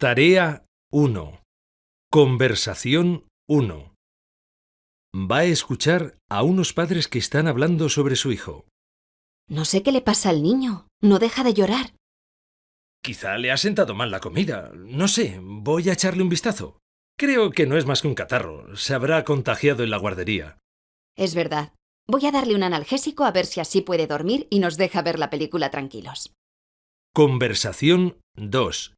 Tarea 1. Conversación 1. Va a escuchar a unos padres que están hablando sobre su hijo. No sé qué le pasa al niño. No deja de llorar. Quizá le ha sentado mal la comida. No sé, voy a echarle un vistazo. Creo que no es más que un catarro. Se habrá contagiado en la guardería. Es verdad. Voy a darle un analgésico a ver si así puede dormir y nos deja ver la película tranquilos. Conversación 2.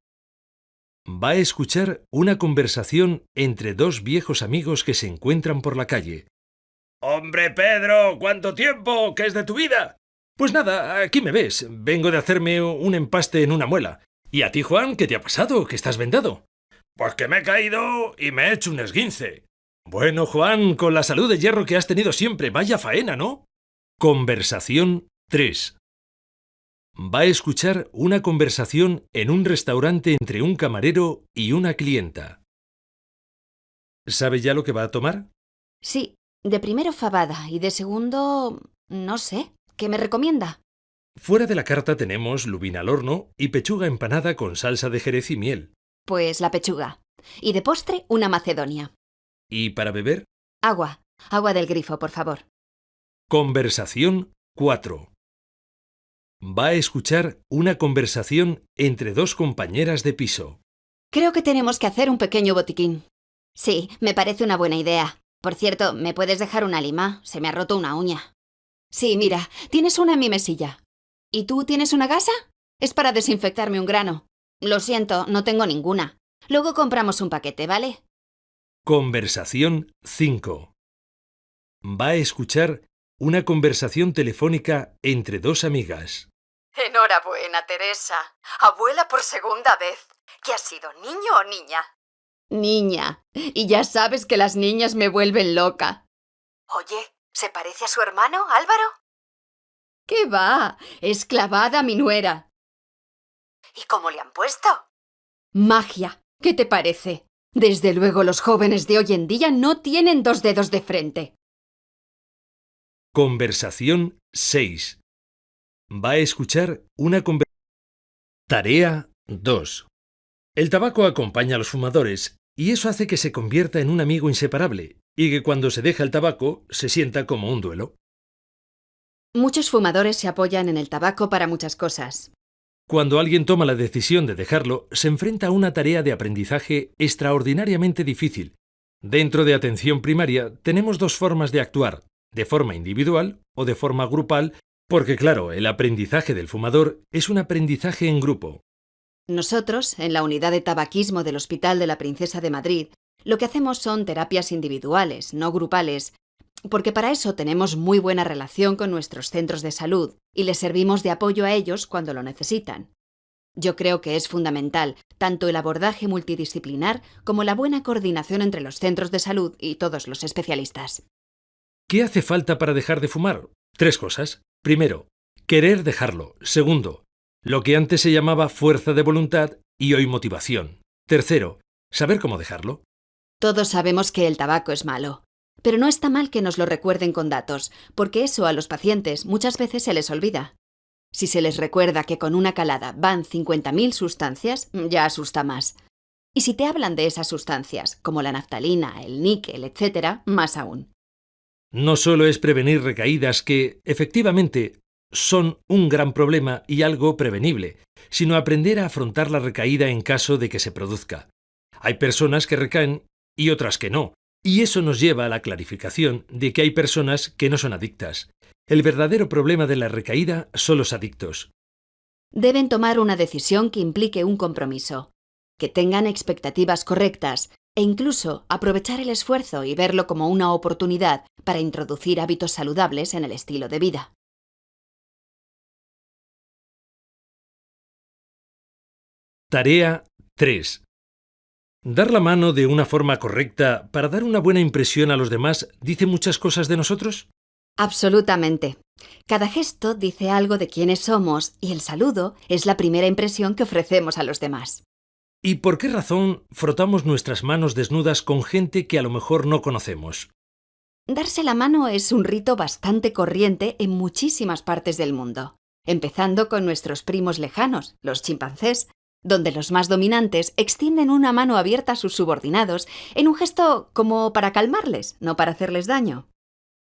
Va a escuchar una conversación entre dos viejos amigos que se encuentran por la calle. Hombre, Pedro, ¿cuánto tiempo? ¿Qué es de tu vida? Pues nada, aquí me ves. Vengo de hacerme un empaste en una muela. ¿Y a ti, Juan, qué te ha pasado? ¿Que estás vendado? Pues que me he caído y me he hecho un esguince. Bueno, Juan, con la salud de hierro que has tenido siempre, vaya faena, ¿no? Conversación 3. Va a escuchar una conversación en un restaurante entre un camarero y una clienta. ¿Sabe ya lo que va a tomar? Sí, de primero fabada y de segundo... no sé. ¿Qué me recomienda? Fuera de la carta tenemos lubina al horno y pechuga empanada con salsa de jerez y miel. Pues la pechuga. Y de postre, una macedonia. ¿Y para beber? Agua. Agua del grifo, por favor. Conversación 4. Va a escuchar una conversación entre dos compañeras de piso. Creo que tenemos que hacer un pequeño botiquín. Sí, me parece una buena idea. Por cierto, ¿me puedes dejar una lima? Se me ha roto una uña. Sí, mira, tienes una en mi mesilla. ¿Y tú tienes una gasa? Es para desinfectarme un grano. Lo siento, no tengo ninguna. Luego compramos un paquete, ¿vale? Conversación 5. Va a escuchar una conversación telefónica entre dos amigas. Enhorabuena, Teresa. Abuela por segunda vez. ¿Qué ha sido, niño o niña? Niña. Y ya sabes que las niñas me vuelven loca. Oye, ¿se parece a su hermano, Álvaro? ¿Qué va? Es clavada mi nuera. ¿Y cómo le han puesto? Magia. ¿Qué te parece? Desde luego los jóvenes de hoy en día no tienen dos dedos de frente. Conversación 6. Va a escuchar una conversación. Tarea 2. El tabaco acompaña a los fumadores y eso hace que se convierta en un amigo inseparable y que cuando se deja el tabaco se sienta como un duelo. Muchos fumadores se apoyan en el tabaco para muchas cosas. Cuando alguien toma la decisión de dejarlo, se enfrenta a una tarea de aprendizaje extraordinariamente difícil. Dentro de atención primaria tenemos dos formas de actuar, de forma individual o de forma grupal, porque claro, el aprendizaje del fumador es un aprendizaje en grupo. Nosotros, en la unidad de tabaquismo del Hospital de la Princesa de Madrid, lo que hacemos son terapias individuales, no grupales, porque para eso tenemos muy buena relación con nuestros centros de salud y les servimos de apoyo a ellos cuando lo necesitan. Yo creo que es fundamental tanto el abordaje multidisciplinar como la buena coordinación entre los centros de salud y todos los especialistas. ¿Qué hace falta para dejar de fumar? Tres cosas. Primero, querer dejarlo. Segundo, lo que antes se llamaba fuerza de voluntad y hoy motivación. Tercero, saber cómo dejarlo. Todos sabemos que el tabaco es malo, pero no está mal que nos lo recuerden con datos, porque eso a los pacientes muchas veces se les olvida. Si se les recuerda que con una calada van 50.000 sustancias, ya asusta más. Y si te hablan de esas sustancias, como la naftalina, el níquel, etc., más aún. No solo es prevenir recaídas que, efectivamente, son un gran problema y algo prevenible, sino aprender a afrontar la recaída en caso de que se produzca. Hay personas que recaen y otras que no, y eso nos lleva a la clarificación de que hay personas que no son adictas. El verdadero problema de la recaída son los adictos. Deben tomar una decisión que implique un compromiso, que tengan expectativas correctas e incluso aprovechar el esfuerzo y verlo como una oportunidad para introducir hábitos saludables en el estilo de vida. Tarea 3. Dar la mano de una forma correcta para dar una buena impresión a los demás dice muchas cosas de nosotros. Absolutamente. Cada gesto dice algo de quiénes somos y el saludo es la primera impresión que ofrecemos a los demás. ¿Y por qué razón frotamos nuestras manos desnudas con gente que a lo mejor no conocemos? Darse la mano es un rito bastante corriente en muchísimas partes del mundo, empezando con nuestros primos lejanos, los chimpancés, donde los más dominantes extienden una mano abierta a sus subordinados en un gesto como para calmarles, no para hacerles daño.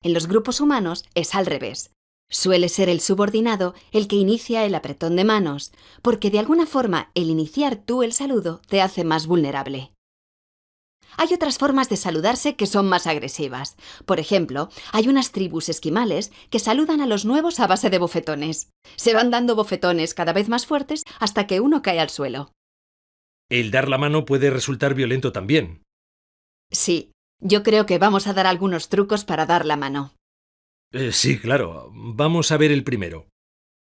En los grupos humanos es al revés. Suele ser el subordinado el que inicia el apretón de manos, porque de alguna forma el iniciar tú el saludo te hace más vulnerable. Hay otras formas de saludarse que son más agresivas. Por ejemplo, hay unas tribus esquimales que saludan a los nuevos a base de bofetones. Se van dando bofetones cada vez más fuertes hasta que uno cae al suelo. El dar la mano puede resultar violento también. Sí, yo creo que vamos a dar algunos trucos para dar la mano. Eh, sí, claro. Vamos a ver el primero.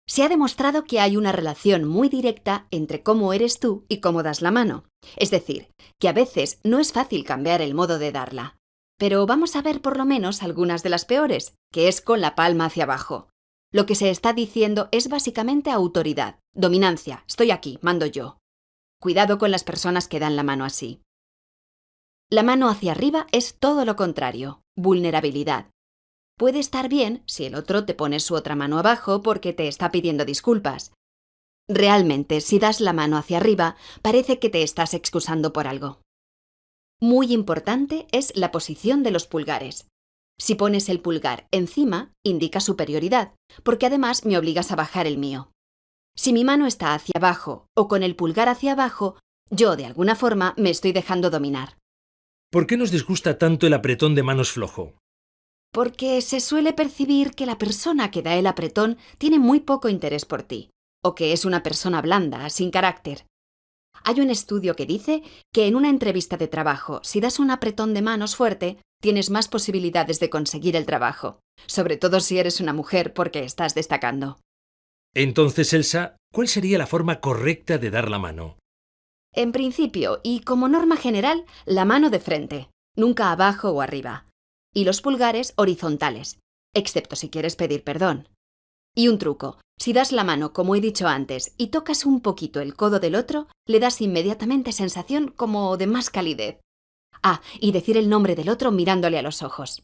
Se ha demostrado que hay una relación muy directa entre cómo eres tú y cómo das la mano. Es decir, que a veces no es fácil cambiar el modo de darla. Pero vamos a ver por lo menos algunas de las peores, que es con la palma hacia abajo. Lo que se está diciendo es básicamente autoridad, dominancia, estoy aquí, mando yo. Cuidado con las personas que dan la mano así. La mano hacia arriba es todo lo contrario, vulnerabilidad, Puede estar bien si el otro te pone su otra mano abajo porque te está pidiendo disculpas. Realmente, si das la mano hacia arriba, parece que te estás excusando por algo. Muy importante es la posición de los pulgares. Si pones el pulgar encima, indica superioridad, porque además me obligas a bajar el mío. Si mi mano está hacia abajo o con el pulgar hacia abajo, yo de alguna forma me estoy dejando dominar. ¿Por qué nos disgusta tanto el apretón de manos flojo? Porque se suele percibir que la persona que da el apretón tiene muy poco interés por ti, o que es una persona blanda, sin carácter. Hay un estudio que dice que en una entrevista de trabajo, si das un apretón de manos fuerte, tienes más posibilidades de conseguir el trabajo, sobre todo si eres una mujer porque estás destacando. Entonces, Elsa, ¿cuál sería la forma correcta de dar la mano? En principio, y como norma general, la mano de frente, nunca abajo o arriba y los pulgares horizontales, excepto si quieres pedir perdón. Y un truco, si das la mano como he dicho antes y tocas un poquito el codo del otro, le das inmediatamente sensación como de más calidez. Ah, y decir el nombre del otro mirándole a los ojos.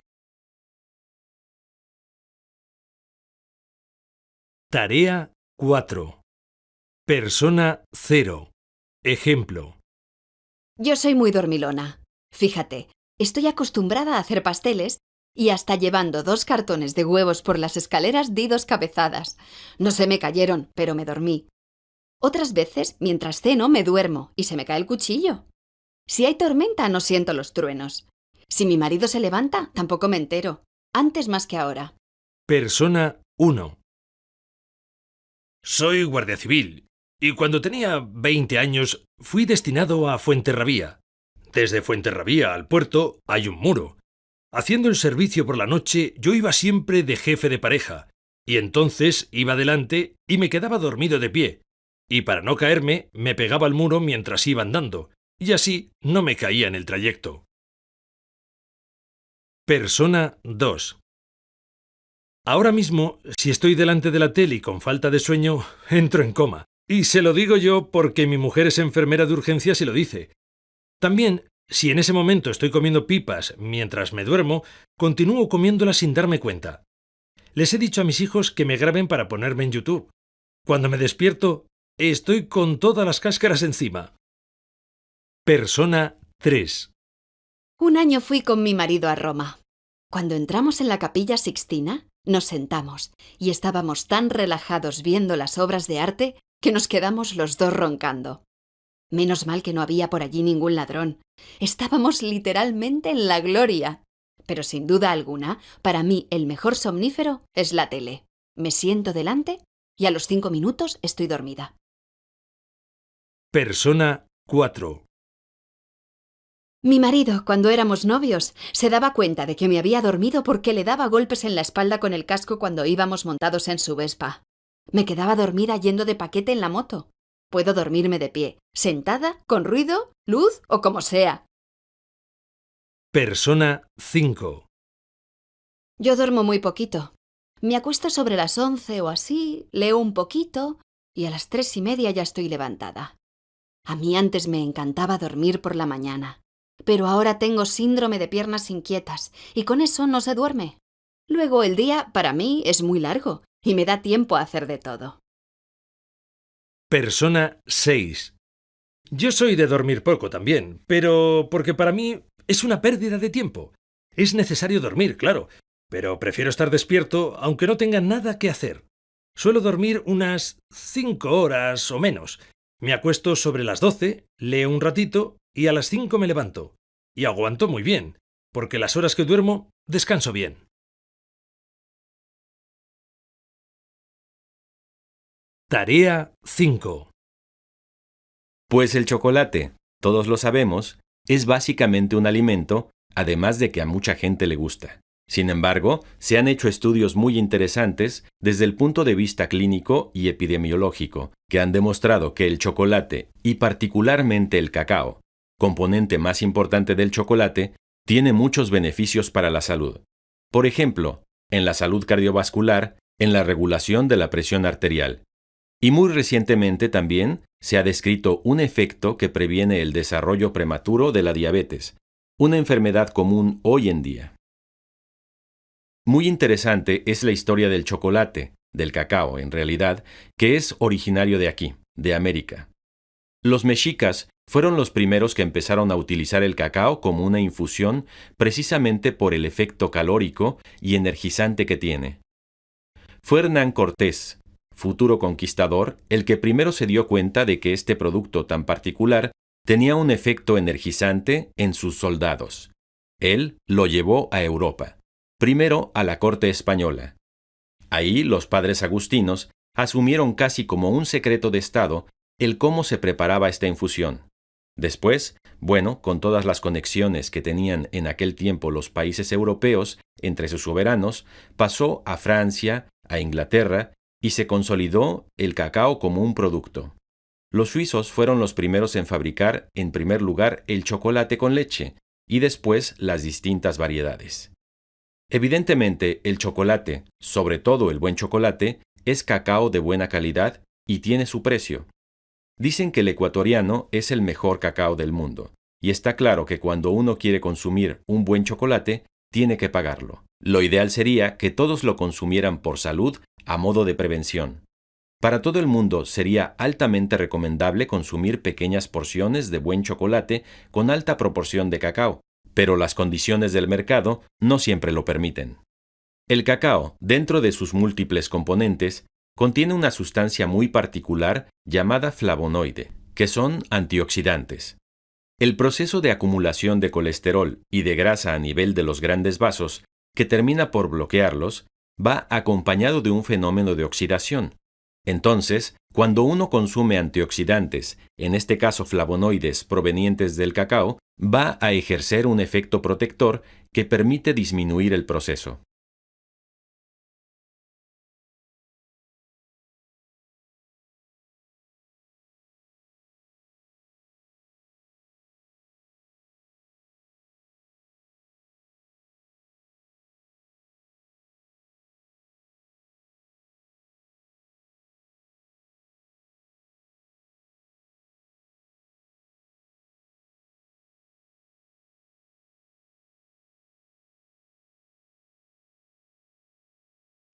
Tarea 4. Persona 0. Ejemplo. Yo soy muy dormilona. Fíjate, Estoy acostumbrada a hacer pasteles y hasta llevando dos cartones de huevos por las escaleras di dos cabezadas. No se me cayeron, pero me dormí. Otras veces, mientras ceno, me duermo y se me cae el cuchillo. Si hay tormenta, no siento los truenos. Si mi marido se levanta, tampoco me entero. Antes más que ahora. Persona 1. Soy guardia civil y cuando tenía 20 años fui destinado a Fuenterrabía, desde Fuenterrabía al puerto hay un muro. Haciendo el servicio por la noche, yo iba siempre de jefe de pareja, y entonces iba delante y me quedaba dormido de pie, y para no caerme me pegaba al muro mientras iba andando, y así no me caía en el trayecto. Persona 2. Ahora mismo, si estoy delante de la tele y con falta de sueño, entro en coma. Y se lo digo yo porque mi mujer es enfermera de urgencias y lo dice. También, si en ese momento estoy comiendo pipas mientras me duermo, continúo comiéndolas sin darme cuenta. Les he dicho a mis hijos que me graben para ponerme en YouTube. Cuando me despierto, estoy con todas las cáscaras encima. Persona 3. Un año fui con mi marido a Roma. Cuando entramos en la capilla Sixtina, nos sentamos y estábamos tan relajados viendo las obras de arte que nos quedamos los dos roncando. Menos mal que no había por allí ningún ladrón. Estábamos literalmente en la gloria. Pero sin duda alguna, para mí el mejor somnífero es la tele. Me siento delante y a los cinco minutos estoy dormida. Persona 4. Mi marido, cuando éramos novios, se daba cuenta de que me había dormido porque le daba golpes en la espalda con el casco cuando íbamos montados en su Vespa. Me quedaba dormida yendo de paquete en la moto. Puedo dormirme de pie, sentada, con ruido, luz o como sea. Persona 5. Yo duermo muy poquito. Me acuesto sobre las once o así, leo un poquito y a las tres y media ya estoy levantada. A mí antes me encantaba dormir por la mañana, pero ahora tengo síndrome de piernas inquietas y con eso no se duerme. Luego el día para mí es muy largo y me da tiempo a hacer de todo. Persona 6. Yo soy de dormir poco también, pero porque para mí es una pérdida de tiempo. Es necesario dormir, claro, pero prefiero estar despierto aunque no tenga nada que hacer. Suelo dormir unas cinco horas o menos. Me acuesto sobre las doce, leo un ratito y a las cinco me levanto. Y aguanto muy bien, porque las horas que duermo descanso bien. Tarea 5. Pues el chocolate, todos lo sabemos, es básicamente un alimento, además de que a mucha gente le gusta. Sin embargo, se han hecho estudios muy interesantes desde el punto de vista clínico y epidemiológico, que han demostrado que el chocolate, y particularmente el cacao, componente más importante del chocolate, tiene muchos beneficios para la salud. Por ejemplo, en la salud cardiovascular, en la regulación de la presión arterial. Y muy recientemente también se ha descrito un efecto que previene el desarrollo prematuro de la diabetes, una enfermedad común hoy en día. Muy interesante es la historia del chocolate, del cacao en realidad, que es originario de aquí, de América. Los mexicas fueron los primeros que empezaron a utilizar el cacao como una infusión precisamente por el efecto calórico y energizante que tiene. Fue Hernán Cortés, futuro conquistador, el que primero se dio cuenta de que este producto tan particular tenía un efecto energizante en sus soldados. Él lo llevó a Europa primero a la corte española. Ahí los padres agustinos asumieron casi como un secreto de Estado el cómo se preparaba esta infusión. Después, bueno, con todas las conexiones que tenían en aquel tiempo los países europeos entre sus soberanos, pasó a Francia, a Inglaterra, y se consolidó el cacao como un producto. Los suizos fueron los primeros en fabricar, en primer lugar, el chocolate con leche, y después las distintas variedades. Evidentemente, el chocolate, sobre todo el buen chocolate, es cacao de buena calidad y tiene su precio. Dicen que el ecuatoriano es el mejor cacao del mundo, y está claro que cuando uno quiere consumir un buen chocolate, tiene que pagarlo. Lo ideal sería que todos lo consumieran por salud a modo de prevención. Para todo el mundo sería altamente recomendable consumir pequeñas porciones de buen chocolate con alta proporción de cacao, pero las condiciones del mercado no siempre lo permiten. El cacao, dentro de sus múltiples componentes, contiene una sustancia muy particular llamada flavonoide, que son antioxidantes. El proceso de acumulación de colesterol y de grasa a nivel de los grandes vasos, que termina por bloquearlos, va acompañado de un fenómeno de oxidación. Entonces, cuando uno consume antioxidantes, en este caso flavonoides provenientes del cacao, va a ejercer un efecto protector que permite disminuir el proceso.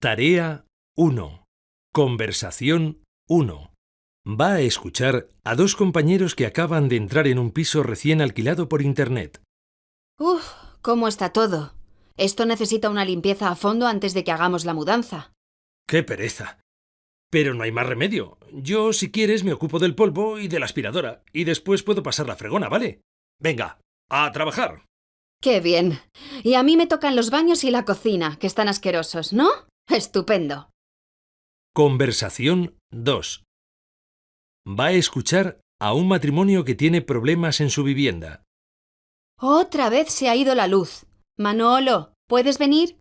Tarea 1. Conversación 1. Va a escuchar a dos compañeros que acaban de entrar en un piso recién alquilado por Internet. Uf, ¿cómo está todo? Esto necesita una limpieza a fondo antes de que hagamos la mudanza. ¡Qué pereza! Pero no hay más remedio. Yo, si quieres, me ocupo del polvo y de la aspiradora, y después puedo pasar la fregona, ¿vale? Venga, a trabajar. Qué bien. Y a mí me tocan los baños y la cocina, que están asquerosos, ¿no? Estupendo. Conversación 2. Va a escuchar a un matrimonio que tiene problemas en su vivienda. Otra vez se ha ido la luz. Manolo, ¿puedes venir?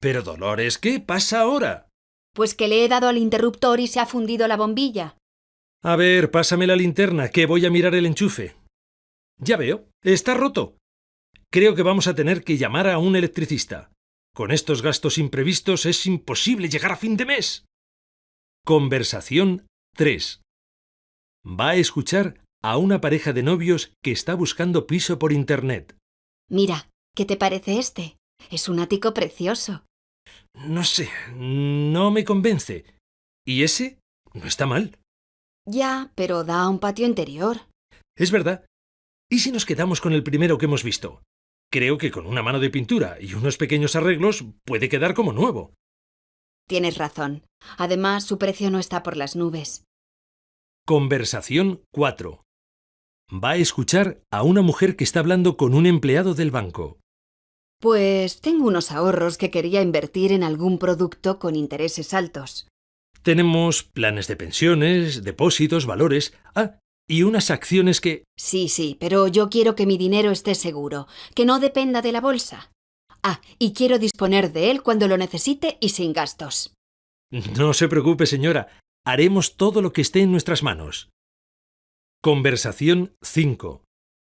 Pero Dolores, ¿qué pasa ahora? Pues que le he dado al interruptor y se ha fundido la bombilla. A ver, pásame la linterna, que voy a mirar el enchufe. Ya veo, está roto. Creo que vamos a tener que llamar a un electricista. Con estos gastos imprevistos es imposible llegar a fin de mes. Conversación 3. Va a escuchar a una pareja de novios que está buscando piso por Internet. Mira, ¿qué te parece este? Es un ático precioso. No sé, no me convence. ¿Y ese? No está mal. Ya, pero da a un patio interior. Es verdad. ¿Y si nos quedamos con el primero que hemos visto? Creo que con una mano de pintura y unos pequeños arreglos puede quedar como nuevo. Tienes razón. Además, su precio no está por las nubes. Conversación 4. Va a escuchar a una mujer que está hablando con un empleado del banco. Pues tengo unos ahorros que quería invertir en algún producto con intereses altos. Tenemos planes de pensiones, depósitos, valores. Ah, y unas acciones que... Sí, sí, pero yo quiero que mi dinero esté seguro, que no dependa de la bolsa. Ah, y quiero disponer de él cuando lo necesite y sin gastos. No se preocupe, señora. Haremos todo lo que esté en nuestras manos. Conversación 5.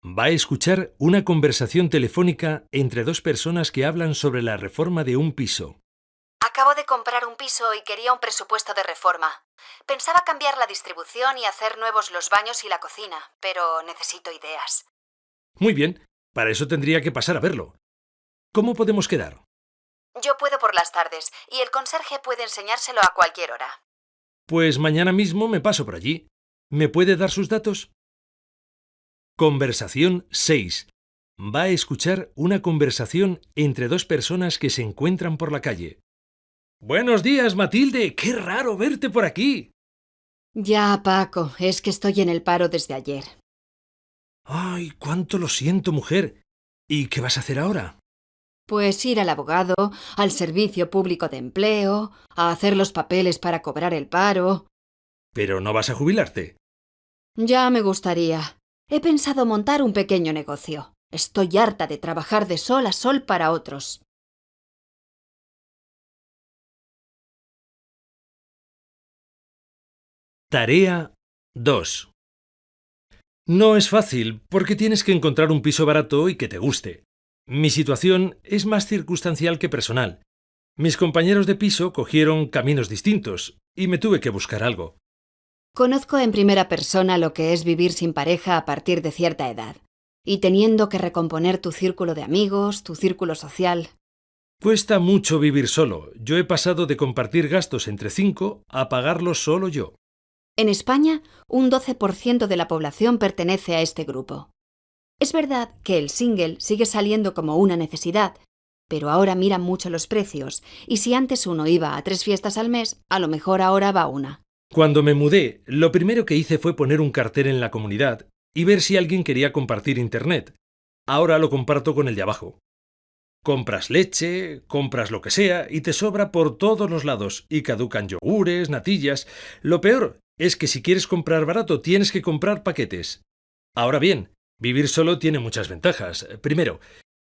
Va a escuchar una conversación telefónica entre dos personas que hablan sobre la reforma de un piso. Acabo de comprar un piso y quería un presupuesto de reforma. Pensaba cambiar la distribución y hacer nuevos los baños y la cocina, pero necesito ideas. Muy bien, para eso tendría que pasar a verlo. ¿Cómo podemos quedar? Yo puedo por las tardes y el conserje puede enseñárselo a cualquier hora. Pues mañana mismo me paso por allí. ¿Me puede dar sus datos? Conversación 6. Va a escuchar una conversación entre dos personas que se encuentran por la calle. Buenos días, Matilde. Qué raro verte por aquí. Ya, Paco, es que estoy en el paro desde ayer. Ay, cuánto lo siento, mujer. ¿Y qué vas a hacer ahora? Pues ir al abogado, al servicio público de empleo, a hacer los papeles para cobrar el paro. Pero no vas a jubilarte. Ya me gustaría. He pensado montar un pequeño negocio. Estoy harta de trabajar de sol a sol para otros. Tarea 2. No es fácil, porque tienes que encontrar un piso barato y que te guste. Mi situación es más circunstancial que personal. Mis compañeros de piso cogieron caminos distintos y me tuve que buscar algo. Conozco en primera persona lo que es vivir sin pareja a partir de cierta edad, y teniendo que recomponer tu círculo de amigos, tu círculo social. Cuesta mucho vivir solo. Yo he pasado de compartir gastos entre cinco a pagarlos solo yo. En España, un 12% de la población pertenece a este grupo. Es verdad que el single sigue saliendo como una necesidad, pero ahora miran mucho los precios, y si antes uno iba a tres fiestas al mes, a lo mejor ahora va una. Cuando me mudé, lo primero que hice fue poner un cartel en la comunidad y ver si alguien quería compartir Internet. Ahora lo comparto con el de abajo. Compras leche, compras lo que sea y te sobra por todos los lados y caducan yogures, natillas. Lo peor es que si quieres comprar barato tienes que comprar paquetes. Ahora bien, vivir solo tiene muchas ventajas. Primero,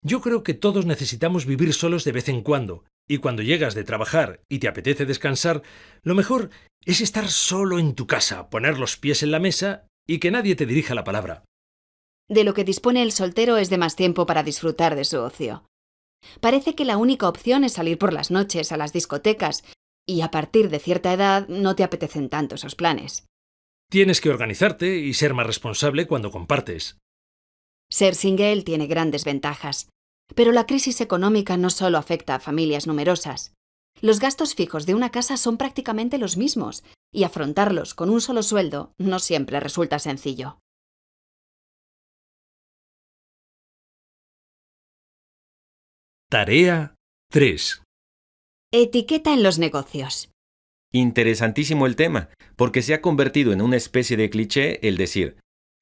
yo creo que todos necesitamos vivir solos de vez en cuando, y cuando llegas de trabajar y te apetece descansar, lo mejor es estar solo en tu casa, poner los pies en la mesa y que nadie te dirija la palabra. De lo que dispone el soltero es de más tiempo para disfrutar de su ocio. Parece que la única opción es salir por las noches a las discotecas y a partir de cierta edad no te apetecen tanto esos planes. Tienes que organizarte y ser más responsable cuando compartes. Ser single tiene grandes ventajas, pero la crisis económica no solo afecta a familias numerosas. Los gastos fijos de una casa son prácticamente los mismos, y afrontarlos con un solo sueldo no siempre resulta sencillo. Tarea 3. Etiqueta en los negocios. Interesantísimo el tema, porque se ha convertido en una especie de cliché el decir,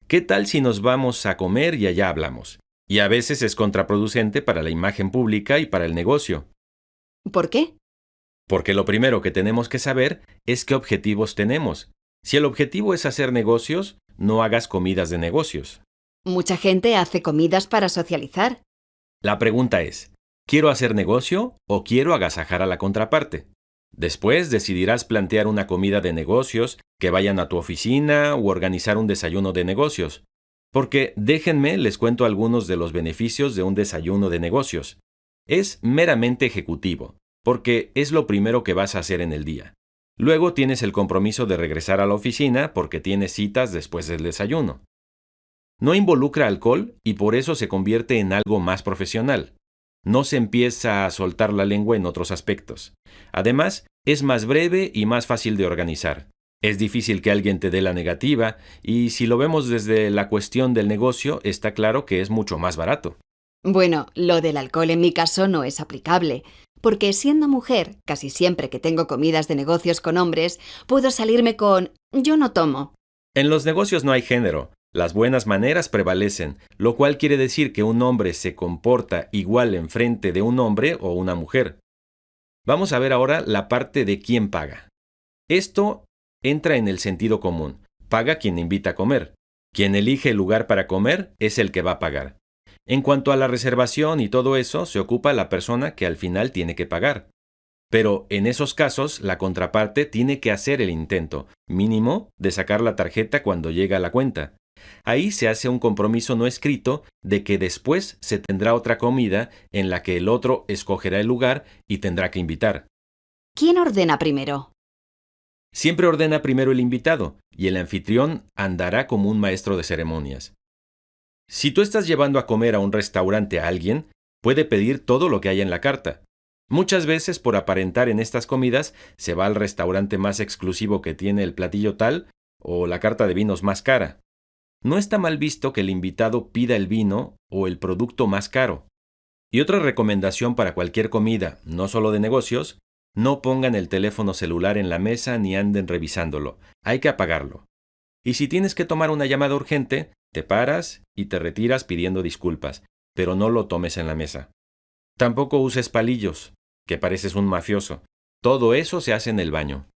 ¿qué tal si nos vamos a comer y allá hablamos? Y a veces es contraproducente para la imagen pública y para el negocio. ¿Por qué? Porque lo primero que tenemos que saber es qué objetivos tenemos. Si el objetivo es hacer negocios, no hagas comidas de negocios. Mucha gente hace comidas para socializar. La pregunta es, ¿Quiero hacer negocio o quiero agasajar a la contraparte? Después decidirás plantear una comida de negocios, que vayan a tu oficina o organizar un desayuno de negocios. Porque déjenme les cuento algunos de los beneficios de un desayuno de negocios. Es meramente ejecutivo, porque es lo primero que vas a hacer en el día. Luego tienes el compromiso de regresar a la oficina porque tienes citas después del desayuno. No involucra alcohol y por eso se convierte en algo más profesional no se empieza a soltar la lengua en otros aspectos. Además, es más breve y más fácil de organizar. Es difícil que alguien te dé la negativa y si lo vemos desde la cuestión del negocio, está claro que es mucho más barato. Bueno, lo del alcohol en mi caso no es aplicable, porque siendo mujer, casi siempre que tengo comidas de negocios con hombres, puedo salirme con yo no tomo. En los negocios no hay género. Las buenas maneras prevalecen, lo cual quiere decir que un hombre se comporta igual en frente de un hombre o una mujer. Vamos a ver ahora la parte de quién paga. Esto entra en el sentido común. Paga quien invita a comer. Quien elige el lugar para comer es el que va a pagar. En cuanto a la reservación y todo eso, se ocupa la persona que al final tiene que pagar. Pero en esos casos, la contraparte tiene que hacer el intento, mínimo, de sacar la tarjeta cuando llega a la cuenta. Ahí se hace un compromiso no escrito de que después se tendrá otra comida en la que el otro escogerá el lugar y tendrá que invitar. ¿Quién ordena primero? Siempre ordena primero el invitado, y el anfitrión andará como un maestro de ceremonias. Si tú estás llevando a comer a un restaurante a alguien, puede pedir todo lo que hay en la carta. Muchas veces, por aparentar en estas comidas, se va al restaurante más exclusivo que tiene el platillo tal o la carta de vinos más cara. No está mal visto que el invitado pida el vino o el producto más caro. Y otra recomendación para cualquier comida, no solo de negocios, no pongan el teléfono celular en la mesa ni anden revisándolo. Hay que apagarlo. Y si tienes que tomar una llamada urgente, te paras y te retiras pidiendo disculpas, pero no lo tomes en la mesa. Tampoco uses palillos, que pareces un mafioso. Todo eso se hace en el baño.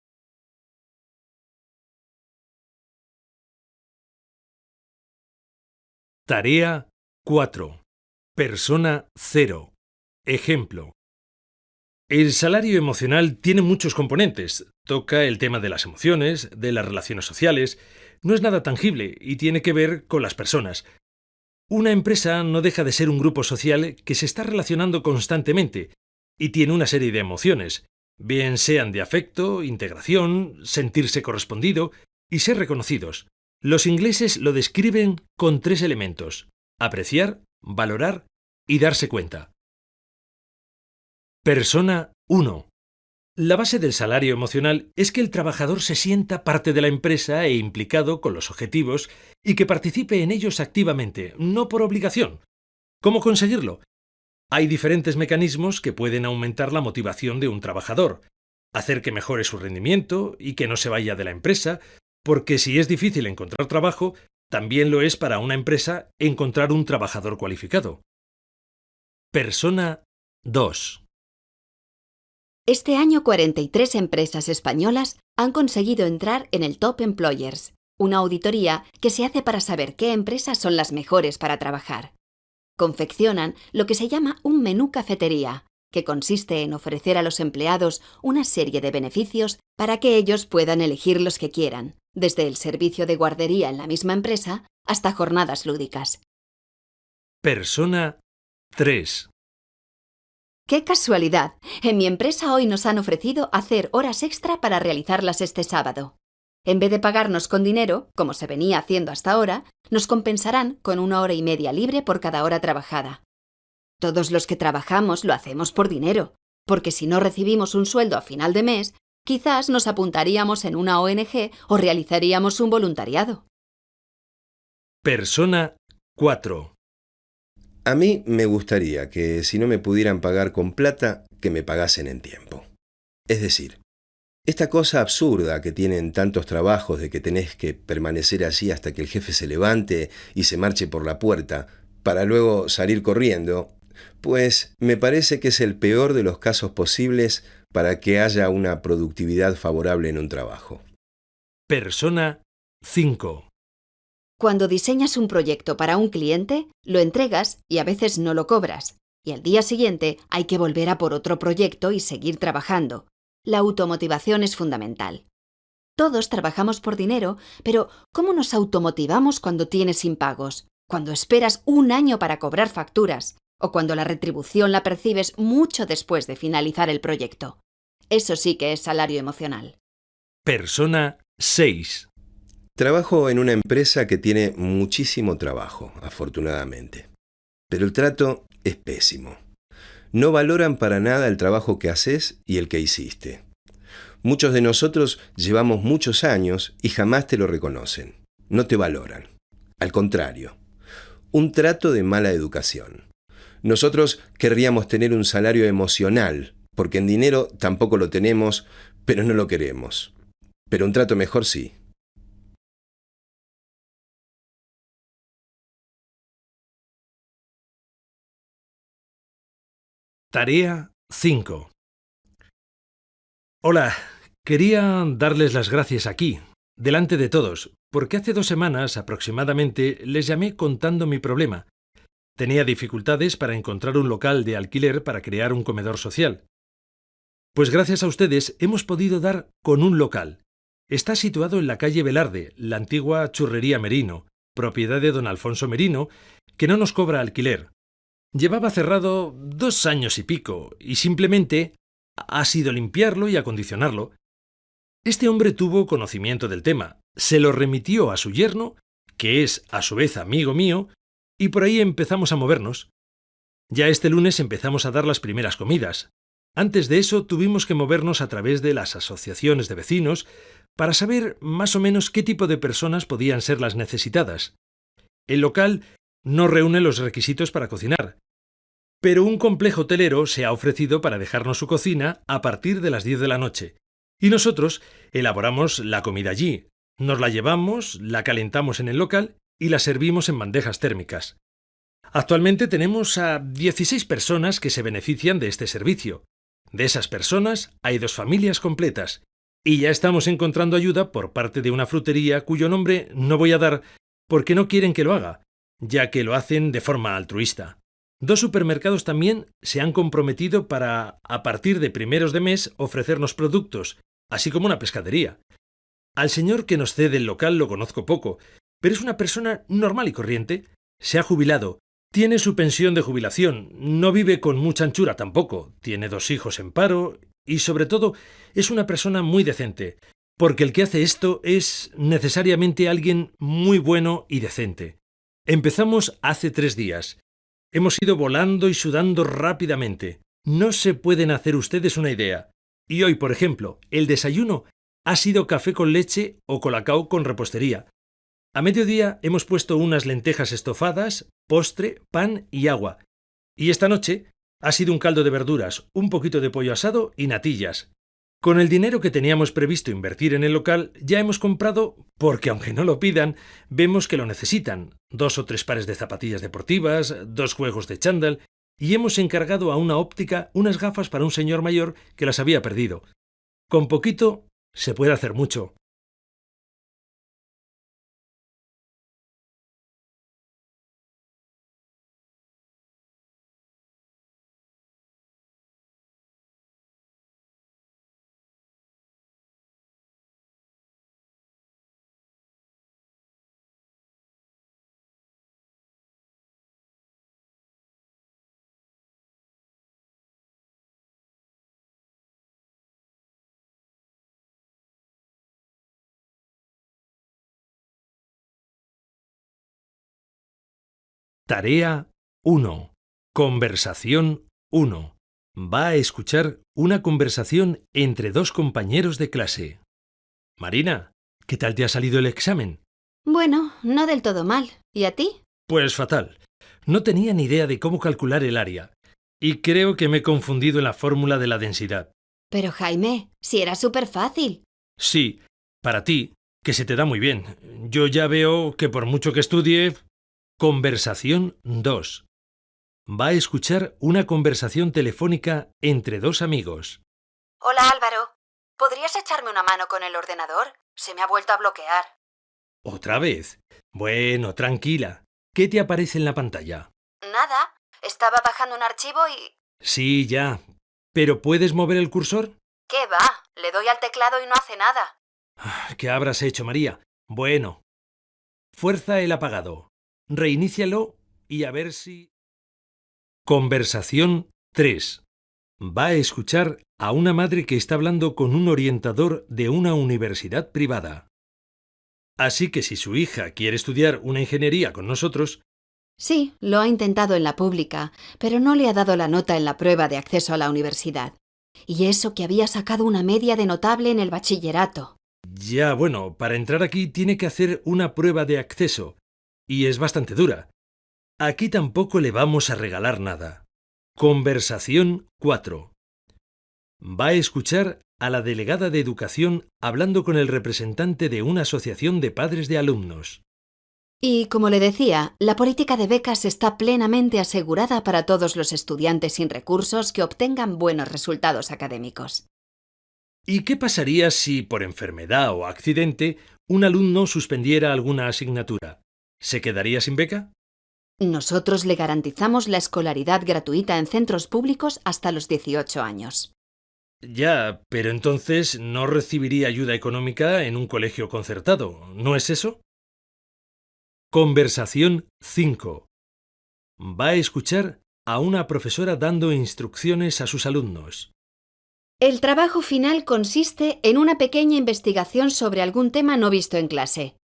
Tarea 4. Persona 0. Ejemplo. El salario emocional tiene muchos componentes. Toca el tema de las emociones, de las relaciones sociales. No es nada tangible y tiene que ver con las personas. Una empresa no deja de ser un grupo social que se está relacionando constantemente y tiene una serie de emociones, bien sean de afecto, integración, sentirse correspondido y ser reconocidos. Los ingleses lo describen con tres elementos, apreciar, valorar y darse cuenta. Persona 1. La base del salario emocional es que el trabajador se sienta parte de la empresa e implicado con los objetivos y que participe en ellos activamente, no por obligación. ¿Cómo conseguirlo? Hay diferentes mecanismos que pueden aumentar la motivación de un trabajador, hacer que mejore su rendimiento y que no se vaya de la empresa, porque si es difícil encontrar trabajo, también lo es para una empresa encontrar un trabajador cualificado. Persona 2. Este año 43 empresas españolas han conseguido entrar en el Top Employers, una auditoría que se hace para saber qué empresas son las mejores para trabajar. Confeccionan lo que se llama un menú cafetería, que consiste en ofrecer a los empleados una serie de beneficios para que ellos puedan elegir los que quieran, desde el servicio de guardería en la misma empresa hasta jornadas lúdicas. Persona 3. ¡Qué casualidad! En mi empresa hoy nos han ofrecido hacer horas extra para realizarlas este sábado. En vez de pagarnos con dinero, como se venía haciendo hasta ahora, nos compensarán con una hora y media libre por cada hora trabajada. Todos los que trabajamos lo hacemos por dinero, porque si no recibimos un sueldo a final de mes, quizás nos apuntaríamos en una ONG o realizaríamos un voluntariado. Persona 4. A mí me gustaría que si no me pudieran pagar con plata, que me pagasen en tiempo. Es decir, esta cosa absurda que tienen tantos trabajos de que tenés que permanecer allí hasta que el jefe se levante y se marche por la puerta, para luego salir corriendo, pues me parece que es el peor de los casos posibles para que haya una productividad favorable en un trabajo. Persona 5. Cuando diseñas un proyecto para un cliente, lo entregas y a veces no lo cobras. Y al día siguiente hay que volver a por otro proyecto y seguir trabajando. La automotivación es fundamental. Todos trabajamos por dinero, pero ¿cómo nos automotivamos cuando tienes impagos? Cuando esperas un año para cobrar facturas o cuando la retribución la percibes mucho después de finalizar el proyecto. Eso sí que es salario emocional. Persona 6. Trabajo en una empresa que tiene muchísimo trabajo, afortunadamente. Pero el trato es pésimo. No valoran para nada el trabajo que haces y el que hiciste. Muchos de nosotros llevamos muchos años y jamás te lo reconocen. No te valoran. Al contrario, un trato de mala educación. Nosotros querríamos tener un salario emocional, porque en dinero tampoco lo tenemos, pero no lo queremos. Pero un trato mejor sí. Tarea 5. Hola, quería darles las gracias aquí, delante de todos, porque hace dos semanas aproximadamente les llamé contando mi problema. Tenía dificultades para encontrar un local de alquiler para crear un comedor social. Pues gracias a ustedes hemos podido dar con un local. Está situado en la calle Velarde, la antigua churrería Merino, propiedad de don Alfonso Merino, que no nos cobra alquiler. Llevaba cerrado dos años y pico, y simplemente ha sido limpiarlo y acondicionarlo. Este hombre tuvo conocimiento del tema, se lo remitió a su yerno, que es a su vez amigo mío, y por ahí empezamos a movernos. Ya este lunes empezamos a dar las primeras comidas. Antes de eso tuvimos que movernos a través de las asociaciones de vecinos para saber más o menos qué tipo de personas podían ser las necesitadas. El local no reúne los requisitos para cocinar, pero un complejo hotelero se ha ofrecido para dejarnos su cocina a partir de las 10 de la noche, y nosotros elaboramos la comida allí, nos la llevamos, la calentamos en el local y la servimos en bandejas térmicas. Actualmente tenemos a 16 personas que se benefician de este servicio. De esas personas hay dos familias completas, y ya estamos encontrando ayuda por parte de una frutería cuyo nombre no voy a dar porque no quieren que lo haga, ya que lo hacen de forma altruista. Dos supermercados también se han comprometido para, a partir de primeros de mes, ofrecernos productos, así como una pescadería. Al señor que nos cede el local lo conozco poco, pero es una persona normal y corriente. Se ha jubilado, tiene su pensión de jubilación, no vive con mucha anchura tampoco, tiene dos hijos en paro y sobre todo es una persona muy decente, porque el que hace esto es necesariamente alguien muy bueno y decente. Empezamos hace tres días Hemos ido volando y sudando rápidamente. No se pueden hacer ustedes una idea. Y hoy, por ejemplo, el desayuno ha sido café con leche o colacao con repostería. A mediodía hemos puesto unas lentejas estofadas, postre, pan y agua. Y esta noche ha sido un caldo de verduras, un poquito de pollo asado y natillas. Con el dinero que teníamos previsto invertir en el local, ya hemos comprado, porque aunque no lo pidan, vemos que lo necesitan, dos o tres pares de zapatillas deportivas, dos juegos de chándal, y hemos encargado a una óptica unas gafas para un señor mayor que las había perdido. Con poquito se puede hacer mucho. Tarea 1. Conversación 1. Va a escuchar una conversación entre dos compañeros de clase. Marina, ¿qué tal te ha salido el examen? Bueno, no del todo mal. ¿Y a ti? Pues fatal. No tenía ni idea de cómo calcular el área. Y creo que me he confundido en la fórmula de la densidad. Pero Jaime, si era súper fácil. Sí, para ti, que se te da muy bien. Yo ya veo que por mucho que estudie, Conversación 2. Va a escuchar una conversación telefónica entre dos amigos. Hola Álvaro, ¿podrías echarme una mano con el ordenador? Se me ha vuelto a bloquear. ¿Otra vez? Bueno, tranquila. ¿Qué te aparece en la pantalla? Nada, estaba bajando un archivo y... Sí, ya. ¿Pero puedes mover el cursor? ¿Qué va? Le doy al teclado y no hace nada. Ah, ¿Qué habrás hecho, María? Bueno. Fuerza el apagado. Reinícialo y a ver si... Conversación 3. Va a escuchar a una madre que está hablando con un orientador de una universidad privada. Así que si su hija quiere estudiar una ingeniería con nosotros... Sí, lo ha intentado en la pública, pero no le ha dado la nota en la prueba de acceso a la universidad. Y eso que había sacado una media de notable en el bachillerato. Ya, bueno, para entrar aquí tiene que hacer una prueba de acceso, y es bastante dura. Aquí tampoco le vamos a regalar nada. Conversación 4. Va a escuchar a la delegada de Educación hablando con el representante de una asociación de padres de alumnos. Y como le decía, la política de becas está plenamente asegurada para todos los estudiantes sin recursos que obtengan buenos resultados académicos. ¿Y qué pasaría si, por enfermedad o accidente, un alumno suspendiera alguna asignatura? ¿Se quedaría sin beca? Nosotros le garantizamos la escolaridad gratuita en centros públicos hasta los 18 años. Ya, pero entonces no recibiría ayuda económica en un colegio concertado, ¿no es eso? Conversación 5. Va a escuchar a una profesora dando instrucciones a sus alumnos. El trabajo final consiste en una pequeña investigación sobre algún tema no visto en clase.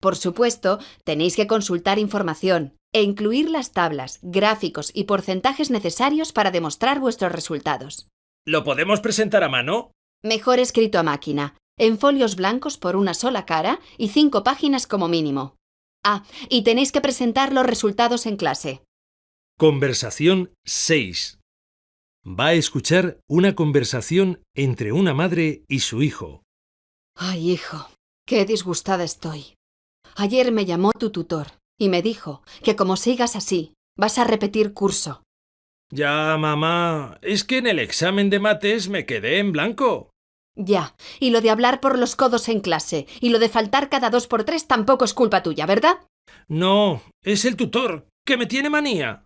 Por supuesto, tenéis que consultar información e incluir las tablas, gráficos y porcentajes necesarios para demostrar vuestros resultados. ¿Lo podemos presentar a mano? Mejor escrito a máquina, en folios blancos por una sola cara y cinco páginas como mínimo. Ah, y tenéis que presentar los resultados en clase. Conversación 6. Va a escuchar una conversación entre una madre y su hijo. Ay, hijo, qué disgustada estoy. Ayer me llamó tu tutor y me dijo que como sigas así, vas a repetir curso. Ya, mamá, es que en el examen de mates me quedé en blanco. Ya, y lo de hablar por los codos en clase y lo de faltar cada dos por tres tampoco es culpa tuya, ¿verdad? No, es el tutor, que me tiene manía.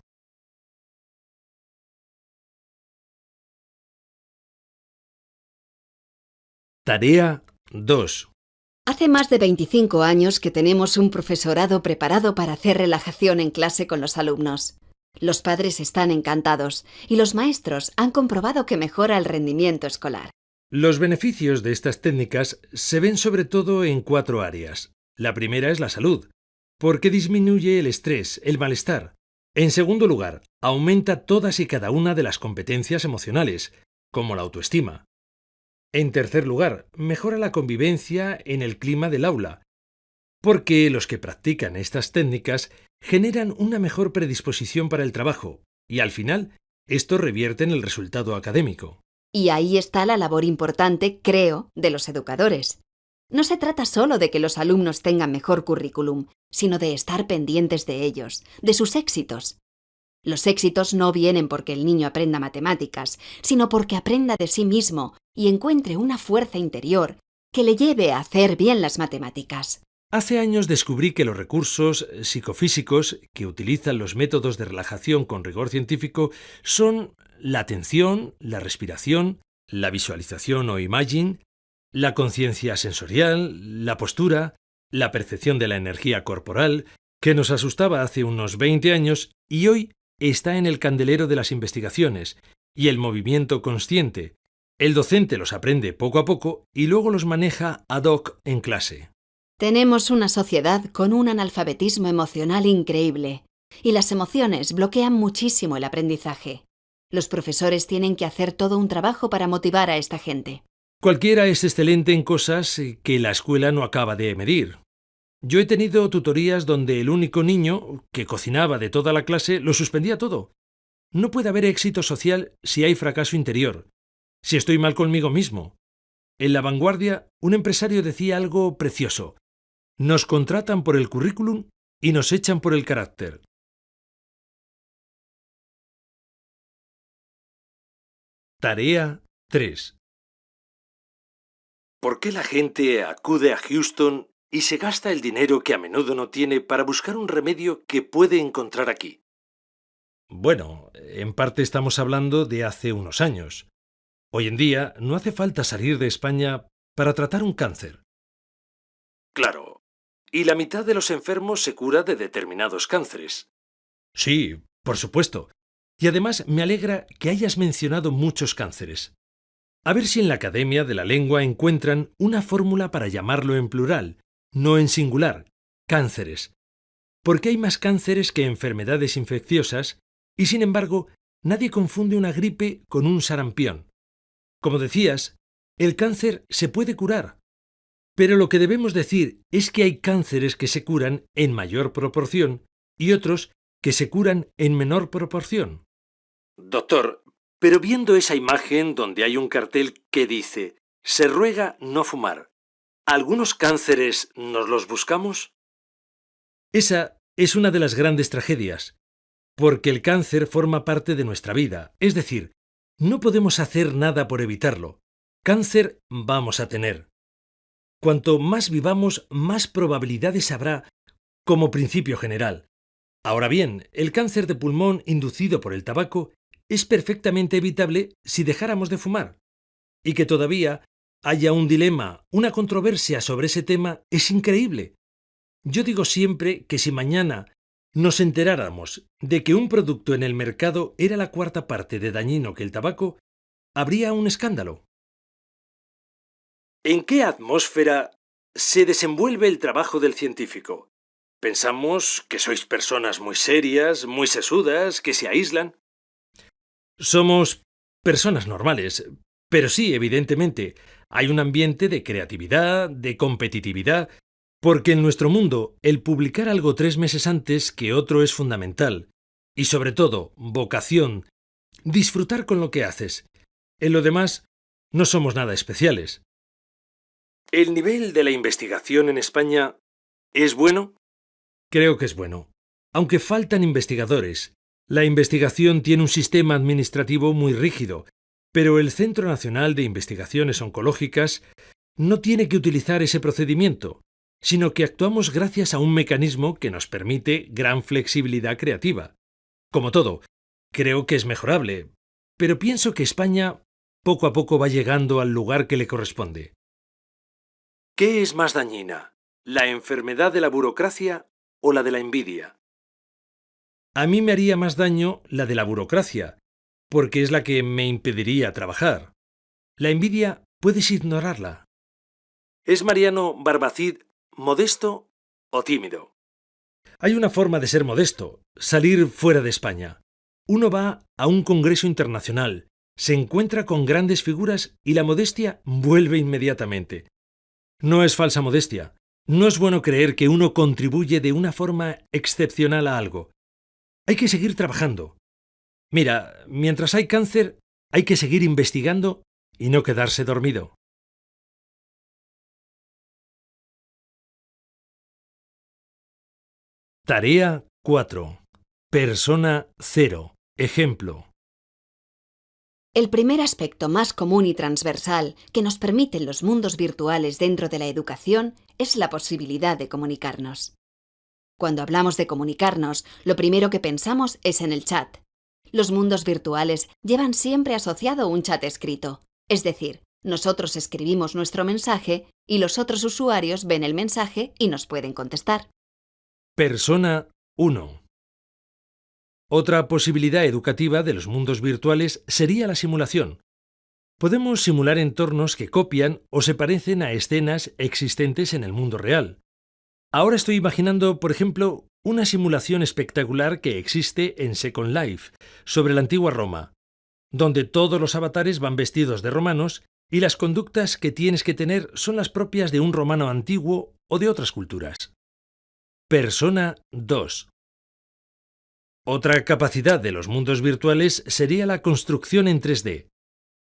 Tarea 2. Hace más de 25 años que tenemos un profesorado preparado para hacer relajación en clase con los alumnos. Los padres están encantados y los maestros han comprobado que mejora el rendimiento escolar. Los beneficios de estas técnicas se ven sobre todo en cuatro áreas. La primera es la salud, porque disminuye el estrés, el malestar. En segundo lugar, aumenta todas y cada una de las competencias emocionales, como la autoestima. En tercer lugar, mejora la convivencia en el clima del aula, porque los que practican estas técnicas generan una mejor predisposición para el trabajo y al final esto revierte en el resultado académico. Y ahí está la labor importante, creo, de los educadores. No se trata solo de que los alumnos tengan mejor currículum, sino de estar pendientes de ellos, de sus éxitos. Los éxitos no vienen porque el niño aprenda matemáticas, sino porque aprenda de sí mismo y encuentre una fuerza interior que le lleve a hacer bien las matemáticas. Hace años descubrí que los recursos psicofísicos que utilizan los métodos de relajación con rigor científico son la atención, la respiración, la visualización o imaging, la conciencia sensorial, la postura, la percepción de la energía corporal, que nos asustaba hace unos 20 años y hoy está en el candelero de las investigaciones, y el movimiento consciente. El docente los aprende poco a poco y luego los maneja ad hoc en clase. Tenemos una sociedad con un analfabetismo emocional increíble, y las emociones bloquean muchísimo el aprendizaje. Los profesores tienen que hacer todo un trabajo para motivar a esta gente. Cualquiera es excelente en cosas que la escuela no acaba de medir. Yo he tenido tutorías donde el único niño que cocinaba de toda la clase lo suspendía todo. No puede haber éxito social si hay fracaso interior, si estoy mal conmigo mismo. En la vanguardia, un empresario decía algo precioso. Nos contratan por el currículum y nos echan por el carácter. Tarea 3. ¿Por qué la gente acude a Houston y se gasta el dinero que a menudo no tiene para buscar un remedio que puede encontrar aquí. Bueno, en parte estamos hablando de hace unos años. Hoy en día no hace falta salir de España para tratar un cáncer. Claro, y la mitad de los enfermos se cura de determinados cánceres. Sí, por supuesto. Y además me alegra que hayas mencionado muchos cánceres. A ver si en la Academia de la Lengua encuentran una fórmula para llamarlo en plural, no en singular, cánceres, porque hay más cánceres que enfermedades infecciosas y sin embargo nadie confunde una gripe con un sarampión. Como decías, el cáncer se puede curar. Pero lo que debemos decir es que hay cánceres que se curan en mayor proporción y otros que se curan en menor proporción. Doctor, pero viendo esa imagen donde hay un cartel que dice se ruega no fumar, ¿algunos cánceres nos los buscamos? Esa es una de las grandes tragedias, porque el cáncer forma parte de nuestra vida, es decir, no podemos hacer nada por evitarlo. Cáncer vamos a tener. Cuanto más vivamos, más probabilidades habrá como principio general. Ahora bien, el cáncer de pulmón inducido por el tabaco es perfectamente evitable si dejáramos de fumar. Y que todavía haya un dilema, una controversia sobre ese tema es increíble. Yo digo siempre que si mañana nos enteráramos de que un producto en el mercado era la cuarta parte de dañino que el tabaco, habría un escándalo. ¿En qué atmósfera se desenvuelve el trabajo del científico? Pensamos que sois personas muy serias, muy sesudas, que se aíslan. Somos personas normales, pero sí, evidentemente, hay un ambiente de creatividad, de competitividad, porque en nuestro mundo el publicar algo tres meses antes que otro es fundamental. Y sobre todo, vocación, disfrutar con lo que haces. En lo demás, no somos nada especiales. ¿El nivel de la investigación en España es bueno? Creo que es bueno. Aunque faltan investigadores, la investigación tiene un sistema administrativo muy rígido, pero el Centro Nacional de Investigaciones Oncológicas no tiene que utilizar ese procedimiento, sino que actuamos gracias a un mecanismo que nos permite gran flexibilidad creativa. Como todo, creo que es mejorable, pero pienso que España poco a poco va llegando al lugar que le corresponde. ¿Qué es más dañina, la enfermedad de la burocracia o la de la envidia? A mí me haría más daño la de la burocracia, porque es la que me impediría trabajar. La envidia puedes ignorarla. ¿Es Mariano Barbacid modesto o tímido? Hay una forma de ser modesto, salir fuera de España. Uno va a un congreso internacional, se encuentra con grandes figuras y la modestia vuelve inmediatamente. No es falsa modestia. No es bueno creer que uno contribuye de una forma excepcional a algo. Hay que seguir trabajando. Mira, mientras hay cáncer, hay que seguir investigando y no quedarse dormido. Tarea 4. Persona 0. Ejemplo. El primer aspecto más común y transversal que nos permiten los mundos virtuales dentro de la educación es la posibilidad de comunicarnos. Cuando hablamos de comunicarnos, lo primero que pensamos es en el chat. Los mundos virtuales llevan siempre asociado un chat escrito, es decir, nosotros escribimos nuestro mensaje y los otros usuarios ven el mensaje y nos pueden contestar. Persona 1. Otra posibilidad educativa de los mundos virtuales sería la simulación. Podemos simular entornos que copian o se parecen a escenas existentes en el mundo real. Ahora estoy imaginando, por ejemplo, una simulación espectacular que existe en Second Life, sobre la antigua Roma, donde todos los avatares van vestidos de romanos y las conductas que tienes que tener son las propias de un romano antiguo o de otras culturas. Persona 2. Otra capacidad de los mundos virtuales sería la construcción en 3D.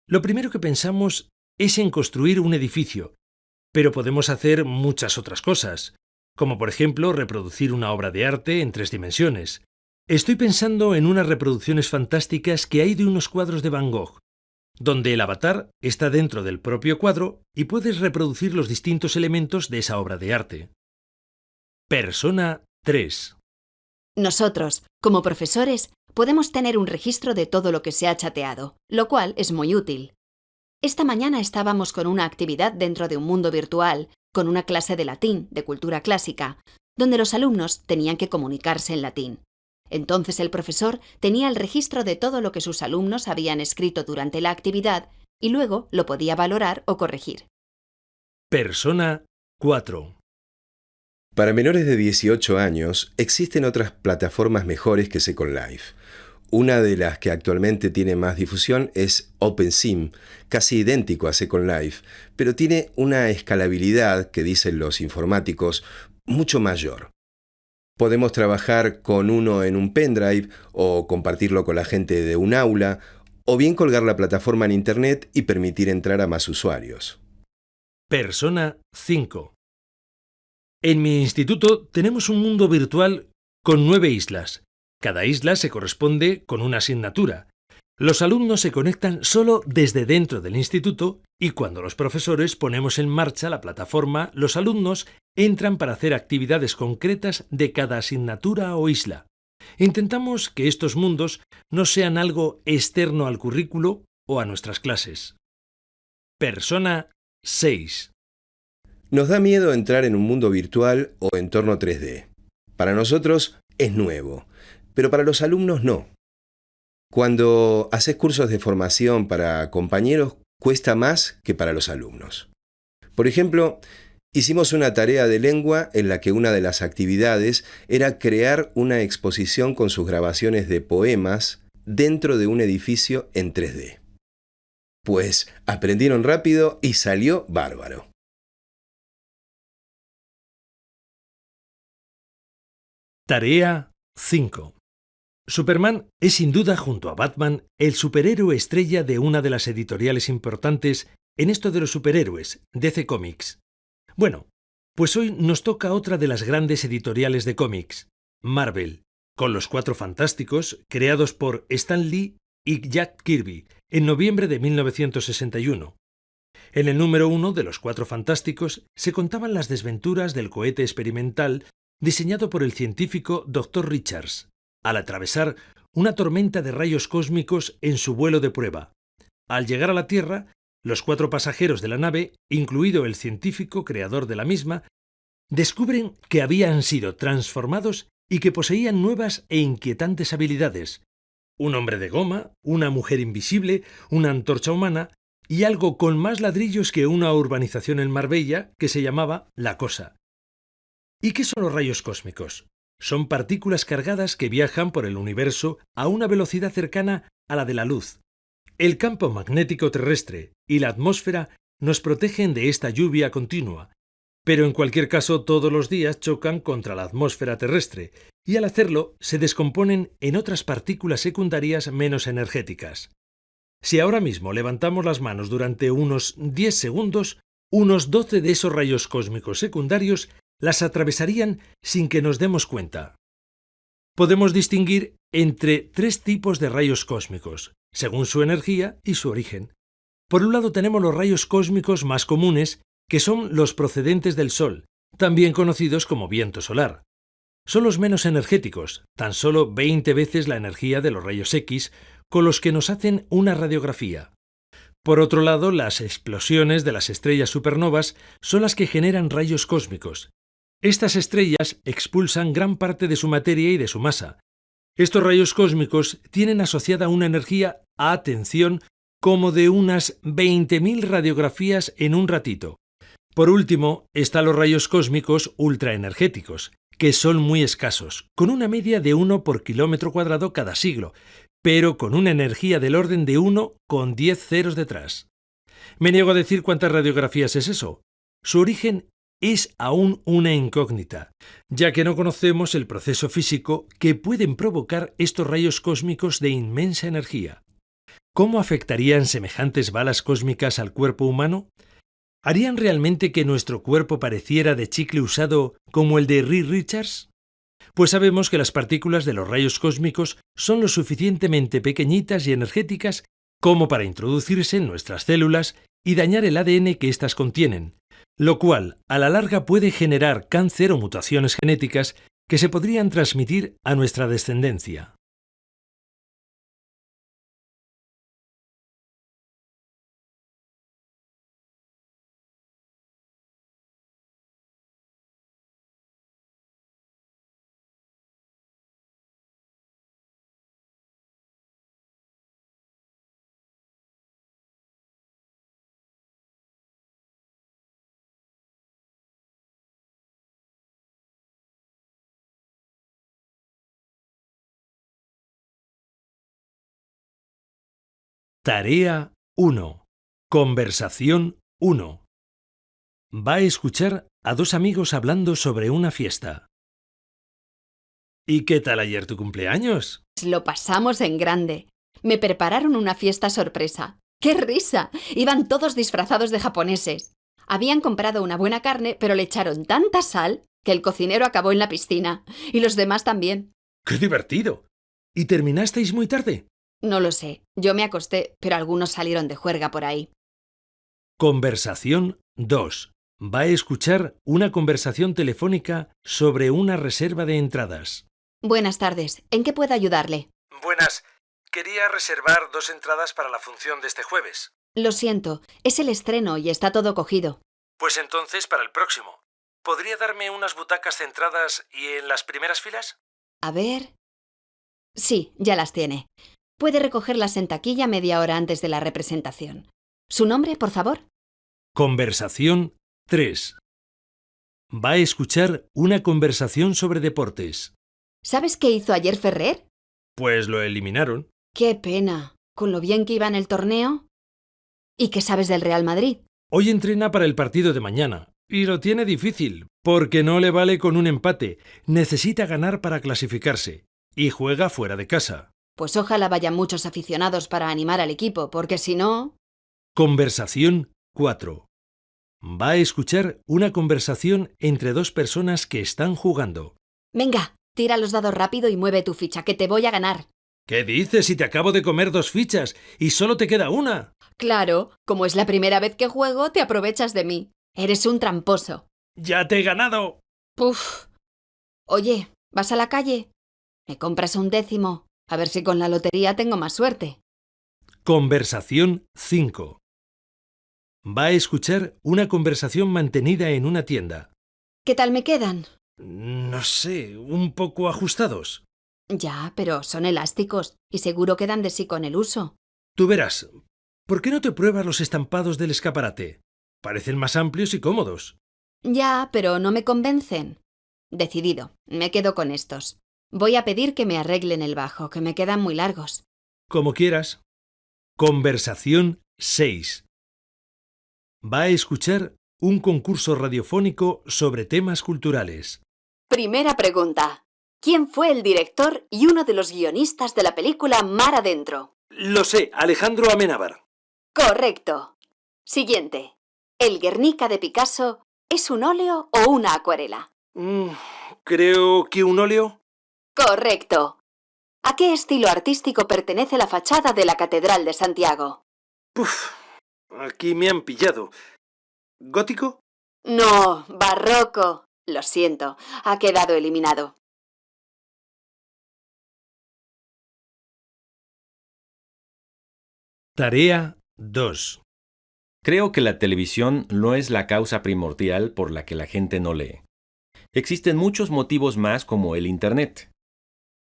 Lo primero que pensamos es en construir un edificio, pero podemos hacer muchas otras cosas, como por ejemplo reproducir una obra de arte en tres dimensiones. Estoy pensando en unas reproducciones fantásticas que hay de unos cuadros de Van Gogh, donde el avatar está dentro del propio cuadro y puedes reproducir los distintos elementos de esa obra de arte. Persona 3 nosotros, como profesores, podemos tener un registro de todo lo que se ha chateado, lo cual es muy útil. Esta mañana estábamos con una actividad dentro de un mundo virtual, con una clase de latín, de cultura clásica, donde los alumnos tenían que comunicarse en latín. Entonces el profesor tenía el registro de todo lo que sus alumnos habían escrito durante la actividad y luego lo podía valorar o corregir. Persona 4. Para menores de 18 años existen otras plataformas mejores que Second Life. Una de las que actualmente tiene más difusión es OpenSIM, casi idéntico a Second Life, pero tiene una escalabilidad, que dicen los informáticos, mucho mayor. Podemos trabajar con uno en un pendrive o compartirlo con la gente de un aula, o bien colgar la plataforma en Internet y permitir entrar a más usuarios. Persona 5. En mi instituto tenemos un mundo virtual con nueve islas. Cada isla se corresponde con una asignatura. Los alumnos se conectan solo desde dentro del instituto y cuando los profesores ponemos en marcha la plataforma, los alumnos entran para hacer actividades concretas de cada asignatura o isla. Intentamos que estos mundos no sean algo externo al currículo o a nuestras clases. Persona 6. Nos da miedo entrar en un mundo virtual o entorno 3D. Para nosotros es nuevo pero para los alumnos no. Cuando haces cursos de formación para compañeros, cuesta más que para los alumnos. Por ejemplo, hicimos una tarea de lengua en la que una de las actividades era crear una exposición con sus grabaciones de poemas dentro de un edificio en 3D. Pues aprendieron rápido y salió bárbaro. Tarea 5. Superman es sin duda junto a Batman el superhéroe estrella de una de las editoriales importantes en esto de los superhéroes, DC Comics. Bueno, pues hoy nos toca otra de las grandes editoriales de cómics, Marvel, con los Cuatro Fantásticos, creados por Stan Lee y Jack Kirby en noviembre de 1961. En el número uno de los Cuatro Fantásticos se contaban las desventuras del cohete experimental diseñado por el científico Dr. Richards, al atravesar una tormenta de rayos cósmicos en su vuelo de prueba. Al llegar a la Tierra, los cuatro pasajeros de la nave, incluido el científico creador de la misma, descubren que habían sido transformados y que poseían nuevas e inquietantes habilidades. Un hombre de goma, una mujer invisible, una antorcha humana y algo con más ladrillos que una urbanización en Marbella que se llamaba La Cosa. ¿Y qué son los rayos cósmicos? son partículas cargadas que viajan por el universo a una velocidad cercana a la de la luz. El campo magnético terrestre y la atmósfera nos protegen de esta lluvia continua, pero en cualquier caso todos los días chocan contra la atmósfera terrestre y al hacerlo se descomponen en otras partículas secundarias menos energéticas. Si ahora mismo levantamos las manos durante unos 10 segundos, unos 12 de esos rayos cósmicos secundarios las atravesarían sin que nos demos cuenta. Podemos distinguir entre tres tipos de rayos cósmicos, según su energía y su origen. Por un lado tenemos los rayos cósmicos más comunes, que son los procedentes del Sol, también conocidos como viento solar. Son los menos energéticos, tan solo 20 veces la energía de los rayos X, con los que nos hacen una radiografía. Por otro lado, las explosiones de las estrellas supernovas son las que generan rayos cósmicos, estas estrellas expulsan gran parte de su materia y de su masa. Estos rayos cósmicos tienen asociada una energía, a atención, como de unas 20.000 radiografías en un ratito. Por último, están los rayos cósmicos ultraenergéticos, que son muy escasos, con una media de 1 por kilómetro cuadrado cada siglo, pero con una energía del orden de 1 con 10 ceros detrás. Me niego a decir cuántas radiografías es eso. Su origen es aún una incógnita, ya que no conocemos el proceso físico que pueden provocar estos rayos cósmicos de inmensa energía. ¿Cómo afectarían semejantes balas cósmicas al cuerpo humano? ¿Harían realmente que nuestro cuerpo pareciera de chicle usado como el de Reed Richards? Pues sabemos que las partículas de los rayos cósmicos son lo suficientemente pequeñitas y energéticas como para introducirse en nuestras células y dañar el ADN que éstas contienen, lo cual a la larga puede generar cáncer o mutaciones genéticas que se podrían transmitir a nuestra descendencia. Tarea 1. Conversación 1. Va a escuchar a dos amigos hablando sobre una fiesta. ¿Y qué tal ayer tu cumpleaños? Lo pasamos en grande. Me prepararon una fiesta sorpresa. ¡Qué risa! Iban todos disfrazados de japoneses. Habían comprado una buena carne, pero le echaron tanta sal que el cocinero acabó en la piscina. Y los demás también. ¡Qué divertido! ¿Y terminasteis muy tarde? No lo sé. Yo me acosté, pero algunos salieron de juerga por ahí. Conversación 2. Va a escuchar una conversación telefónica sobre una reserva de entradas. Buenas tardes. ¿En qué puedo ayudarle? Buenas. Quería reservar dos entradas para la función de este jueves. Lo siento. Es el estreno y está todo cogido. Pues entonces para el próximo. ¿Podría darme unas butacas centradas y en las primeras filas? A ver. Sí, ya las tiene. Puede recogerlas en taquilla media hora antes de la representación. ¿Su nombre, por favor? Conversación 3. Va a escuchar una conversación sobre deportes. ¿Sabes qué hizo ayer Ferrer? Pues lo eliminaron. Qué pena. ¿Con lo bien que iba en el torneo? ¿Y qué sabes del Real Madrid? Hoy entrena para el partido de mañana. Y lo tiene difícil, porque no le vale con un empate. Necesita ganar para clasificarse. Y juega fuera de casa. Pues ojalá vayan muchos aficionados para animar al equipo, porque si no... Conversación 4. Va a escuchar una conversación entre dos personas que están jugando. Venga, tira los dados rápido y mueve tu ficha, que te voy a ganar. ¿Qué dices si te acabo de comer dos fichas y solo te queda una? Claro, como es la primera vez que juego, te aprovechas de mí. Eres un tramposo. ¡Ya te he ganado! Puf. Oye, ¿vas a la calle? ¿Me compras un décimo? A ver si con la lotería tengo más suerte. Conversación 5. Va a escuchar una conversación mantenida en una tienda. ¿Qué tal me quedan? No sé, un poco ajustados. Ya, pero son elásticos y seguro quedan de sí con el uso. Tú verás. ¿Por qué no te pruebas los estampados del escaparate? Parecen más amplios y cómodos. Ya, pero no me convencen. Decidido, me quedo con estos. Voy a pedir que me arreglen el bajo, que me quedan muy largos. Como quieras. Conversación 6. Va a escuchar un concurso radiofónico sobre temas culturales. Primera pregunta. ¿Quién fue el director y uno de los guionistas de la película Mar Adentro? Lo sé, Alejandro Amenábar. Correcto. Siguiente. ¿El Guernica de Picasso es un óleo o una acuarela? Mm, creo que un óleo. Correcto. ¿A qué estilo artístico pertenece la fachada de la Catedral de Santiago? Puf, aquí me han pillado. ¿Gótico? No, barroco. Lo siento, ha quedado eliminado. Tarea 2. Creo que la televisión no es la causa primordial por la que la gente no lee. Existen muchos motivos más como el Internet.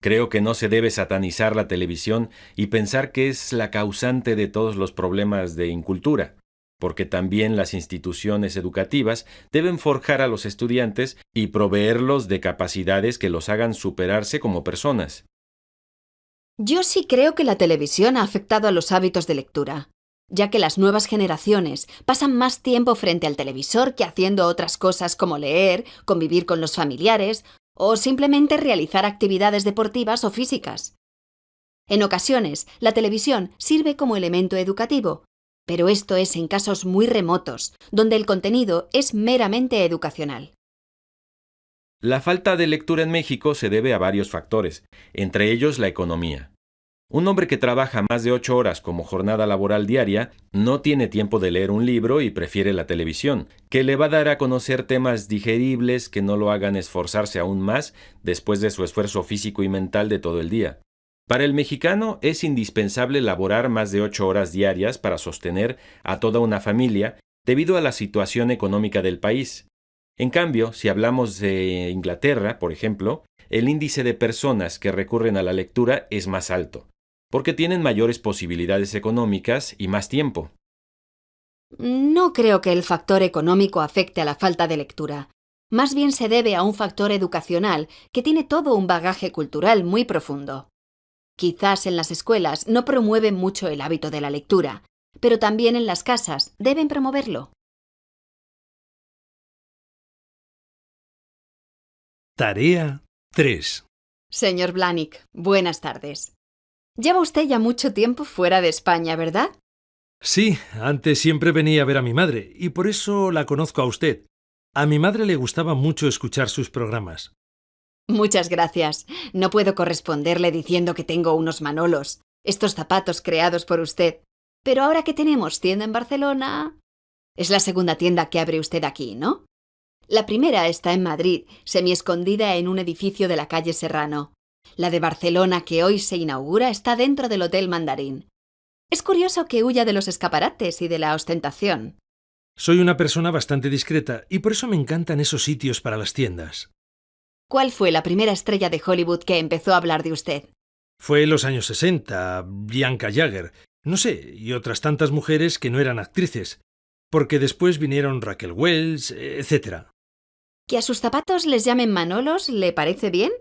Creo que no se debe satanizar la televisión y pensar que es la causante de todos los problemas de incultura, porque también las instituciones educativas deben forjar a los estudiantes y proveerlos de capacidades que los hagan superarse como personas. Yo sí creo que la televisión ha afectado a los hábitos de lectura, ya que las nuevas generaciones pasan más tiempo frente al televisor que haciendo otras cosas como leer, convivir con los familiares o simplemente realizar actividades deportivas o físicas. En ocasiones, la televisión sirve como elemento educativo, pero esto es en casos muy remotos, donde el contenido es meramente educacional. La falta de lectura en México se debe a varios factores, entre ellos la economía. Un hombre que trabaja más de ocho horas como jornada laboral diaria no tiene tiempo de leer un libro y prefiere la televisión, que le va a dar a conocer temas digeribles que no lo hagan esforzarse aún más después de su esfuerzo físico y mental de todo el día. Para el mexicano es indispensable laborar más de ocho horas diarias para sostener a toda una familia debido a la situación económica del país. En cambio, si hablamos de Inglaterra, por ejemplo, el índice de personas que recurren a la lectura es más alto porque tienen mayores posibilidades económicas y más tiempo. No creo que el factor económico afecte a la falta de lectura. Más bien se debe a un factor educacional que tiene todo un bagaje cultural muy profundo. Quizás en las escuelas no promueven mucho el hábito de la lectura, pero también en las casas deben promoverlo. Tarea 3. Señor Blanick, buenas tardes. Lleva usted ya mucho tiempo fuera de España, ¿verdad? Sí, antes siempre venía a ver a mi madre, y por eso la conozco a usted. A mi madre le gustaba mucho escuchar sus programas. Muchas gracias. No puedo corresponderle diciendo que tengo unos manolos, estos zapatos creados por usted. Pero ahora que tenemos tienda en Barcelona... Es la segunda tienda que abre usted aquí, ¿no? La primera está en Madrid, semi-escondida en un edificio de la calle Serrano. La de Barcelona que hoy se inaugura está dentro del Hotel Mandarín. Es curioso que huya de los escaparates y de la ostentación. Soy una persona bastante discreta y por eso me encantan esos sitios para las tiendas. ¿Cuál fue la primera estrella de Hollywood que empezó a hablar de usted? Fue en los años 60, Bianca Jagger, no sé, y otras tantas mujeres que no eran actrices, porque después vinieron Raquel Wells, etc. ¿Que a sus zapatos les llamen Manolos le parece bien?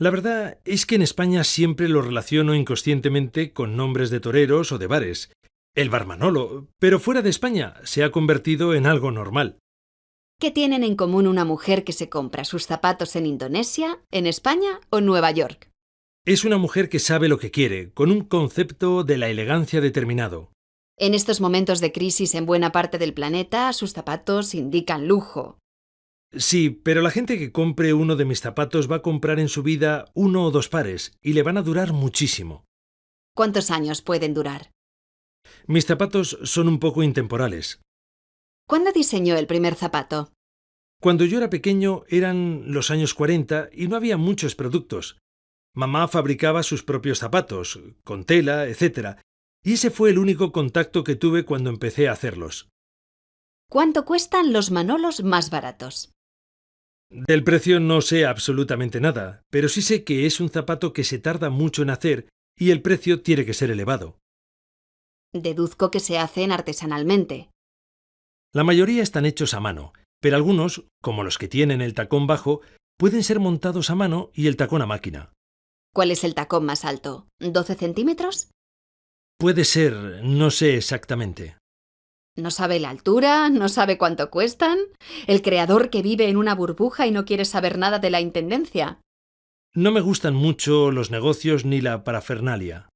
La verdad es que en España siempre lo relaciono inconscientemente con nombres de toreros o de bares. El bar Manolo, pero fuera de España se ha convertido en algo normal. ¿Qué tienen en común una mujer que se compra sus zapatos en Indonesia, en España o Nueva York? Es una mujer que sabe lo que quiere, con un concepto de la elegancia determinado. En estos momentos de crisis en buena parte del planeta, sus zapatos indican lujo. Sí, pero la gente que compre uno de mis zapatos va a comprar en su vida uno o dos pares y le van a durar muchísimo. ¿Cuántos años pueden durar? Mis zapatos son un poco intemporales. ¿Cuándo diseñó el primer zapato? Cuando yo era pequeño eran los años 40 y no había muchos productos. Mamá fabricaba sus propios zapatos, con tela, etc. Y ese fue el único contacto que tuve cuando empecé a hacerlos. ¿Cuánto cuestan los manolos más baratos? Del precio no sé absolutamente nada, pero sí sé que es un zapato que se tarda mucho en hacer y el precio tiene que ser elevado. Deduzco que se hacen artesanalmente. La mayoría están hechos a mano, pero algunos, como los que tienen el tacón bajo, pueden ser montados a mano y el tacón a máquina. ¿Cuál es el tacón más alto? ¿12 centímetros? Puede ser, no sé exactamente. ¿No sabe la altura? ¿No sabe cuánto cuestan? ¿El creador que vive en una burbuja y no quiere saber nada de la Intendencia? No me gustan mucho los negocios ni la parafernalia.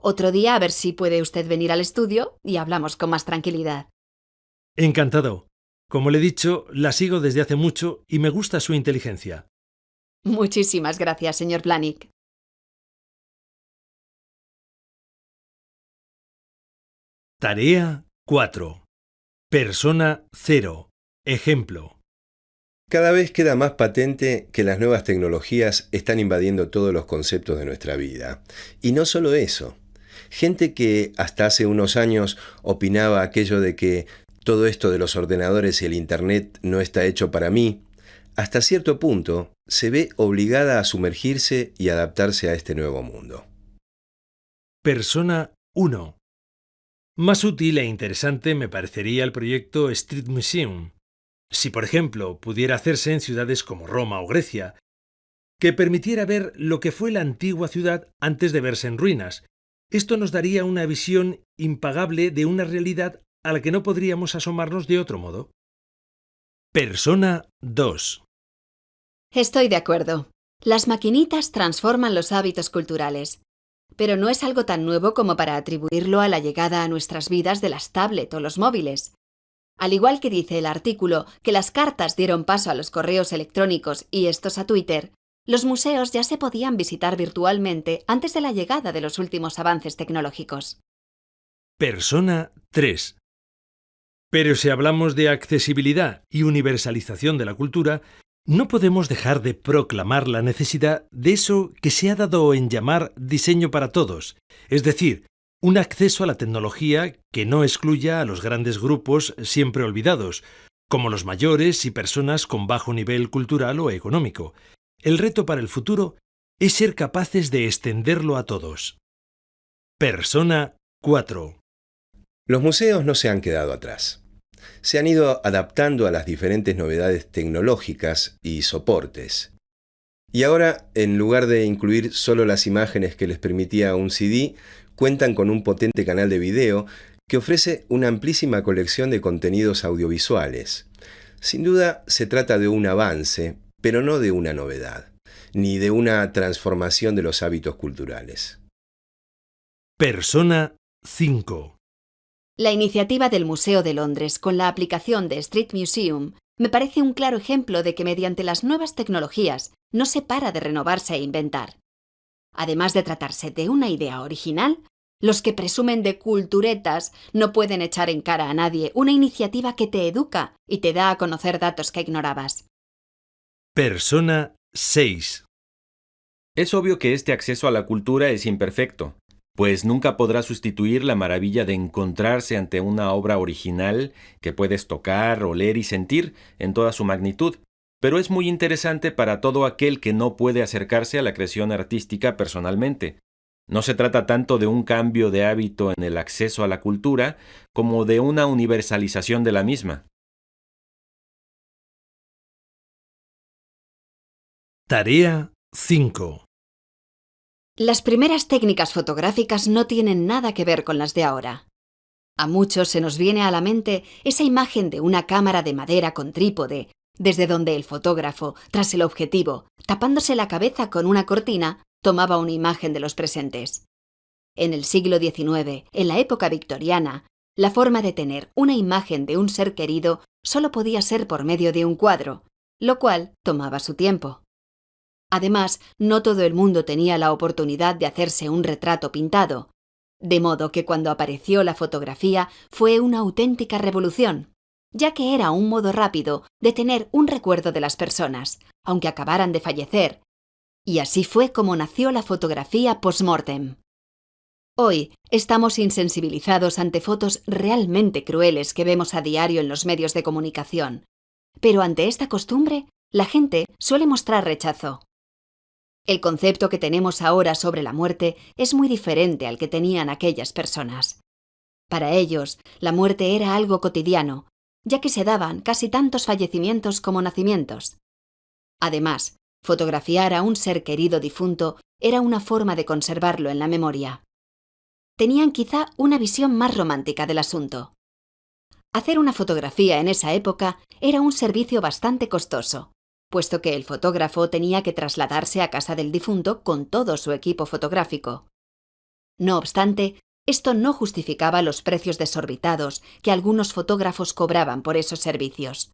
Otro día a ver si puede usted venir al estudio y hablamos con más tranquilidad. Encantado. Como le he dicho, la sigo desde hace mucho y me gusta su inteligencia. Muchísimas gracias, señor Blanick. Tarea 4. Persona 0. Ejemplo. Cada vez queda más patente que las nuevas tecnologías están invadiendo todos los conceptos de nuestra vida. Y no solo eso. Gente que hasta hace unos años opinaba aquello de que todo esto de los ordenadores y el Internet no está hecho para mí, hasta cierto punto se ve obligada a sumergirse y adaptarse a este nuevo mundo. Persona 1. Más útil e interesante me parecería el proyecto Street Museum, si por ejemplo pudiera hacerse en ciudades como Roma o Grecia, que permitiera ver lo que fue la antigua ciudad antes de verse en ruinas. Esto nos daría una visión impagable de una realidad a la que no podríamos asomarnos de otro modo. Persona 2. Estoy de acuerdo. Las maquinitas transforman los hábitos culturales. Pero no es algo tan nuevo como para atribuirlo a la llegada a nuestras vidas de las tablet o los móviles. Al igual que dice el artículo que las cartas dieron paso a los correos electrónicos y estos a Twitter, los museos ya se podían visitar virtualmente antes de la llegada de los últimos avances tecnológicos. Persona 3. Pero si hablamos de accesibilidad y universalización de la cultura, no podemos dejar de proclamar la necesidad de eso que se ha dado en llamar diseño para todos, es decir, un acceso a la tecnología que no excluya a los grandes grupos siempre olvidados, como los mayores y personas con bajo nivel cultural o económico. El reto para el futuro es ser capaces de extenderlo a todos. Persona 4. Los museos no se han quedado atrás. Se han ido adaptando a las diferentes novedades tecnológicas y soportes. Y ahora, en lugar de incluir solo las imágenes que les permitía un CD, cuentan con un potente canal de video que ofrece una amplísima colección de contenidos audiovisuales. Sin duda se trata de un avance, pero no de una novedad, ni de una transformación de los hábitos culturales. Persona 5. La iniciativa del Museo de Londres con la aplicación de Street Museum me parece un claro ejemplo de que mediante las nuevas tecnologías no se para de renovarse e inventar. Además de tratarse de una idea original, los que presumen de culturetas no pueden echar en cara a nadie una iniciativa que te educa y te da a conocer datos que ignorabas. Persona 6. Es obvio que este acceso a la cultura es imperfecto, pues nunca podrá sustituir la maravilla de encontrarse ante una obra original que puedes tocar, oler y sentir en toda su magnitud, pero es muy interesante para todo aquel que no puede acercarse a la creación artística personalmente. No se trata tanto de un cambio de hábito en el acceso a la cultura como de una universalización de la misma. Tarea 5. Las primeras técnicas fotográficas no tienen nada que ver con las de ahora. A muchos se nos viene a la mente esa imagen de una cámara de madera con trípode, desde donde el fotógrafo, tras el objetivo, tapándose la cabeza con una cortina, tomaba una imagen de los presentes. En el siglo XIX, en la época victoriana, la forma de tener una imagen de un ser querido solo podía ser por medio de un cuadro, lo cual tomaba su tiempo. Además, no todo el mundo tenía la oportunidad de hacerse un retrato pintado, de modo que cuando apareció la fotografía fue una auténtica revolución, ya que era un modo rápido de tener un recuerdo de las personas, aunque acabaran de fallecer, y así fue como nació la fotografía post-mortem. Hoy estamos insensibilizados ante fotos realmente crueles que vemos a diario en los medios de comunicación, pero ante esta costumbre la gente suele mostrar rechazo. El concepto que tenemos ahora sobre la muerte es muy diferente al que tenían aquellas personas. Para ellos, la muerte era algo cotidiano, ya que se daban casi tantos fallecimientos como nacimientos. Además, fotografiar a un ser querido difunto era una forma de conservarlo en la memoria. Tenían quizá una visión más romántica del asunto. Hacer una fotografía en esa época era un servicio bastante costoso, puesto que el fotógrafo tenía que trasladarse a casa del difunto con todo su equipo fotográfico. No obstante, esto no justificaba los precios desorbitados que algunos fotógrafos cobraban por esos servicios.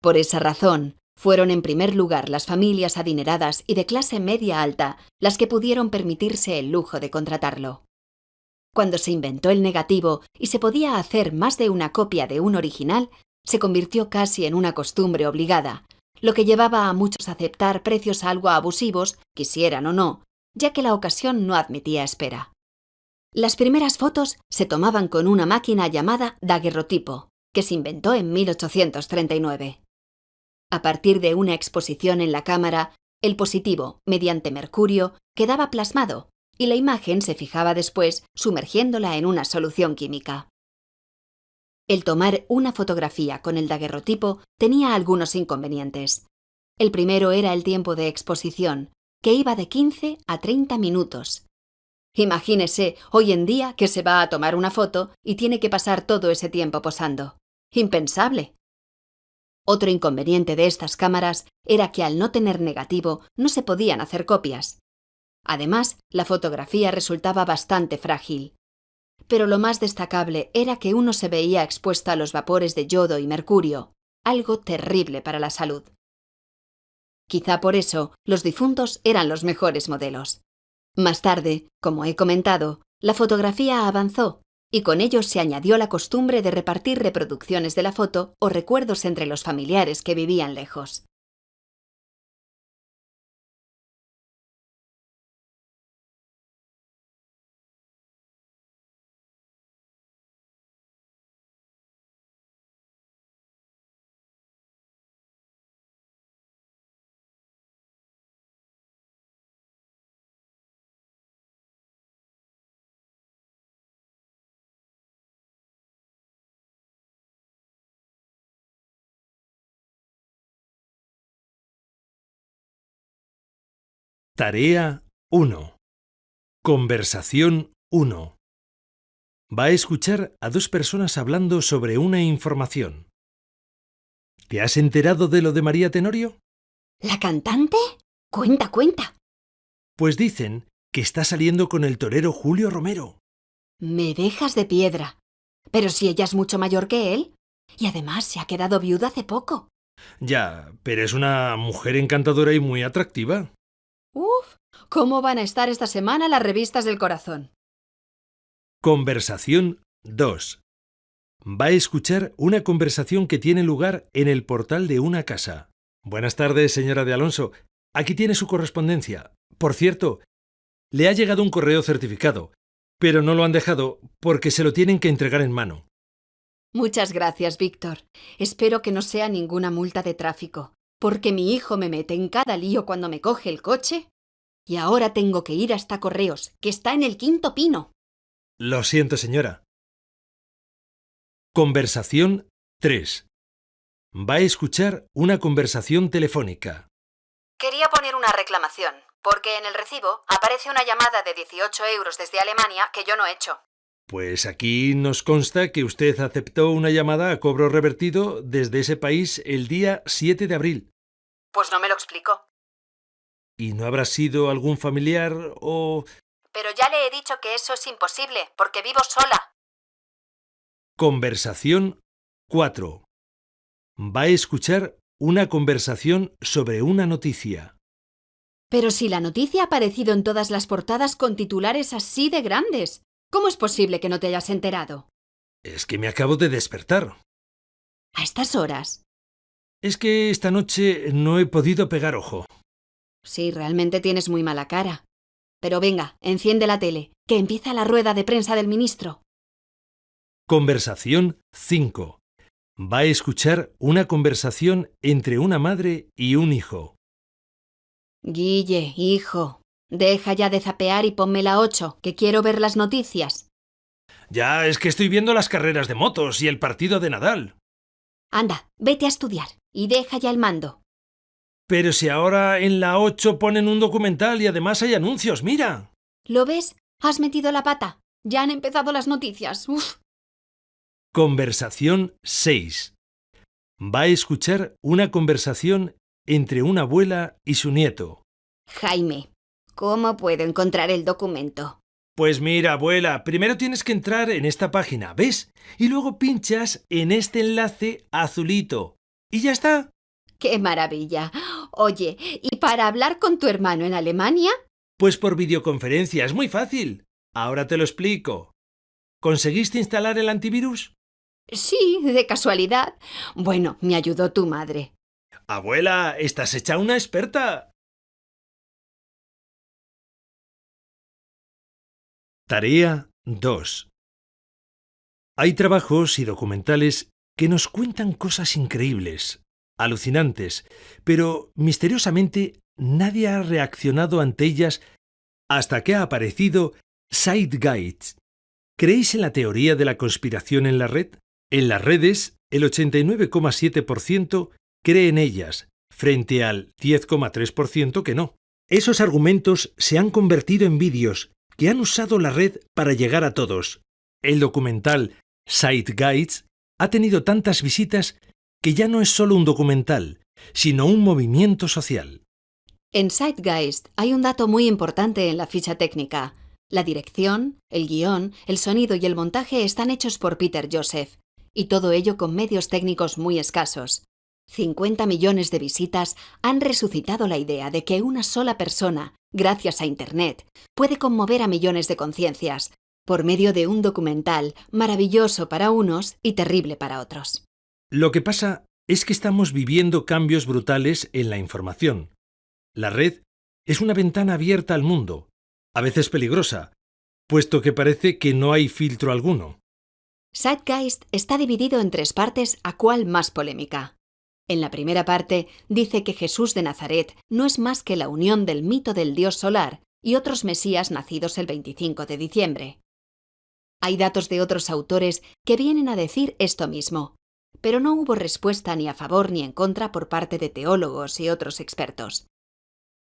Por esa razón, fueron en primer lugar las familias adineradas y de clase media alta las que pudieron permitirse el lujo de contratarlo. Cuando se inventó el negativo y se podía hacer más de una copia de un original, se convirtió casi en una costumbre obligada, lo que llevaba a muchos a aceptar precios algo abusivos, quisieran o no, ya que la ocasión no admitía espera. Las primeras fotos se tomaban con una máquina llamada daguerrotipo, que se inventó en 1839. A partir de una exposición en la cámara, el positivo, mediante mercurio, quedaba plasmado y la imagen se fijaba después sumergiéndola en una solución química. El tomar una fotografía con el daguerrotipo tenía algunos inconvenientes. El primero era el tiempo de exposición, que iba de 15 a 30 minutos. Imagínese hoy en día que se va a tomar una foto y tiene que pasar todo ese tiempo posando. Impensable. Otro inconveniente de estas cámaras era que al no tener negativo no se podían hacer copias. Además, la fotografía resultaba bastante frágil pero lo más destacable era que uno se veía expuesto a los vapores de yodo y mercurio, algo terrible para la salud. Quizá por eso los difuntos eran los mejores modelos. Más tarde, como he comentado, la fotografía avanzó y con ello se añadió la costumbre de repartir reproducciones de la foto o recuerdos entre los familiares que vivían lejos. Tarea 1. Conversación 1. Va a escuchar a dos personas hablando sobre una información. ¿Te has enterado de lo de María Tenorio? ¿La cantante? Cuenta, cuenta. Pues dicen que está saliendo con el torero Julio Romero. Me dejas de piedra. Pero si ella es mucho mayor que él. Y además se ha quedado viuda hace poco. Ya, pero es una mujer encantadora y muy atractiva. Uf, ¿cómo van a estar esta semana las revistas del corazón? Conversación 2. Va a escuchar una conversación que tiene lugar en el portal de una casa. Buenas tardes, señora de Alonso. Aquí tiene su correspondencia. Por cierto, le ha llegado un correo certificado, pero no lo han dejado porque se lo tienen que entregar en mano. Muchas gracias, Víctor. Espero que no sea ninguna multa de tráfico, porque mi hijo me mete en cada lío cuando me coge el coche. Y ahora tengo que ir hasta Correos, que está en el quinto pino. Lo siento, señora. Conversación 3. Va a escuchar una conversación telefónica. Quería poner una reclamación, porque en el recibo aparece una llamada de 18 euros desde Alemania que yo no he hecho. Pues aquí nos consta que usted aceptó una llamada a cobro revertido desde ese país el día 7 de abril. Pues no me lo explico. ¿Y no habrá sido algún familiar o... Pero ya le he dicho que eso es imposible, porque vivo sola. Conversación 4. Va a escuchar una conversación sobre una noticia. Pero si la noticia ha aparecido en todas las portadas con titulares así de grandes, ¿cómo es posible que no te hayas enterado? Es que me acabo de despertar. ¿A estas horas? Es que esta noche no he podido pegar ojo. Sí, realmente tienes muy mala cara. Pero venga, enciende la tele, que empieza la rueda de prensa del ministro. Conversación 5. Va a escuchar una conversación entre una madre y un hijo. Guille, hijo, deja ya de zapear y ponme la 8, que quiero ver las noticias. Ya, es que estoy viendo las carreras de motos y el partido de Nadal. Anda, vete a estudiar y deja ya el mando. Pero si ahora en la 8 ponen un documental y además hay anuncios, mira. ¿Lo ves? Has metido la pata. Ya han empezado las noticias. Uf. Conversación 6. Va a escuchar una conversación entre una abuela y su nieto. Jaime, ¿cómo puedo encontrar el documento? Pues mira, abuela, primero tienes que entrar en esta página, ¿ves? Y luego pinchas en este enlace azulito. Y ya está. ¡Qué maravilla! Oye, ¿y para hablar con tu hermano en Alemania? Pues por videoconferencia, es muy fácil. Ahora te lo explico. ¿Conseguiste instalar el antivirus? Sí, de casualidad. Bueno, me ayudó tu madre. Abuela, estás hecha una experta. Tarea 2. Hay trabajos y documentales que nos cuentan cosas increíbles, alucinantes, pero misteriosamente nadie ha reaccionado ante ellas hasta que ha aparecido SiteGuides. ¿Creéis en la teoría de la conspiración en la red? En las redes, el 89,7% cree en ellas, frente al 10,3% que no. Esos argumentos se han convertido en vídeos que han usado la red para llegar a todos. El documental Site Guides ha tenido tantas visitas que ya no es solo un documental, sino un movimiento social. En Zeitgeist hay un dato muy importante en la ficha técnica. La dirección, el guion, el sonido y el montaje están hechos por Peter Joseph, y todo ello con medios técnicos muy escasos. 50 millones de visitas han resucitado la idea de que una sola persona, gracias a Internet, puede conmover a millones de conciencias, por medio de un documental maravilloso para unos y terrible para otros. Lo que pasa es que estamos viviendo cambios brutales en la información. La red es una ventana abierta al mundo, a veces peligrosa, puesto que parece que no hay filtro alguno. Zeitgeist está dividido en tres partes, a cual más polémica. En la primera parte dice que Jesús de Nazaret no es más que la unión del mito del dios solar y otros mesías nacidos el 25 de diciembre. Hay datos de otros autores que vienen a decir esto mismo, pero no hubo respuesta ni a favor ni en contra por parte de teólogos y otros expertos.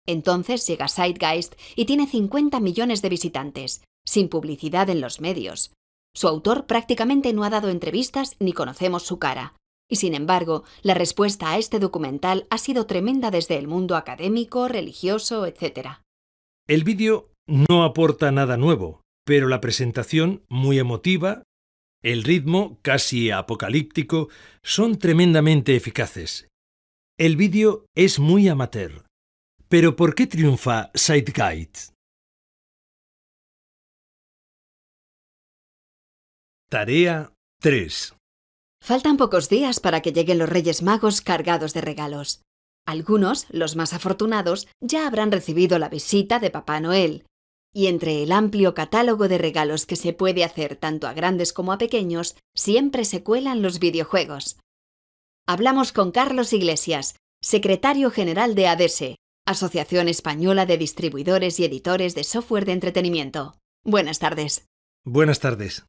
Entonces llega Zeitgeist y tiene 50 millones de visitantes, sin publicidad en los medios. Su autor prácticamente no ha dado entrevistas ni conocemos su cara. Y sin embargo, la respuesta a este documental ha sido tremenda desde el mundo académico, religioso, etc. El vídeo no aporta nada nuevo, pero la presentación, muy emotiva, el ritmo, casi apocalíptico, son tremendamente eficaces. El vídeo es muy amateur. Pero ¿por qué triunfa Sideguide? Tarea 3. Faltan pocos días para que lleguen los Reyes Magos cargados de regalos. Algunos, los más afortunados, ya habrán recibido la visita de Papá Noel. Y entre el amplio catálogo de regalos que se puede hacer tanto a grandes como a pequeños, siempre se cuelan los videojuegos. Hablamos con Carlos Iglesias, secretario general de ADESE, Asociación Española de Distribuidores y Editores de Software de Entretenimiento. Buenas tardes. Buenas tardes.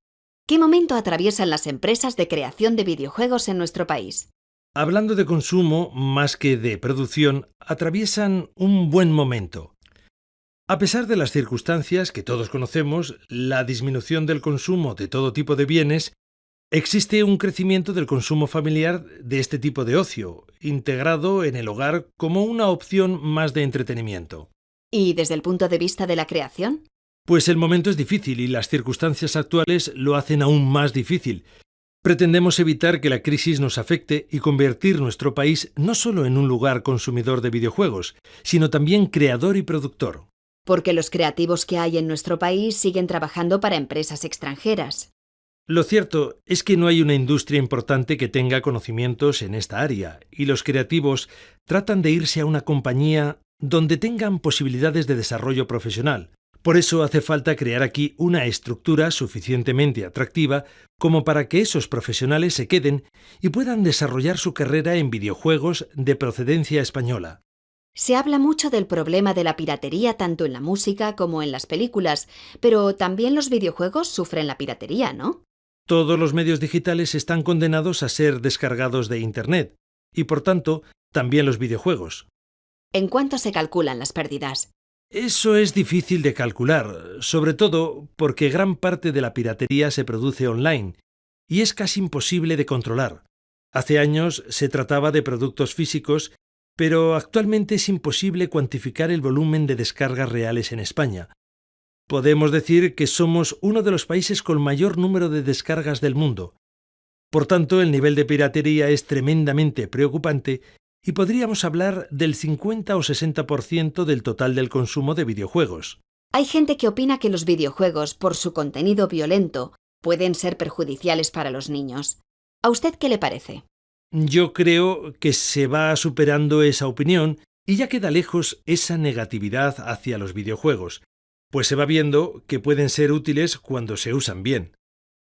¿Qué momento atraviesan las empresas de creación de videojuegos en nuestro país? Hablando de consumo más que de producción, atraviesan un buen momento. A pesar de las circunstancias que todos conocemos, la disminución del consumo de todo tipo de bienes, existe un crecimiento del consumo familiar de este tipo de ocio, integrado en el hogar como una opción más de entretenimiento. ¿Y desde el punto de vista de la creación? Pues el momento es difícil y las circunstancias actuales lo hacen aún más difícil. Pretendemos evitar que la crisis nos afecte y convertir nuestro país no solo en un lugar consumidor de videojuegos, sino también creador y productor. Porque los creativos que hay en nuestro país siguen trabajando para empresas extranjeras. Lo cierto es que no hay una industria importante que tenga conocimientos en esta área, y los creativos tratan de irse a una compañía donde tengan posibilidades de desarrollo profesional, por eso hace falta crear aquí una estructura suficientemente atractiva como para que esos profesionales se queden y puedan desarrollar su carrera en videojuegos de procedencia española. Se habla mucho del problema de la piratería tanto en la música como en las películas, pero también los videojuegos sufren la piratería, ¿no? Todos los medios digitales están condenados a ser descargados de Internet, y por tanto, también los videojuegos. ¿En cuánto se calculan las pérdidas? Eso es difícil de calcular, sobre todo porque gran parte de la piratería se produce online y es casi imposible de controlar. Hace años se trataba de productos físicos, pero actualmente es imposible cuantificar el volumen de descargas reales en España. Podemos decir que somos uno de los países con mayor número de descargas del mundo. Por tanto, el nivel de piratería es tremendamente preocupante y podríamos hablar del 50 o 60% del total del consumo de videojuegos. Hay gente que opina que los videojuegos, por su contenido violento, pueden ser perjudiciales para los niños. ¿A usted qué le parece? Yo creo que se va superando esa opinión y ya queda lejos esa negatividad hacia los videojuegos, pues se va viendo que pueden ser útiles cuando se usan bien.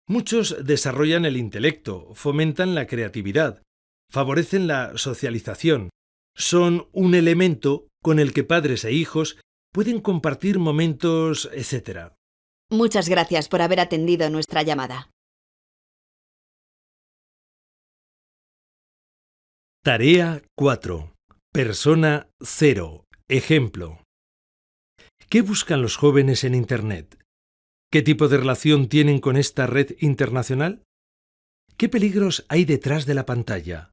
Muchos desarrollan el intelecto, fomentan la creatividad, favorecen la socialización, son un elemento con el que padres e hijos pueden compartir momentos, etc. Muchas gracias por haber atendido nuestra llamada. Tarea 4. Persona 0. Ejemplo. ¿Qué buscan los jóvenes en Internet? ¿Qué tipo de relación tienen con esta red internacional? ¿Qué peligros hay detrás de la pantalla?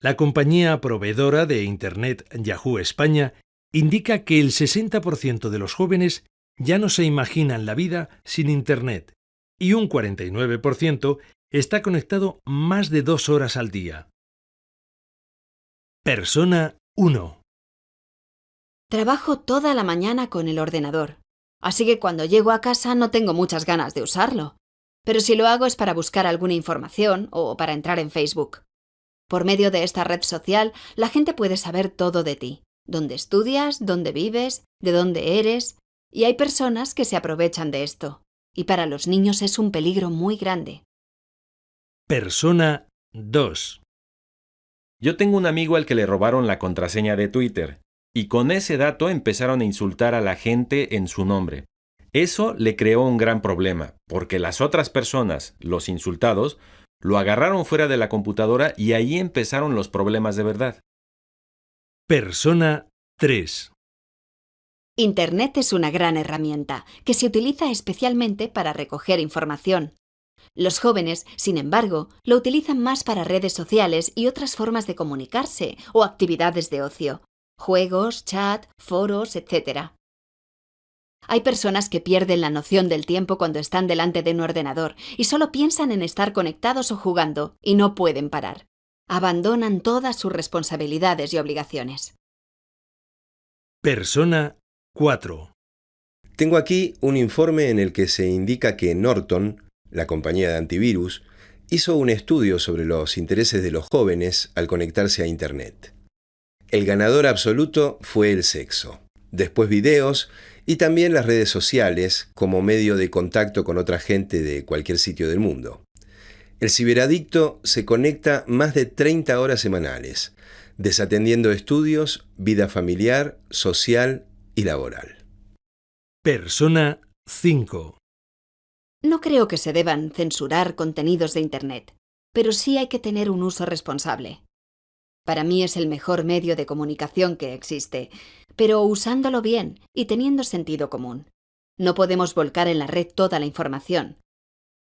La compañía proveedora de Internet Yahoo España indica que el 60% de los jóvenes ya no se imaginan la vida sin Internet y un 49% está conectado más de dos horas al día. Persona 1. Trabajo toda la mañana con el ordenador, así que cuando llego a casa no tengo muchas ganas de usarlo. Pero si lo hago es para buscar alguna información o para entrar en Facebook. Por medio de esta red social, la gente puede saber todo de ti, dónde estudias, dónde vives, de dónde eres, y hay personas que se aprovechan de esto, y para los niños es un peligro muy grande. Persona 2. Yo tengo un amigo al que le robaron la contraseña de Twitter, y con ese dato empezaron a insultar a la gente en su nombre. Eso le creó un gran problema, porque las otras personas, los insultados, lo agarraron fuera de la computadora y ahí empezaron los problemas de verdad. Persona 3. Internet es una gran herramienta que se utiliza especialmente para recoger información. Los jóvenes, sin embargo, lo utilizan más para redes sociales y otras formas de comunicarse o actividades de ocio, juegos, chat, foros, etc. Hay personas que pierden la noción del tiempo cuando están delante de un ordenador y solo piensan en estar conectados o jugando y no pueden parar. Abandonan todas sus responsabilidades y obligaciones. Persona 4. Tengo aquí un informe en el que se indica que Norton, la compañía de antivirus, hizo un estudio sobre los intereses de los jóvenes al conectarse a Internet. El ganador absoluto fue el sexo, después videos y también las redes sociales como medio de contacto con otra gente de cualquier sitio del mundo. El ciberadicto se conecta más de 30 horas semanales, desatendiendo estudios, vida familiar, social y laboral. Persona 5. No creo que se deban censurar contenidos de Internet, pero sí hay que tener un uso responsable. Para mí es el mejor medio de comunicación que existe, pero usándolo bien y teniendo sentido común. No podemos volcar en la red toda la información.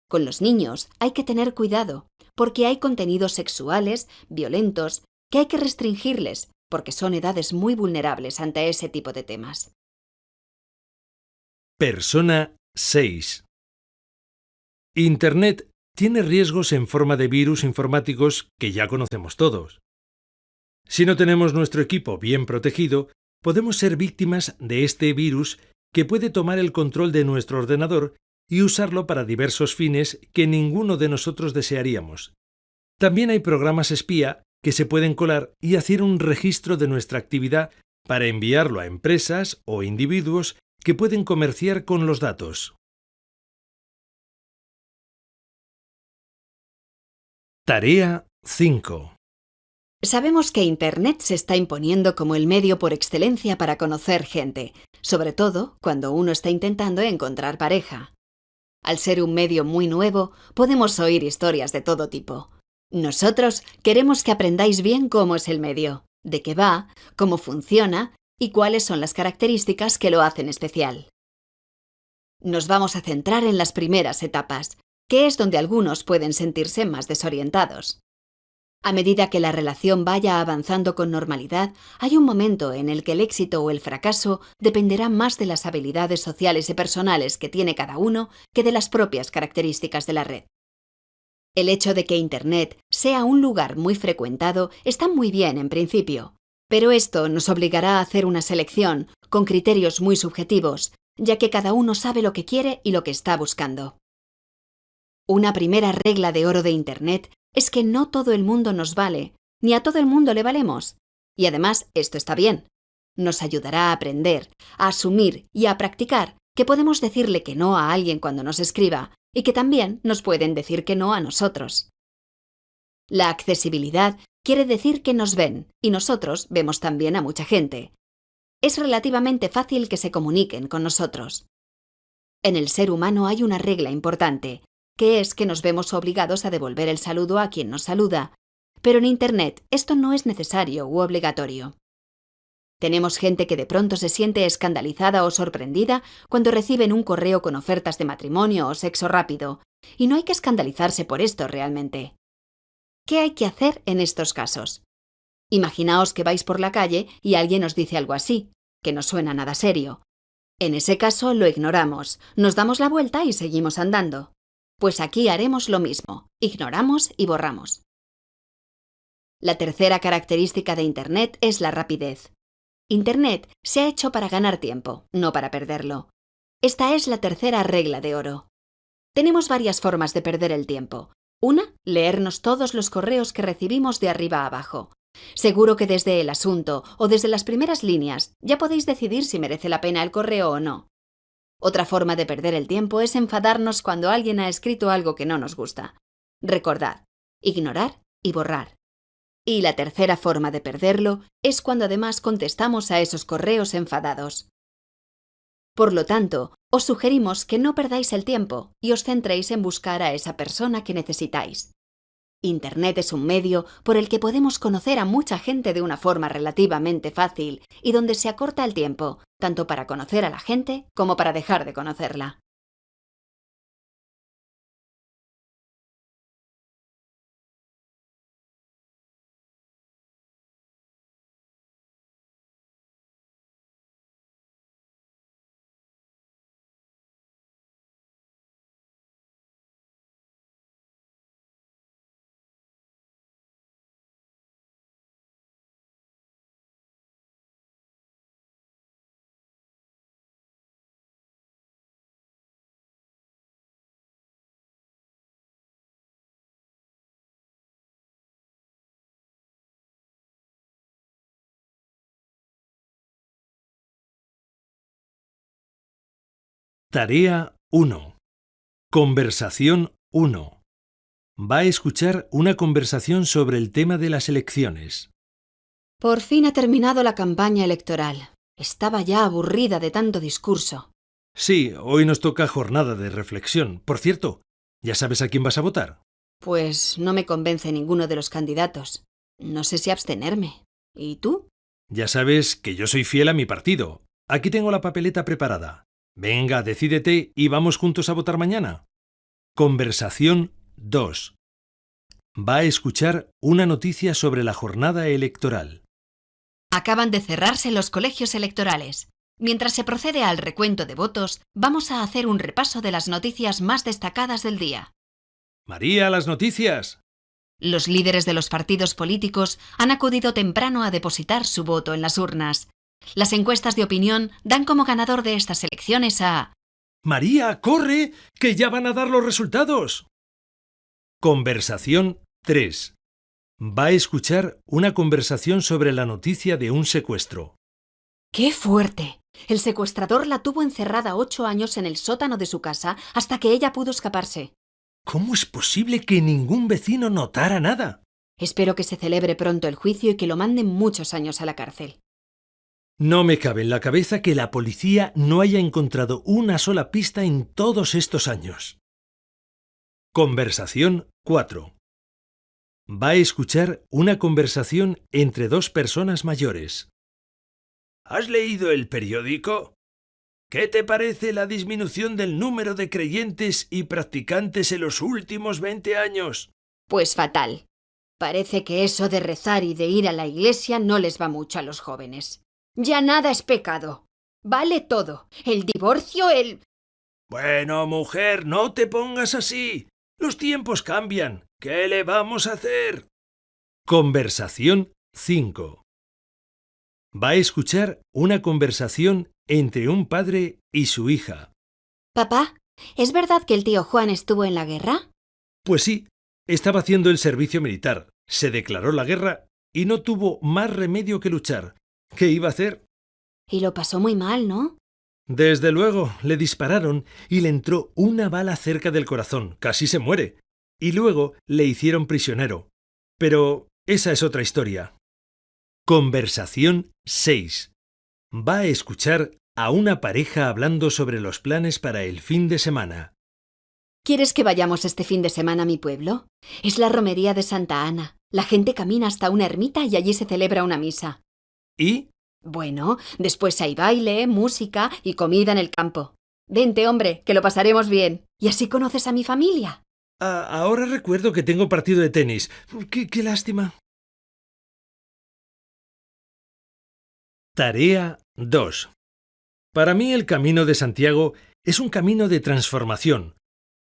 Con los niños hay que tener cuidado, porque hay contenidos sexuales, violentos, que hay que restringirles, porque son edades muy vulnerables ante ese tipo de temas. Persona 6. Internet tiene riesgos en forma de virus informáticos que ya conocemos todos. Si no tenemos nuestro equipo bien protegido, podemos ser víctimas de este virus que puede tomar el control de nuestro ordenador y usarlo para diversos fines que ninguno de nosotros desearíamos. También hay programas espía que se pueden colar y hacer un registro de nuestra actividad para enviarlo a empresas o individuos que pueden comerciar con los datos. Tarea 5. Sabemos que Internet se está imponiendo como el medio por excelencia para conocer gente, sobre todo cuando uno está intentando encontrar pareja. Al ser un medio muy nuevo, podemos oír historias de todo tipo. Nosotros queremos que aprendáis bien cómo es el medio, de qué va, cómo funciona y cuáles son las características que lo hacen especial. Nos vamos a centrar en las primeras etapas, que es donde algunos pueden sentirse más desorientados. A medida que la relación vaya avanzando con normalidad, hay un momento en el que el éxito o el fracaso dependerá más de las habilidades sociales y personales que tiene cada uno que de las propias características de la red. El hecho de que Internet sea un lugar muy frecuentado está muy bien en principio, pero esto nos obligará a hacer una selección con criterios muy subjetivos, ya que cada uno sabe lo que quiere y lo que está buscando. Una primera regla de oro de Internet es que no todo el mundo nos vale, ni a todo el mundo le valemos. Y además, esto está bien. Nos ayudará a aprender, a asumir y a practicar que podemos decirle que no a alguien cuando nos escriba y que también nos pueden decir que no a nosotros. La accesibilidad quiere decir que nos ven y nosotros vemos también a mucha gente. Es relativamente fácil que se comuniquen con nosotros. En el ser humano hay una regla importante, que es que nos vemos obligados a devolver el saludo a quien nos saluda, pero en Internet esto no es necesario u obligatorio. Tenemos gente que de pronto se siente escandalizada o sorprendida cuando reciben un correo con ofertas de matrimonio o sexo rápido, y no hay que escandalizarse por esto realmente. ¿Qué hay que hacer en estos casos? Imaginaos que vais por la calle y alguien os dice algo así, que no suena nada serio. En ese caso lo ignoramos, nos damos la vuelta y seguimos andando. Pues aquí haremos lo mismo, ignoramos y borramos. La tercera característica de Internet es la rapidez. Internet se ha hecho para ganar tiempo, no para perderlo. Esta es la tercera regla de oro. Tenemos varias formas de perder el tiempo. Una, leernos todos los correos que recibimos de arriba a abajo. Seguro que desde el asunto o desde las primeras líneas ya podéis decidir si merece la pena el correo o no. Otra forma de perder el tiempo es enfadarnos cuando alguien ha escrito algo que no nos gusta. Recordad, ignorar y borrar. Y la tercera forma de perderlo es cuando además contestamos a esos correos enfadados. Por lo tanto, os sugerimos que no perdáis el tiempo y os centréis en buscar a esa persona que necesitáis. Internet es un medio por el que podemos conocer a mucha gente de una forma relativamente fácil y donde se acorta el tiempo, tanto para conocer a la gente como para dejar de conocerla. Tarea 1. Conversación 1. Va a escuchar una conversación sobre el tema de las elecciones. Por fin ha terminado la campaña electoral. Estaba ya aburrida de tanto discurso. Sí, hoy nos toca jornada de reflexión. Por cierto, ¿ya sabes a quién vas a votar? Pues no me convence ninguno de los candidatos. No sé si abstenerme. ¿Y tú? Ya sabes que yo soy fiel a mi partido. Aquí tengo la papeleta preparada. Venga, decídete y vamos juntos a votar mañana. Conversación 2. Va a escuchar una noticia sobre la jornada electoral. Acaban de cerrarse los colegios electorales. Mientras se procede al recuento de votos, vamos a hacer un repaso de las noticias más destacadas del día. María, las noticias. Los líderes de los partidos políticos han acudido temprano a depositar su voto en las urnas. Las encuestas de opinión dan como ganador de estas elecciones a... María, corre, que ya van a dar los resultados. Conversación 3. Va a escuchar una conversación sobre la noticia de un secuestro. ¡Qué fuerte! El secuestrador la tuvo encerrada ocho años en el sótano de su casa hasta que ella pudo escaparse. ¿Cómo es posible que ningún vecino notara nada? Espero que se celebre pronto el juicio y que lo manden muchos años a la cárcel. No me cabe en la cabeza que la policía no haya encontrado una sola pista en todos estos años. Conversación 4. Va a escuchar una conversación entre dos personas mayores. ¿Has leído el periódico? ¿Qué te parece la disminución del número de creyentes y practicantes en los últimos 20 años? Pues fatal. Parece que eso de rezar y de ir a la iglesia no les va mucho a los jóvenes. Ya nada es pecado. Vale todo. El divorcio, el... Bueno, mujer, no te pongas así. Los tiempos cambian. ¿Qué le vamos a hacer? Conversación 5. Va a escuchar una conversación entre un padre y su hija. Papá, ¿es verdad que el tío Juan estuvo en la guerra? Pues sí, estaba haciendo el servicio militar, se declaró la guerra y no tuvo más remedio que luchar. ¿Qué iba a hacer? Y lo pasó muy mal, ¿no? Desde luego, le dispararon y le entró una bala cerca del corazón, casi se muere. Y luego le hicieron prisionero. Pero esa es otra historia. Conversación 6. Va a escuchar a una pareja hablando sobre los planes para el fin de semana. ¿Quieres que vayamos este fin de semana a mi pueblo? Es la romería de Santa Ana. La gente camina hasta una ermita y allí se celebra una misa. ¿Y? Bueno, después hay baile, música y comida en el campo. Vente, hombre, que lo pasaremos bien. Y así conoces a mi familia. Ah, ahora recuerdo que tengo partido de tenis. Qué, qué lástima. Tarea 2. Para mí el camino de Santiago es un camino de transformación,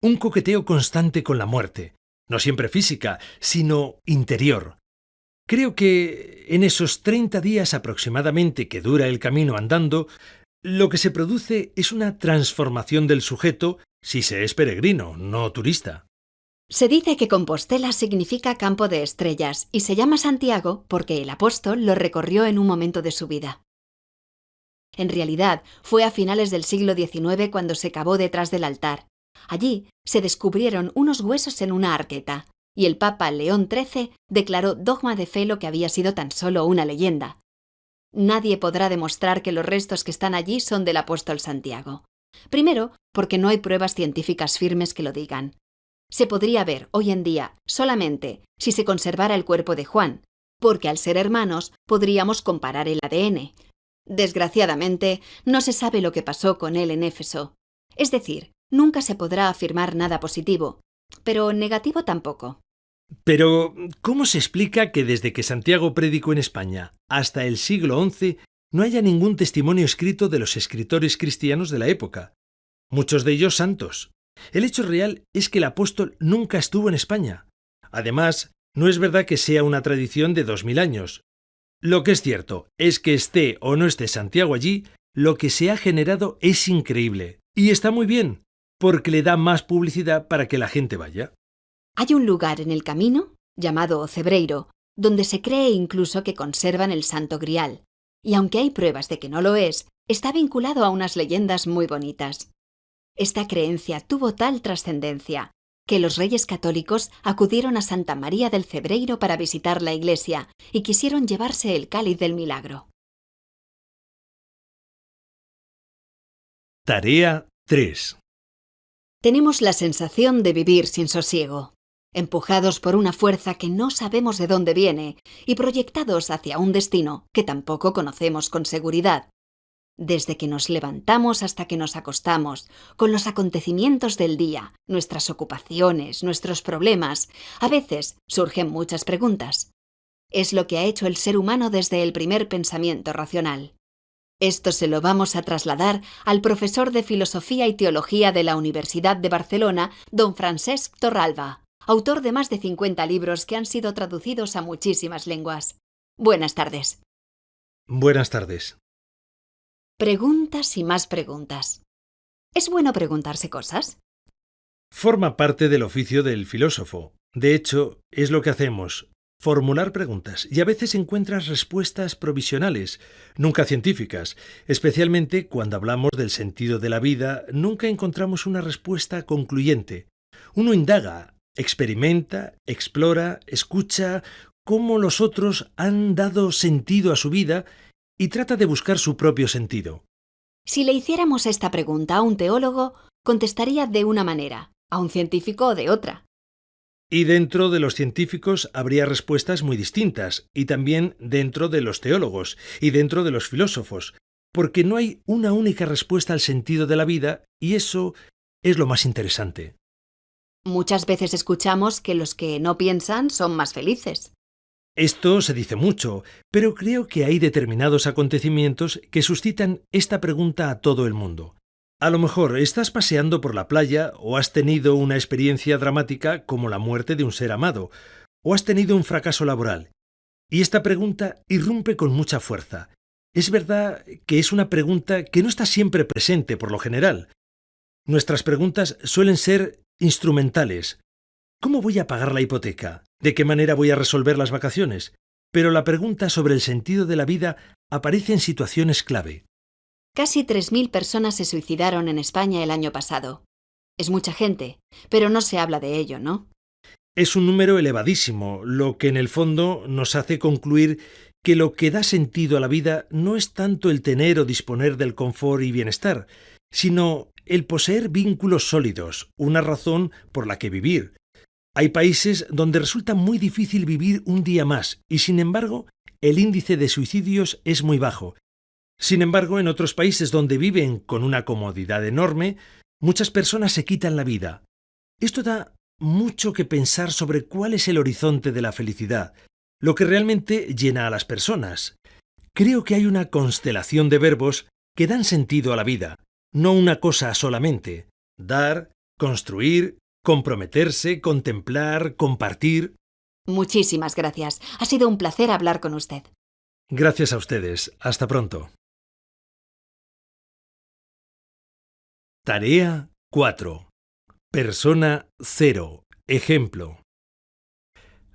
un coqueteo constante con la muerte, no siempre física, sino interior, Creo que en esos 30 días aproximadamente que dura el camino andando, lo que se produce es una transformación del sujeto si se es peregrino, no turista. Se dice que Compostela significa campo de estrellas y se llama Santiago porque el apóstol lo recorrió en un momento de su vida. En realidad, fue a finales del siglo XIX cuando se cavó detrás del altar. Allí se descubrieron unos huesos en una arqueta, y el Papa León XIII declaró dogma de fe lo que había sido tan solo una leyenda. Nadie podrá demostrar que los restos que están allí son del apóstol Santiago. Primero, porque no hay pruebas científicas firmes que lo digan. Se podría ver hoy en día solamente si se conservara el cuerpo de Juan, porque al ser hermanos podríamos comparar el ADN. Desgraciadamente, no se sabe lo que pasó con él en Éfeso. Es decir, nunca se podrá afirmar nada positivo, pero negativo tampoco. Pero, ¿cómo se explica que desde que Santiago predicó en España hasta el siglo XI no haya ningún testimonio escrito de los escritores cristianos de la época? Muchos de ellos santos. El hecho real es que el apóstol nunca estuvo en España. Además, no es verdad que sea una tradición de dos mil años. Lo que es cierto es que esté o no esté Santiago allí, lo que se ha generado es increíble. Y está muy bien, porque le da más publicidad para que la gente vaya. Hay un lugar en el camino, llamado Cebreiro, donde se cree incluso que conservan el Santo Grial, y aunque hay pruebas de que no lo es, está vinculado a unas leyendas muy bonitas. Esta creencia tuvo tal trascendencia que los reyes católicos acudieron a Santa María del Cebreiro para visitar la iglesia y quisieron llevarse el cáliz del milagro. Tarea 3. Tenemos la sensación de vivir sin sosiego empujados por una fuerza que no sabemos de dónde viene y proyectados hacia un destino que tampoco conocemos con seguridad. Desde que nos levantamos hasta que nos acostamos, con los acontecimientos del día, nuestras ocupaciones, nuestros problemas, a veces surgen muchas preguntas. Es lo que ha hecho el ser humano desde el primer pensamiento racional. Esto se lo vamos a trasladar al profesor de Filosofía y Teología de la Universidad de Barcelona, don Francesc Torralba autor de más de 50 libros que han sido traducidos a muchísimas lenguas. Buenas tardes. Buenas tardes. Preguntas y más preguntas. ¿Es bueno preguntarse cosas? Forma parte del oficio del filósofo. De hecho, es lo que hacemos, formular preguntas, y a veces encuentras respuestas provisionales, nunca científicas. Especialmente cuando hablamos del sentido de la vida, nunca encontramos una respuesta concluyente. Uno indaga, experimenta, explora, escucha cómo los otros han dado sentido a su vida y trata de buscar su propio sentido. Si le hiciéramos esta pregunta a un teólogo, contestaría de una manera, a un científico de otra. Y dentro de los científicos habría respuestas muy distintas, y también dentro de los teólogos, y dentro de los filósofos, porque no hay una única respuesta al sentido de la vida, y eso es lo más interesante. Muchas veces escuchamos que los que no piensan son más felices. Esto se dice mucho, pero creo que hay determinados acontecimientos que suscitan esta pregunta a todo el mundo. A lo mejor estás paseando por la playa o has tenido una experiencia dramática como la muerte de un ser amado, o has tenido un fracaso laboral. Y esta pregunta irrumpe con mucha fuerza. Es verdad que es una pregunta que no está siempre presente por lo general. Nuestras preguntas suelen ser instrumentales. ¿Cómo voy a pagar la hipoteca? ¿De qué manera voy a resolver las vacaciones? Pero la pregunta sobre el sentido de la vida aparece en situaciones clave. Casi 3.000 personas se suicidaron en España el año pasado. Es mucha gente, pero no se habla de ello, ¿no? Es un número elevadísimo, lo que en el fondo nos hace concluir que lo que da sentido a la vida no es tanto el tener o disponer del confort y bienestar, sino el poseer vínculos sólidos, una razón por la que vivir. Hay países donde resulta muy difícil vivir un día más y sin embargo el índice de suicidios es muy bajo. Sin embargo, en otros países donde viven con una comodidad enorme, muchas personas se quitan la vida. Esto da mucho que pensar sobre cuál es el horizonte de la felicidad, lo que realmente llena a las personas. Creo que hay una constelación de verbos que dan sentido a la vida no una cosa solamente. Dar, construir, comprometerse, contemplar, compartir. Muchísimas gracias. Ha sido un placer hablar con usted. Gracias a ustedes. Hasta pronto. Tarea 4. Persona 0. Ejemplo.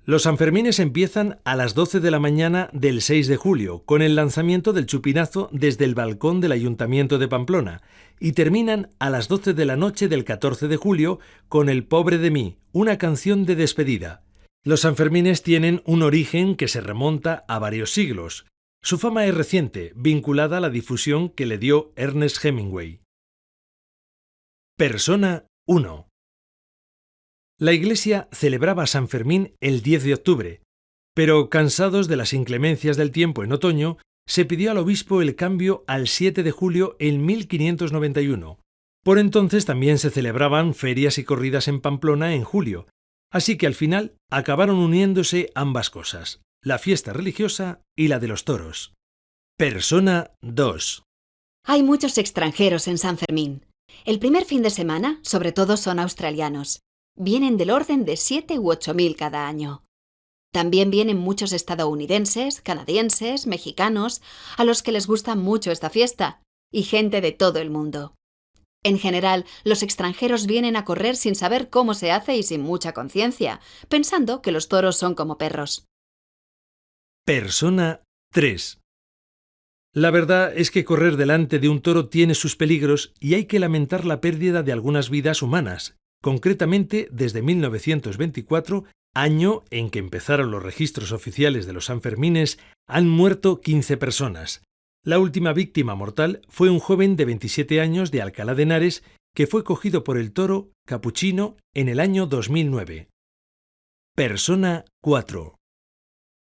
Los Sanfermines empiezan a las 12 de la mañana del 6 de julio, con el lanzamiento del chupinazo desde el balcón del Ayuntamiento de Pamplona, y terminan a las 12 de la noche del 14 de julio con El pobre de mí, una canción de despedida. Los Sanfermines tienen un origen que se remonta a varios siglos. Su fama es reciente, vinculada a la difusión que le dio Ernest Hemingway. Persona 1. La Iglesia celebraba San Fermín el 10 de octubre, pero cansados de las inclemencias del tiempo en otoño, se pidió al obispo el cambio al 7 de julio en 1591. Por entonces también se celebraban ferias y corridas en Pamplona en julio, así que al final acabaron uniéndose ambas cosas, la fiesta religiosa y la de los toros. Persona 2. Hay muchos extranjeros en San Fermín. El primer fin de semana, sobre todo, son australianos. Vienen del orden de 7 u 8 mil cada año. También vienen muchos estadounidenses, canadienses, mexicanos, a los que les gusta mucho esta fiesta, y gente de todo el mundo. En general, los extranjeros vienen a correr sin saber cómo se hace y sin mucha conciencia, pensando que los toros son como perros. Persona 3. La verdad es que correr delante de un toro tiene sus peligros y hay que lamentar la pérdida de algunas vidas humanas. Concretamente, desde 1924, año en que empezaron los registros oficiales de los Sanfermines, han muerto 15 personas, la última víctima mortal fue un joven de 27 años de Alcalá de Henares que fue cogido por el toro capuchino en el año 2009. Persona 4.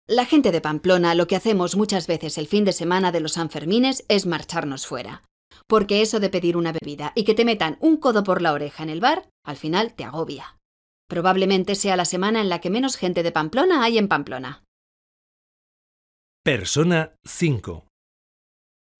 La gente de Pamplona lo que hacemos muchas veces el fin de semana de los Sanfermines es marcharnos fuera. Porque eso de pedir una bebida y que te metan un codo por la oreja en el bar, al final te agobia. Probablemente sea la semana en la que menos gente de Pamplona hay en Pamplona. Persona 5.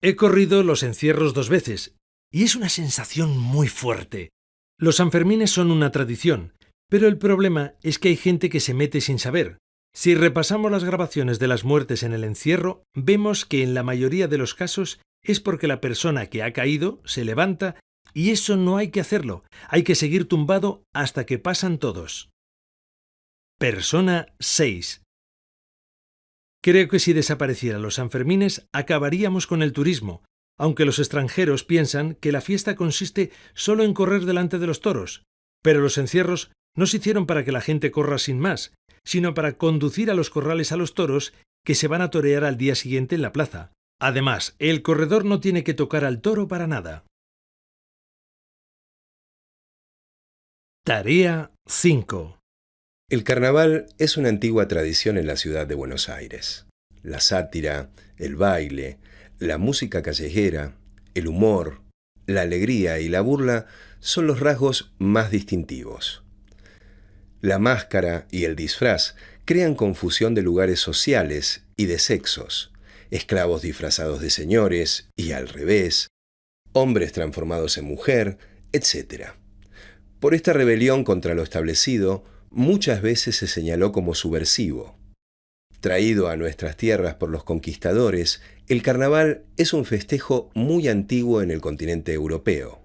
He corrido los encierros dos veces, y es una sensación muy fuerte. Los Sanfermines son una tradición, pero el problema es que hay gente que se mete sin saber. Si repasamos las grabaciones de las muertes en el encierro, vemos que en la mayoría de los casos es porque la persona que ha caído se levanta y eso no hay que hacerlo, hay que seguir tumbado hasta que pasan todos. Persona 6. Creo que si desaparecieran los Sanfermines acabaríamos con el turismo, aunque los extranjeros piensan que la fiesta consiste solo en correr delante de los toros. Pero los encierros no se hicieron para que la gente corra sin más, sino para conducir a los corrales a los toros que se van a torear al día siguiente en la plaza. Además, el corredor no tiene que tocar al toro para nada. Tarea 5 el carnaval es una antigua tradición en la ciudad de Buenos Aires. La sátira, el baile, la música callejera, el humor, la alegría y la burla son los rasgos más distintivos. La máscara y el disfraz crean confusión de lugares sociales y de sexos, esclavos disfrazados de señores y al revés, hombres transformados en mujer, etc. Por esta rebelión contra lo establecido, muchas veces se señaló como subversivo. Traído a nuestras tierras por los conquistadores, el carnaval es un festejo muy antiguo en el continente europeo.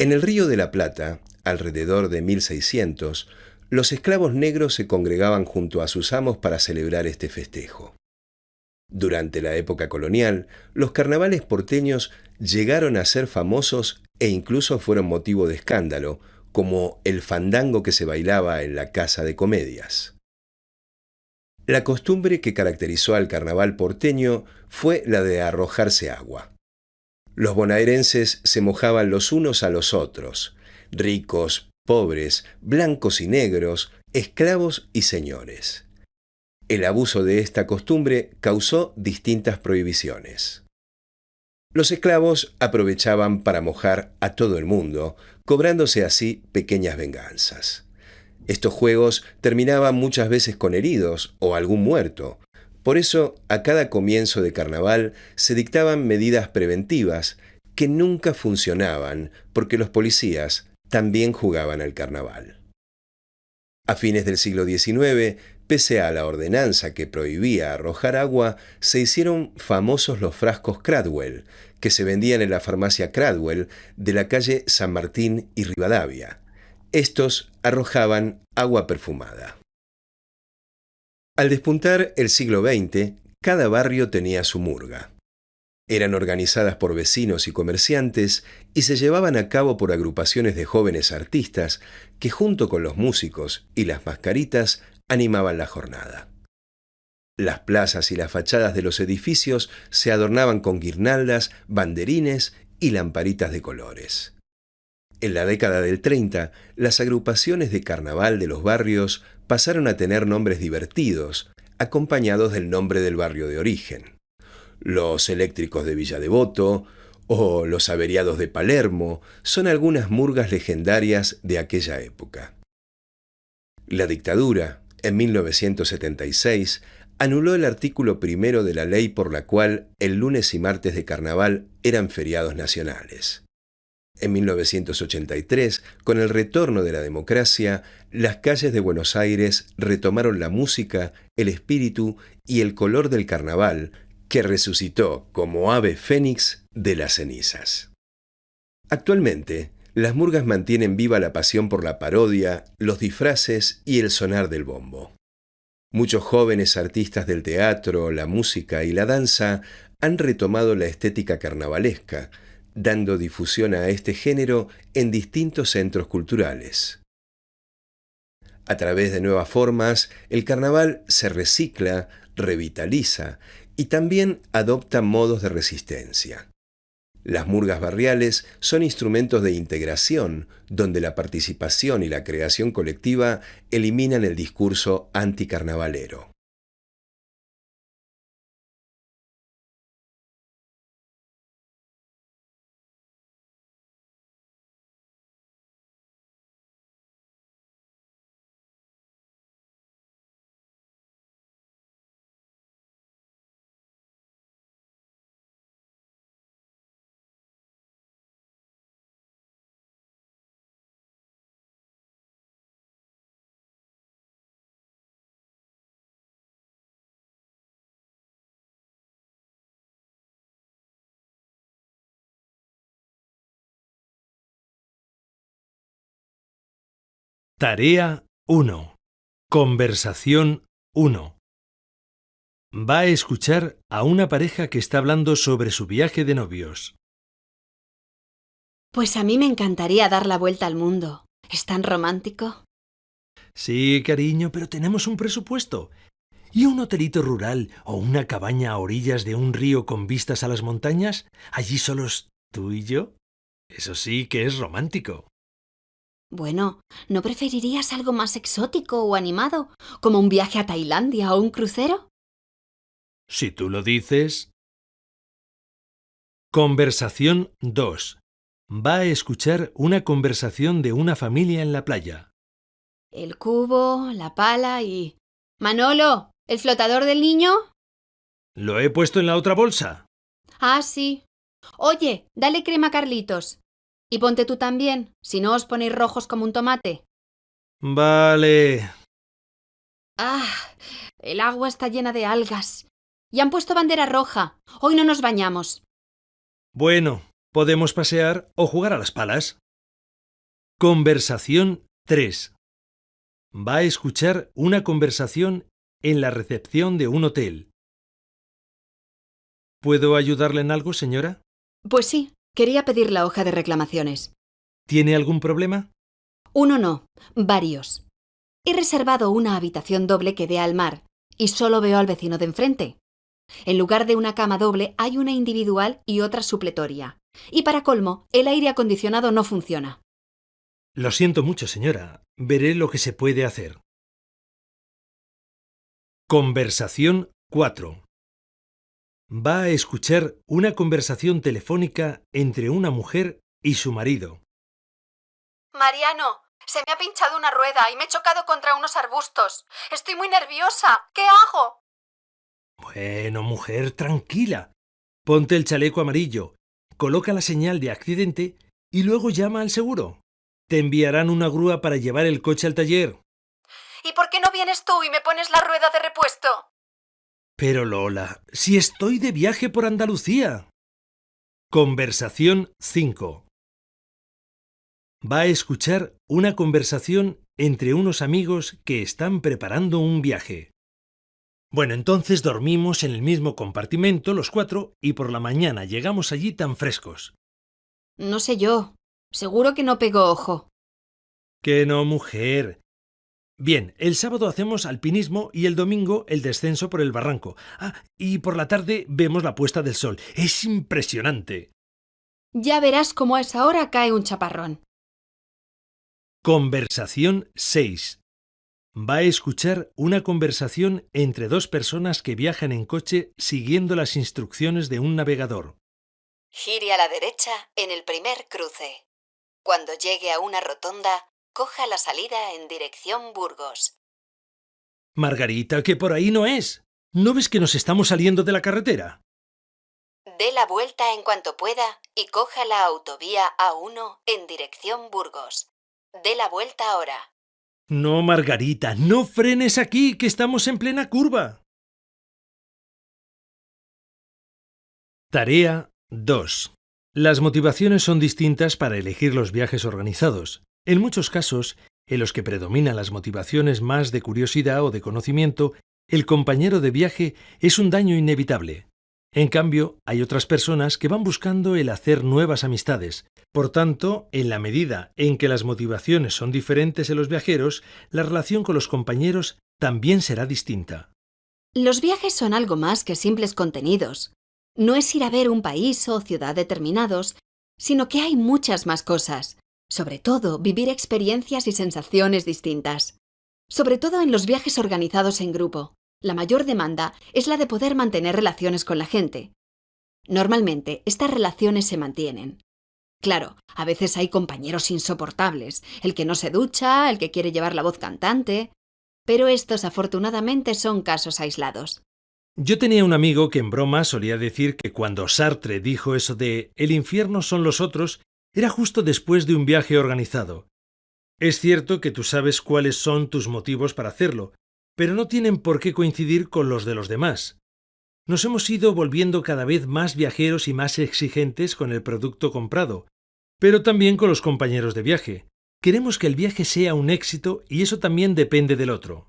En el Río de la Plata, alrededor de 1600, los esclavos negros se congregaban junto a sus amos para celebrar este festejo. Durante la época colonial, los carnavales porteños llegaron a ser famosos e incluso fueron motivo de escándalo, como el fandango que se bailaba en la casa de comedias. La costumbre que caracterizó al carnaval porteño fue la de arrojarse agua. Los bonaerenses se mojaban los unos a los otros, ricos, pobres, blancos y negros, esclavos y señores. El abuso de esta costumbre causó distintas prohibiciones. Los esclavos aprovechaban para mojar a todo el mundo, cobrándose así pequeñas venganzas. Estos juegos terminaban muchas veces con heridos o algún muerto. Por eso, a cada comienzo de carnaval se dictaban medidas preventivas que nunca funcionaban porque los policías también jugaban al carnaval. A fines del siglo XIX, pese a la ordenanza que prohibía arrojar agua, se hicieron famosos los frascos Cradwell, que se vendían en la farmacia Cradwell de la calle San Martín y Rivadavia. Estos arrojaban agua perfumada. Al despuntar el siglo XX, cada barrio tenía su murga. Eran organizadas por vecinos y comerciantes y se llevaban a cabo por agrupaciones de jóvenes artistas que junto con los músicos y las mascaritas animaban la jornada. Las plazas y las fachadas de los edificios se adornaban con guirnaldas, banderines y lamparitas de colores. En la década del 30, las agrupaciones de carnaval de los barrios pasaron a tener nombres divertidos, acompañados del nombre del barrio de origen. Los eléctricos de Villa Devoto o los averiados de Palermo son algunas murgas legendarias de aquella época. La dictadura, en 1976, anuló el artículo primero de la ley por la cual el lunes y martes de carnaval eran feriados nacionales. En 1983, con el retorno de la democracia, las calles de Buenos Aires retomaron la música, el espíritu y el color del carnaval, que resucitó como ave fénix de las cenizas. Actualmente, las murgas mantienen viva la pasión por la parodia, los disfraces y el sonar del bombo. Muchos jóvenes artistas del teatro, la música y la danza han retomado la estética carnavalesca, dando difusión a este género en distintos centros culturales. A través de nuevas formas, el carnaval se recicla, revitaliza y también adopta modos de resistencia. Las murgas barriales son instrumentos de integración, donde la participación y la creación colectiva eliminan el discurso anticarnavalero. Tarea 1. Conversación 1. Va a escuchar a una pareja que está hablando sobre su viaje de novios. Pues a mí me encantaría dar la vuelta al mundo. ¿Es tan romántico? Sí, cariño, pero tenemos un presupuesto. ¿Y un hotelito rural o una cabaña a orillas de un río con vistas a las montañas? Allí solos tú y yo. Eso sí que es romántico. Bueno, ¿no preferirías algo más exótico o animado, como un viaje a Tailandia o un crucero? Si tú lo dices. Conversación 2. Va a escuchar una conversación de una familia en la playa. El cubo, la pala y... Manolo, ¿el flotador del niño? Lo he puesto en la otra bolsa. Ah, sí. Oye, dale crema a Carlitos. Y ponte tú también, si no os ponéis rojos como un tomate. Vale. Ah, el agua está llena de algas. Y han puesto bandera roja. Hoy no nos bañamos. Bueno, podemos pasear o jugar a las palas. Conversación 3. Va a escuchar una conversación en la recepción de un hotel. ¿Puedo ayudarle en algo, señora? Pues sí, quería pedir la hoja de reclamaciones. ¿Tiene algún problema? Uno no, varios. He reservado una habitación doble que dé al mar y solo veo al vecino de enfrente. En lugar de una cama doble hay una individual y otra supletoria. Y para colmo, el aire acondicionado no funciona. Lo siento mucho, señora. Veré lo que se puede hacer. Conversación 4. Va a escuchar una conversación telefónica entre una mujer y su marido. Mariano, se me ha pinchado una rueda y me he chocado contra unos arbustos. Estoy muy nerviosa. ¿Qué hago? Bueno, mujer, tranquila. Ponte el chaleco amarillo, coloca la señal de accidente y luego llama al seguro. Te enviarán una grúa para llevar el coche al taller. ¿Y por qué no vienes tú y me pones la rueda de repuesto? Pero Lola, si estoy de viaje por Andalucía. Conversación 5. Va a escuchar una conversación entre unos amigos que están preparando un viaje. Bueno, entonces dormimos en el mismo compartimento los cuatro y por la mañana llegamos allí tan frescos. No sé yo. Seguro que no pegó ojo. Que no, mujer. Bien, el sábado hacemos alpinismo y el domingo el descenso por el barranco. Ah, y por la tarde vemos la puesta del sol. Es impresionante. Ya verás cómo a esa hora cae un chaparrón. Conversación 6. va a escuchar una conversación entre dos personas que viajan en coche siguiendo las instrucciones de un navegador. Gire a la derecha en el primer cruce. Cuando llegue a una rotonda, coja la salida en dirección Burgos. Margarita, que por ahí no es. ¿No ves que nos estamos saliendo de la carretera? Dé la vuelta en cuanto pueda y coja la autovía A1 en dirección Burgos. Dé la vuelta ahora. No, Margarita, no frenes aquí, que estamos en plena curva. Tarea 2. Las motivaciones son distintas para elegir los viajes organizados. En muchos casos, en los que predominan las motivaciones más de curiosidad o de conocimiento, el compañero de viaje es un daño inevitable. En cambio, hay otras personas que van buscando el hacer nuevas amistades. Por tanto, en la medida en que las motivaciones son diferentes en los viajeros, la relación con los compañeros también será distinta. Los viajes son algo más que simples contenidos. No es ir a ver un país o ciudad determinados, sino que hay muchas más cosas. Sobre todo, vivir experiencias y sensaciones distintas. Sobre todo en los viajes organizados en grupo la mayor demanda es la de poder mantener relaciones con la gente. Normalmente, estas relaciones se mantienen. Claro, a veces hay compañeros insoportables, el que no se ducha, el que quiere llevar la voz cantante, pero estos afortunadamente son casos aislados. Yo tenía un amigo que en broma solía decir que cuando Sartre dijo eso de el infierno son los otros, era justo después de un viaje organizado. Es cierto que tú sabes cuáles son tus motivos para hacerlo, pero no tienen por qué coincidir con los de los demás. Nos hemos ido volviendo cada vez más viajeros y más exigentes con el producto comprado, pero también con los compañeros de viaje. Queremos que el viaje sea un éxito y eso también depende del otro.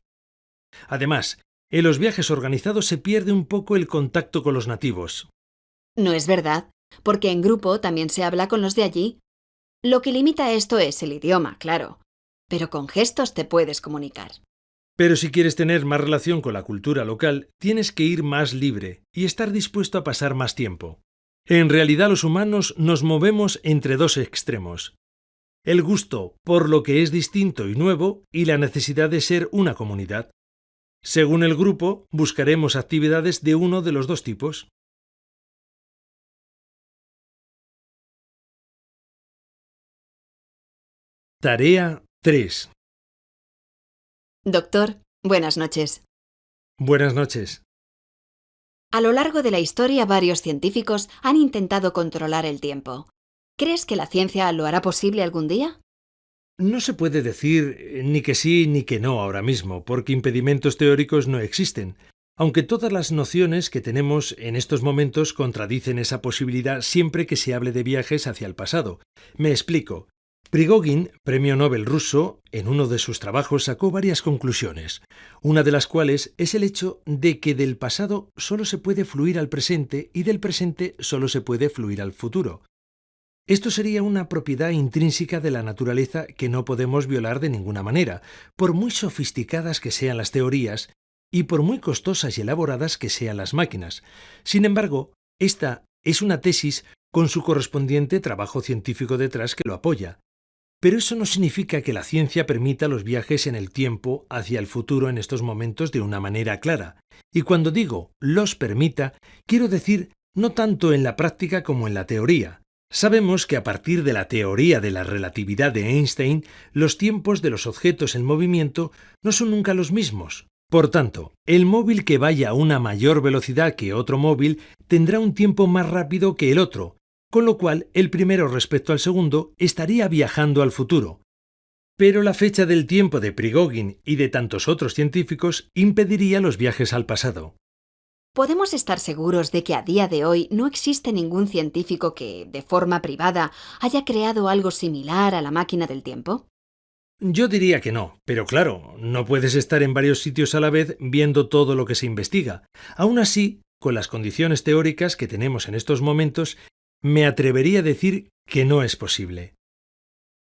Además, en los viajes organizados se pierde un poco el contacto con los nativos. No es verdad, porque en grupo también se habla con los de allí. Lo que limita esto es el idioma, claro, pero con gestos te puedes comunicar. Pero si quieres tener más relación con la cultura local, tienes que ir más libre y estar dispuesto a pasar más tiempo. En realidad los humanos nos movemos entre dos extremos. El gusto por lo que es distinto y nuevo y la necesidad de ser una comunidad. Según el grupo, buscaremos actividades de uno de los dos tipos. Tarea 3. Doctor, buenas noches. Buenas noches. A lo largo de la historia varios científicos han intentado controlar el tiempo. ¿Crees que la ciencia lo hará posible algún día? No se puede decir eh, ni que sí ni que no ahora mismo, porque impedimentos teóricos no existen, aunque todas las nociones que tenemos en estos momentos contradicen esa posibilidad siempre que se hable de viajes hacia el pasado. Me explico. Prigogin, premio Nobel ruso, en uno de sus trabajos sacó varias conclusiones, una de las cuales es el hecho de que del pasado solo se puede fluir al presente y del presente solo se puede fluir al futuro. Esto sería una propiedad intrínseca de la naturaleza que no podemos violar de ninguna manera, por muy sofisticadas que sean las teorías y por muy costosas y elaboradas que sean las máquinas. Sin embargo, esta es una tesis con su correspondiente trabajo científico detrás que lo apoya. Pero eso no significa que la ciencia permita los viajes en el tiempo hacia el futuro en estos momentos de una manera clara. Y cuando digo los permita, quiero decir no tanto en la práctica como en la teoría. Sabemos que a partir de la teoría de la relatividad de Einstein, los tiempos de los objetos en movimiento no son nunca los mismos. Por tanto, el móvil que vaya a una mayor velocidad que otro móvil tendrá un tiempo más rápido que el otro, con lo cual el primero respecto al segundo estaría viajando al futuro. Pero la fecha del tiempo de Prigogin y de tantos otros científicos impediría los viajes al pasado. ¿Podemos estar seguros de que a día de hoy no existe ningún científico que, de forma privada, haya creado algo similar a la máquina del tiempo? Yo diría que no, pero claro, no puedes estar en varios sitios a la vez viendo todo lo que se investiga. Aún así, con las condiciones teóricas que tenemos en estos momentos, me atrevería a decir que no es posible.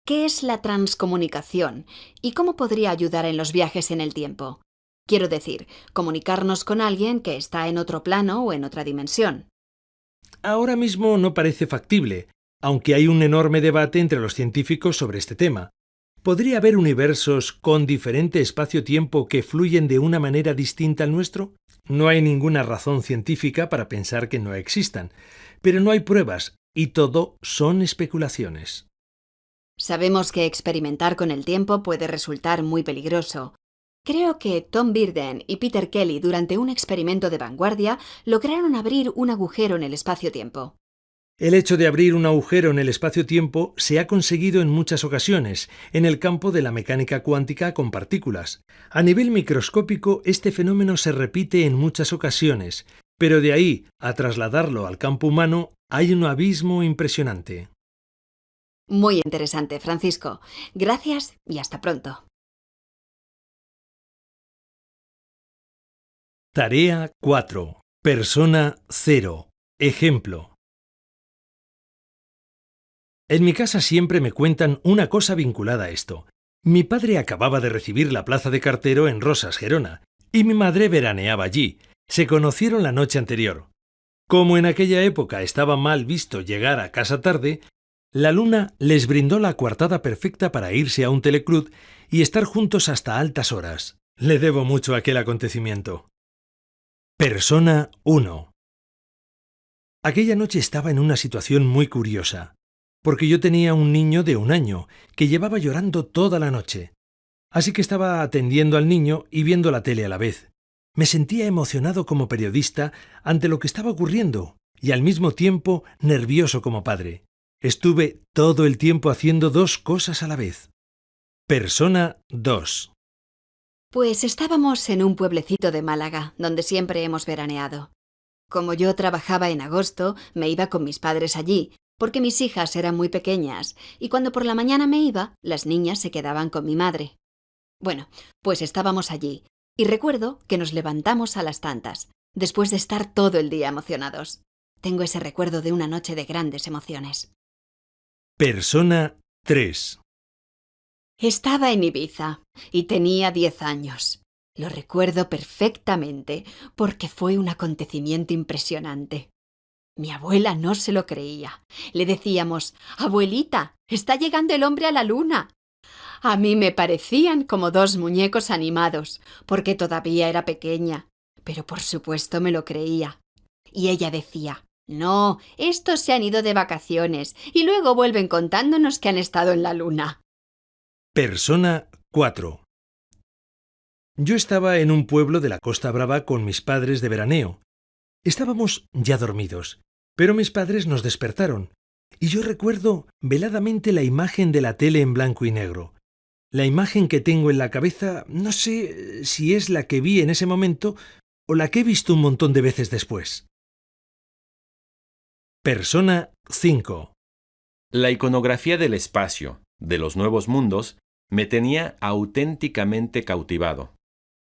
¿Qué es la transcomunicación y cómo podría ayudar en los viajes en el tiempo? Quiero decir, comunicarnos con alguien que está en otro plano o en otra dimensión. Ahora mismo no parece factible, aunque hay un enorme debate entre los científicos sobre este tema. ¿Podría haber universos con diferente espacio-tiempo que fluyen de una manera distinta al nuestro? No hay ninguna razón científica para pensar que no existan, pero no hay pruebas y todo son especulaciones. Sabemos que experimentar con el tiempo puede resultar muy peligroso. Creo que Tom Birden y Peter Kelly durante un experimento de vanguardia lograron abrir un agujero en el espacio-tiempo. El hecho de abrir un agujero en el espacio-tiempo se ha conseguido en muchas ocasiones en el campo de la mecánica cuántica con partículas. A nivel microscópico este fenómeno se repite en muchas ocasiones, pero de ahí a trasladarlo al campo humano hay un abismo impresionante. Muy interesante, Francisco. Gracias y hasta pronto. Tarea 4. Persona 0. Ejemplo. En mi casa siempre me cuentan una cosa vinculada a esto. Mi padre acababa de recibir la plaza de cartero en Rosas, Gerona, y mi madre veraneaba allí. Se conocieron la noche anterior. Como en aquella época estaba mal visto llegar a casa tarde, la luna les brindó la coartada perfecta para irse a un teleclub y estar juntos hasta altas horas. Le debo mucho a aquel acontecimiento. Persona 1 Aquella noche estaba en una situación muy curiosa porque yo tenía un niño de un año que llevaba llorando toda la noche. Así que estaba atendiendo al niño y viendo la tele a la vez. Me sentía emocionado como periodista ante lo que estaba ocurriendo y al mismo tiempo nervioso como padre. Estuve todo el tiempo haciendo dos cosas a la vez. Persona 2 Pues estábamos en un pueblecito de Málaga, donde siempre hemos veraneado. Como yo trabajaba en agosto, me iba con mis padres allí, porque mis hijas eran muy pequeñas y cuando por la mañana me iba, las niñas se quedaban con mi madre. Bueno, pues estábamos allí y recuerdo que nos levantamos a las tantas, después de estar todo el día emocionados. Tengo ese recuerdo de una noche de grandes emociones. Persona 3 Estaba en Ibiza y tenía diez años. Lo recuerdo perfectamente porque fue un acontecimiento impresionante. Mi abuela no se lo creía. Le decíamos, Abuelita, está llegando el hombre a la luna. A mí me parecían como dos muñecos animados, porque todavía era pequeña, pero por supuesto me lo creía. Y ella decía, no, estos se han ido de vacaciones y luego vuelven contándonos que han estado en la luna. Persona 4 Yo estaba en un pueblo de la Costa Brava con mis padres de veraneo. Estábamos ya dormidos, pero mis padres nos despertaron, y yo recuerdo veladamente la imagen de la tele en blanco y negro. La imagen que tengo en la cabeza no sé si es la que vi en ese momento o la que he visto un montón de veces después. Persona 5 La iconografía del espacio, de los nuevos mundos, me tenía auténticamente cautivado.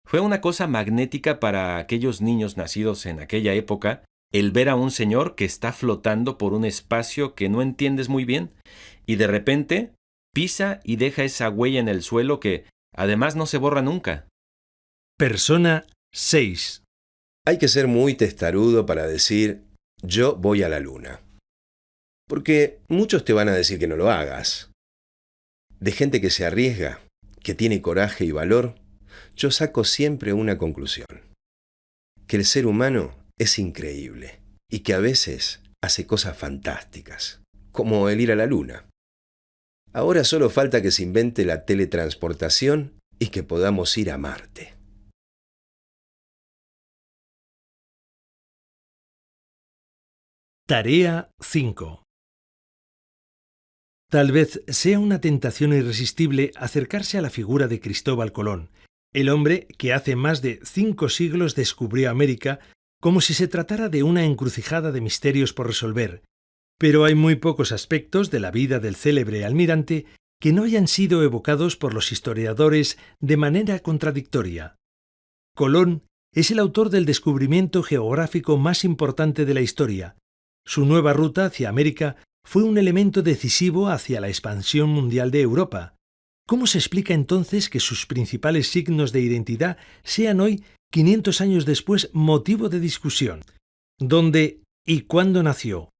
Fue una cosa magnética para aquellos niños nacidos en aquella época el ver a un señor que está flotando por un espacio que no entiendes muy bien y de repente pisa y deja esa huella en el suelo que además no se borra nunca. Persona 6 Hay que ser muy testarudo para decir yo voy a la luna. Porque muchos te van a decir que no lo hagas. De gente que se arriesga, que tiene coraje y valor, yo saco siempre una conclusión. Que el ser humano es increíble y que a veces hace cosas fantásticas, como el ir a la luna. Ahora solo falta que se invente la teletransportación y que podamos ir a Marte. Tarea 5 Tal vez sea una tentación irresistible acercarse a la figura de Cristóbal Colón, el hombre que hace más de cinco siglos descubrió América como si se tratara de una encrucijada de misterios por resolver, pero hay muy pocos aspectos de la vida del célebre almirante que no hayan sido evocados por los historiadores de manera contradictoria. Colón es el autor del descubrimiento geográfico más importante de la historia. Su nueva ruta hacia América fue un elemento decisivo hacia la expansión mundial de Europa. ¿Cómo se explica entonces que sus principales signos de identidad sean hoy 500 años después motivo de discusión. ¿Dónde y cuándo nació?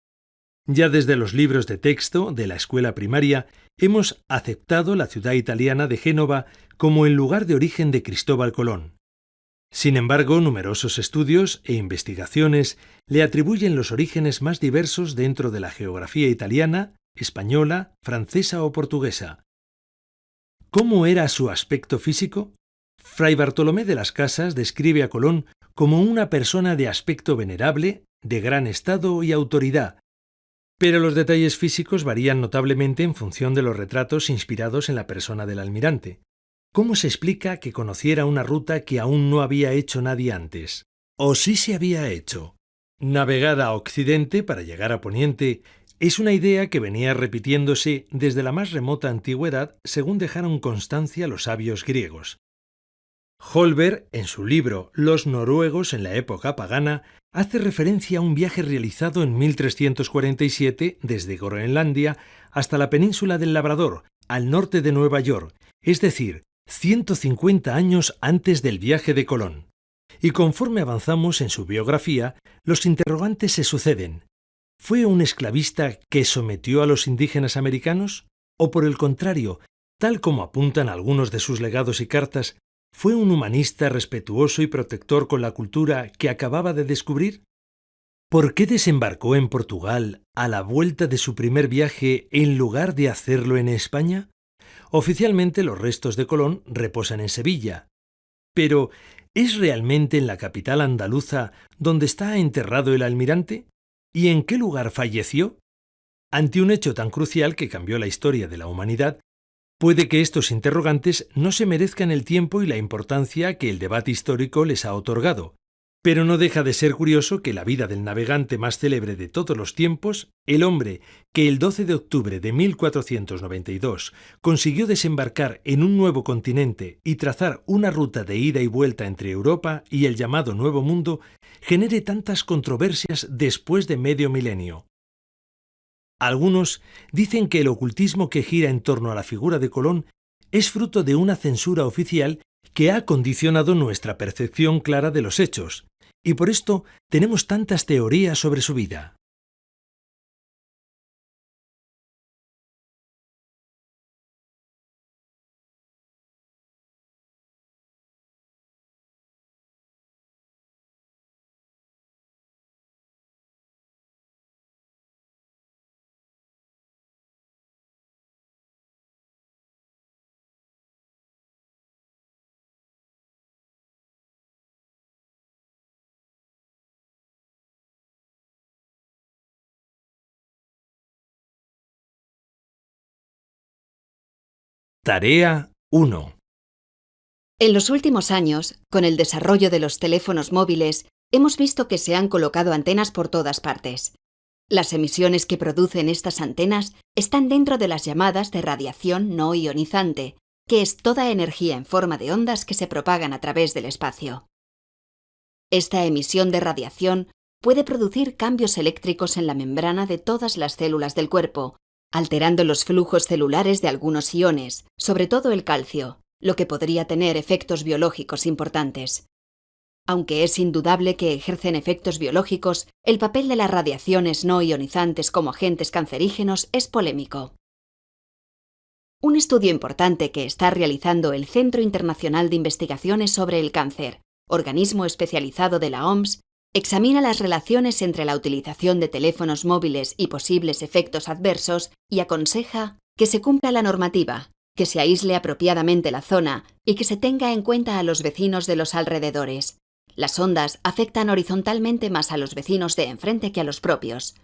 Ya desde los libros de texto de la escuela primaria hemos aceptado la ciudad italiana de Génova como el lugar de origen de Cristóbal Colón. Sin embargo, numerosos estudios e investigaciones le atribuyen los orígenes más diversos dentro de la geografía italiana, española, francesa o portuguesa. ¿Cómo era su aspecto físico? Fray Bartolomé de las Casas describe a Colón como una persona de aspecto venerable, de gran estado y autoridad, pero los detalles físicos varían notablemente en función de los retratos inspirados en la persona del almirante. ¿Cómo se explica que conociera una ruta que aún no había hecho nadie antes? ¿O sí se había hecho? Navegar a Occidente para llegar a Poniente es una idea que venía repitiéndose desde la más remota antigüedad, según dejaron constancia los sabios griegos. Holberg, en su libro Los noruegos en la época pagana, hace referencia a un viaje realizado en 1347 desde Groenlandia hasta la península del Labrador, al norte de Nueva York, es decir, 150 años antes del viaje de Colón. Y conforme avanzamos en su biografía, los interrogantes se suceden. ¿Fue un esclavista que sometió a los indígenas americanos? ¿O por el contrario, tal como apuntan algunos de sus legados y cartas, fue un humanista respetuoso y protector con la cultura que acababa de descubrir? ¿Por qué desembarcó en Portugal a la vuelta de su primer viaje en lugar de hacerlo en España? Oficialmente los restos de Colón reposan en Sevilla. Pero, ¿es realmente en la capital andaluza donde está enterrado el almirante? ¿Y en qué lugar falleció? Ante un hecho tan crucial que cambió la historia de la humanidad, puede que estos interrogantes no se merezcan el tiempo y la importancia que el debate histórico les ha otorgado, pero no deja de ser curioso que la vida del navegante más célebre de todos los tiempos, el hombre que el 12 de octubre de 1492 consiguió desembarcar en un nuevo continente y trazar una ruta de ida y vuelta entre Europa y el llamado Nuevo Mundo, genere tantas controversias después de medio milenio. Algunos dicen que el ocultismo que gira en torno a la figura de Colón es fruto de una censura oficial que ha condicionado nuestra percepción clara de los hechos, y por esto tenemos tantas teorías sobre su vida. Tarea 1. En los últimos años, con el desarrollo de los teléfonos móviles, hemos visto que se han colocado antenas por todas partes. Las emisiones que producen estas antenas están dentro de las llamadas de radiación no ionizante, que es toda energía en forma de ondas que se propagan a través del espacio. Esta emisión de radiación puede producir cambios eléctricos en la membrana de todas las células del cuerpo, alterando los flujos celulares de algunos iones, sobre todo el calcio, lo que podría tener efectos biológicos importantes. Aunque es indudable que ejercen efectos biológicos, el papel de las radiaciones no ionizantes como agentes cancerígenos es polémico. Un estudio importante que está realizando el Centro Internacional de Investigaciones sobre el Cáncer, organismo especializado de la OMS, Examina las relaciones entre la utilización de teléfonos móviles y posibles efectos adversos y aconseja que se cumpla la normativa, que se aísle apropiadamente la zona y que se tenga en cuenta a los vecinos de los alrededores. Las ondas afectan horizontalmente más a los vecinos de enfrente que a los propios.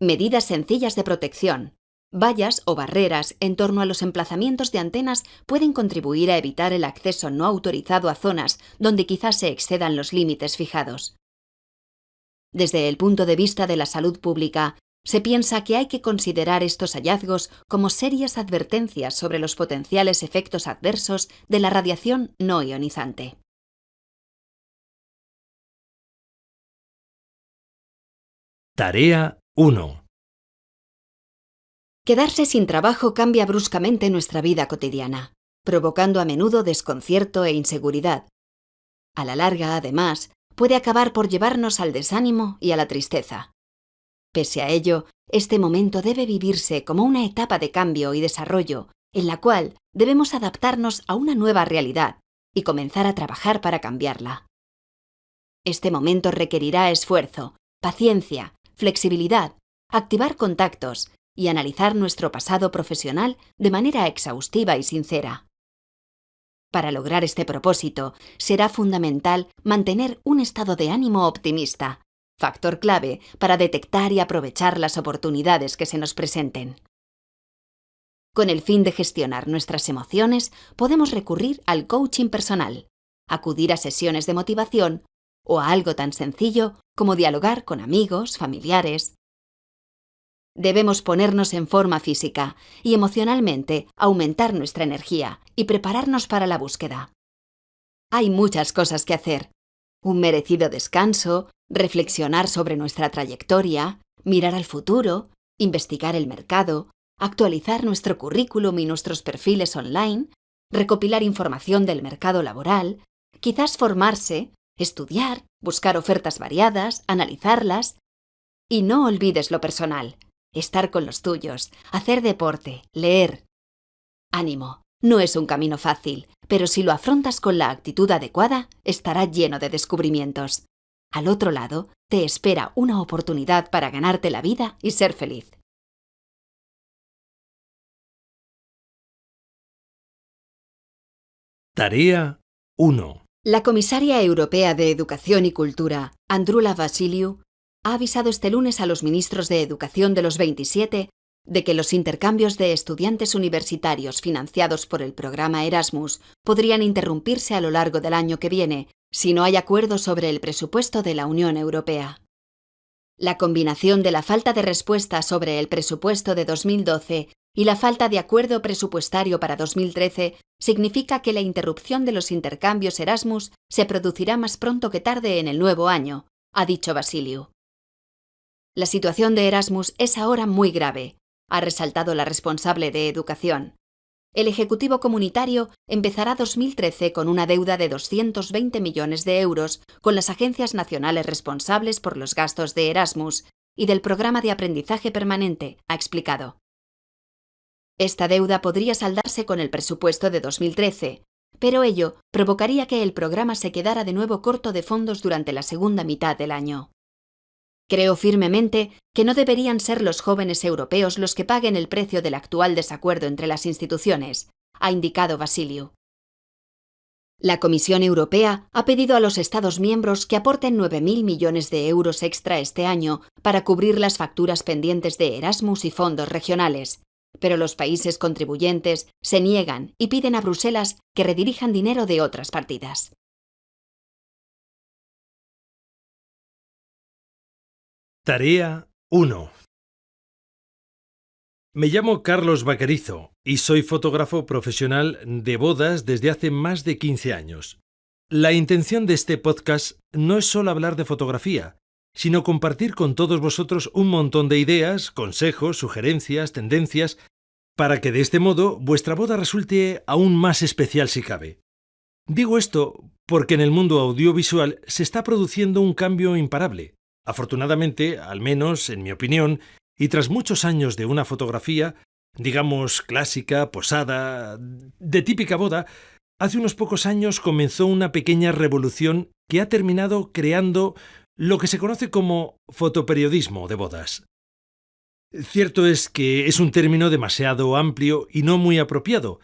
Medidas sencillas de protección. Vallas o barreras en torno a los emplazamientos de antenas pueden contribuir a evitar el acceso no autorizado a zonas donde quizás se excedan los límites fijados. Desde el punto de vista de la salud pública, se piensa que hay que considerar estos hallazgos como serias advertencias sobre los potenciales efectos adversos de la radiación no ionizante. Tarea 1 Quedarse sin trabajo cambia bruscamente nuestra vida cotidiana, provocando a menudo desconcierto e inseguridad. A la larga, además, puede acabar por llevarnos al desánimo y a la tristeza. Pese a ello, este momento debe vivirse como una etapa de cambio y desarrollo, en la cual debemos adaptarnos a una nueva realidad y comenzar a trabajar para cambiarla. Este momento requerirá esfuerzo, paciencia, flexibilidad, activar contactos y analizar nuestro pasado profesional de manera exhaustiva y sincera. Para lograr este propósito, será fundamental mantener un estado de ánimo optimista, factor clave para detectar y aprovechar las oportunidades que se nos presenten. Con el fin de gestionar nuestras emociones, podemos recurrir al coaching personal, acudir a sesiones de motivación o a algo tan sencillo como dialogar con amigos, familiares, Debemos ponernos en forma física y emocionalmente aumentar nuestra energía y prepararnos para la búsqueda. Hay muchas cosas que hacer. Un merecido descanso, reflexionar sobre nuestra trayectoria, mirar al futuro, investigar el mercado, actualizar nuestro currículum y nuestros perfiles online, recopilar información del mercado laboral, quizás formarse, estudiar, buscar ofertas variadas, analizarlas. Y no olvides lo personal estar con los tuyos, hacer deporte, leer. Ánimo, no es un camino fácil, pero si lo afrontas con la actitud adecuada, estará lleno de descubrimientos. Al otro lado, te espera una oportunidad para ganarte la vida y ser feliz. Tarea 1. La comisaria europea de Educación y Cultura, Andrula Vasiliu, ha avisado este lunes a los ministros de Educación de los 27 de que los intercambios de estudiantes universitarios financiados por el programa Erasmus podrían interrumpirse a lo largo del año que viene si no hay acuerdo sobre el presupuesto de la Unión Europea. La combinación de la falta de respuesta sobre el presupuesto de 2012 y la falta de acuerdo presupuestario para 2013 significa que la interrupción de los intercambios Erasmus se producirá más pronto que tarde en el nuevo año, ha dicho Basilio. La situación de Erasmus es ahora muy grave, ha resaltado la responsable de Educación. El Ejecutivo Comunitario empezará 2013 con una deuda de 220 millones de euros con las agencias nacionales responsables por los gastos de Erasmus y del programa de aprendizaje permanente, ha explicado. Esta deuda podría saldarse con el presupuesto de 2013, pero ello provocaría que el programa se quedara de nuevo corto de fondos durante la segunda mitad del año. Creo firmemente que no deberían ser los jóvenes europeos los que paguen el precio del actual desacuerdo entre las instituciones, ha indicado Basilio. La Comisión Europea ha pedido a los Estados miembros que aporten 9.000 millones de euros extra este año para cubrir las facturas pendientes de Erasmus y fondos regionales, pero los países contribuyentes se niegan y piden a Bruselas que redirijan dinero de otras partidas. Tarea 1. Me llamo Carlos Vaquerizo y soy fotógrafo profesional de bodas desde hace más de 15 años. La intención de este podcast no es solo hablar de fotografía, sino compartir con todos vosotros un montón de ideas, consejos, sugerencias, tendencias, para que de este modo vuestra boda resulte aún más especial si cabe. Digo esto porque en el mundo audiovisual se está produciendo un cambio imparable. Afortunadamente, al menos en mi opinión, y tras muchos años de una fotografía, digamos clásica, posada, de típica boda, hace unos pocos años comenzó una pequeña revolución que ha terminado creando lo que se conoce como fotoperiodismo de bodas. Cierto es que es un término demasiado amplio y no muy apropiado,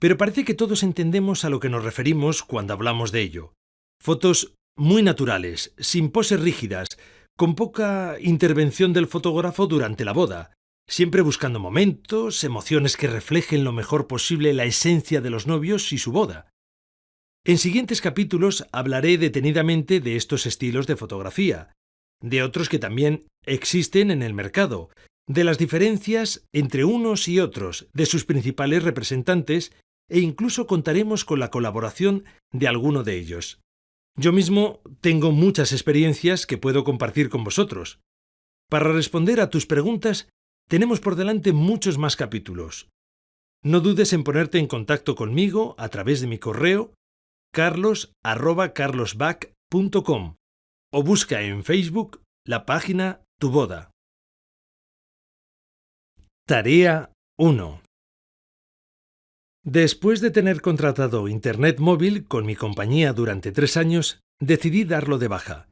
pero parece que todos entendemos a lo que nos referimos cuando hablamos de ello. Fotos muy naturales, sin poses rígidas, con poca intervención del fotógrafo durante la boda, siempre buscando momentos, emociones que reflejen lo mejor posible la esencia de los novios y su boda. En siguientes capítulos hablaré detenidamente de estos estilos de fotografía, de otros que también existen en el mercado, de las diferencias entre unos y otros, de sus principales representantes e incluso contaremos con la colaboración de alguno de ellos. Yo mismo tengo muchas experiencias que puedo compartir con vosotros. Para responder a tus preguntas, tenemos por delante muchos más capítulos. No dudes en ponerte en contacto conmigo a través de mi correo carlos@carlosback.com o busca en Facebook la página Tu Boda. Tarea 1. Después de tener contratado Internet móvil con mi compañía durante tres años, decidí darlo de baja.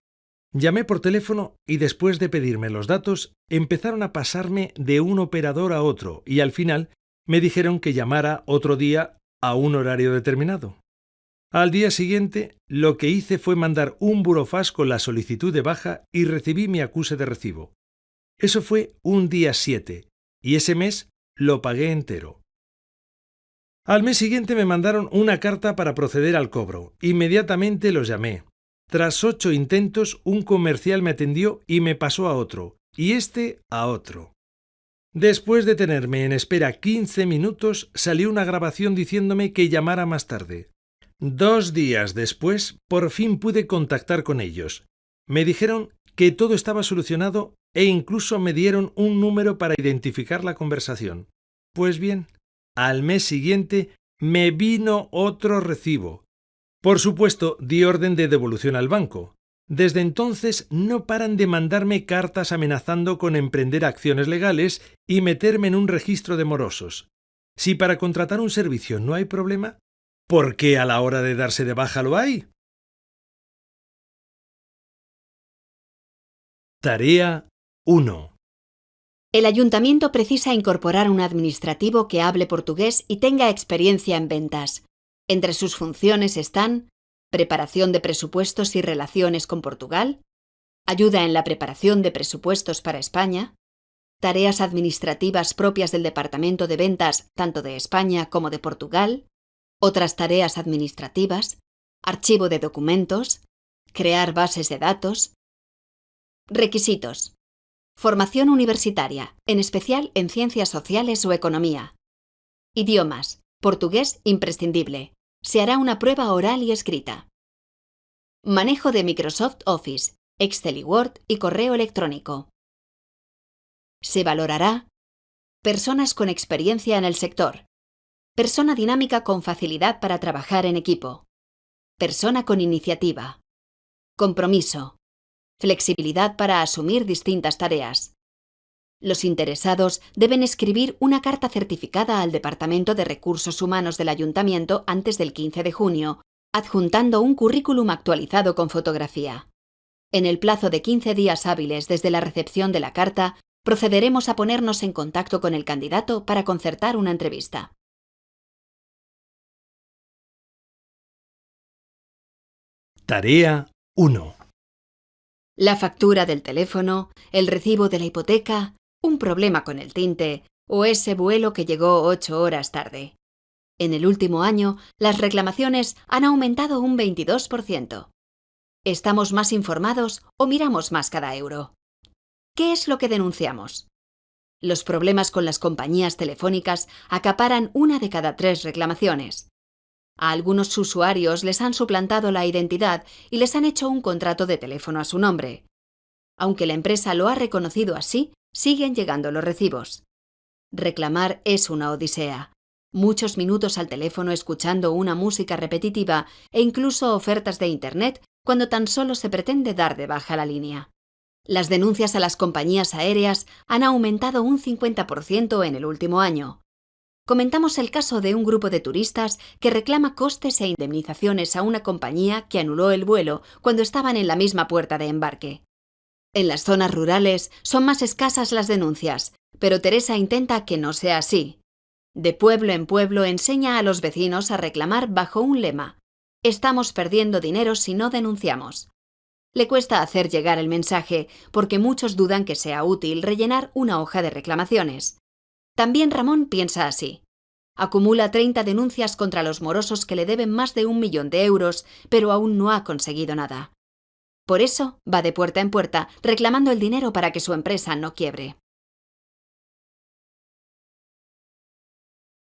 Llamé por teléfono y después de pedirme los datos, empezaron a pasarme de un operador a otro y al final me dijeron que llamara otro día a un horario determinado. Al día siguiente, lo que hice fue mandar un burofax con la solicitud de baja y recibí mi acuse de recibo. Eso fue un día 7 y ese mes lo pagué entero. Al mes siguiente me mandaron una carta para proceder al cobro. Inmediatamente los llamé. Tras ocho intentos, un comercial me atendió y me pasó a otro, y este a otro. Después de tenerme en espera 15 minutos, salió una grabación diciéndome que llamara más tarde. Dos días después, por fin pude contactar con ellos. Me dijeron que todo estaba solucionado e incluso me dieron un número para identificar la conversación. Pues bien, al mes siguiente me vino otro recibo. Por supuesto, di orden de devolución al banco. Desde entonces no paran de mandarme cartas amenazando con emprender acciones legales y meterme en un registro de morosos. Si para contratar un servicio no hay problema, ¿por qué a la hora de darse de baja lo hay? Tarea 1. El ayuntamiento precisa incorporar un administrativo que hable portugués y tenga experiencia en ventas. Entre sus funciones están preparación de presupuestos y relaciones con Portugal, ayuda en la preparación de presupuestos para España, tareas administrativas propias del Departamento de Ventas tanto de España como de Portugal, otras tareas administrativas, archivo de documentos, crear bases de datos. Requisitos. Formación universitaria, en especial en ciencias sociales o economía. Idiomas. Portugués imprescindible. Se hará una prueba oral y escrita. Manejo de Microsoft Office, Excel y Word y correo electrónico. Se valorará personas con experiencia en el sector, persona dinámica con facilidad para trabajar en equipo, persona con iniciativa, compromiso, flexibilidad para asumir distintas tareas. Los interesados deben escribir una carta certificada al Departamento de Recursos Humanos del Ayuntamiento antes del 15 de junio, adjuntando un currículum actualizado con fotografía. En el plazo de 15 días hábiles desde la recepción de la carta, procederemos a ponernos en contacto con el candidato para concertar una entrevista. Tarea 1. La factura del teléfono, el recibo de la hipoteca, un problema con el tinte o ese vuelo que llegó ocho horas tarde. En el último año, las reclamaciones han aumentado un 22%. ¿Estamos más informados o miramos más cada euro? ¿Qué es lo que denunciamos? Los problemas con las compañías telefónicas acaparan una de cada tres reclamaciones. A algunos usuarios les han suplantado la identidad y les han hecho un contrato de teléfono a su nombre. Aunque la empresa lo ha reconocido así, siguen llegando los recibos. Reclamar es una odisea. Muchos minutos al teléfono escuchando una música repetitiva e incluso ofertas de Internet cuando tan solo se pretende dar de baja la línea. Las denuncias a las compañías aéreas han aumentado un 50% en el último año comentamos el caso de un grupo de turistas que reclama costes e indemnizaciones a una compañía que anuló el vuelo cuando estaban en la misma puerta de embarque. En las zonas rurales son más escasas las denuncias, pero Teresa intenta que no sea así. De pueblo en pueblo enseña a los vecinos a reclamar bajo un lema. Estamos perdiendo dinero si no denunciamos. Le cuesta hacer llegar el mensaje porque muchos dudan que sea útil rellenar una hoja de reclamaciones. También Ramón piensa así. Acumula 30 denuncias contra los morosos que le deben más de un millón de euros, pero aún no ha conseguido nada. Por eso va de puerta en puerta reclamando el dinero para que su empresa no quiebre.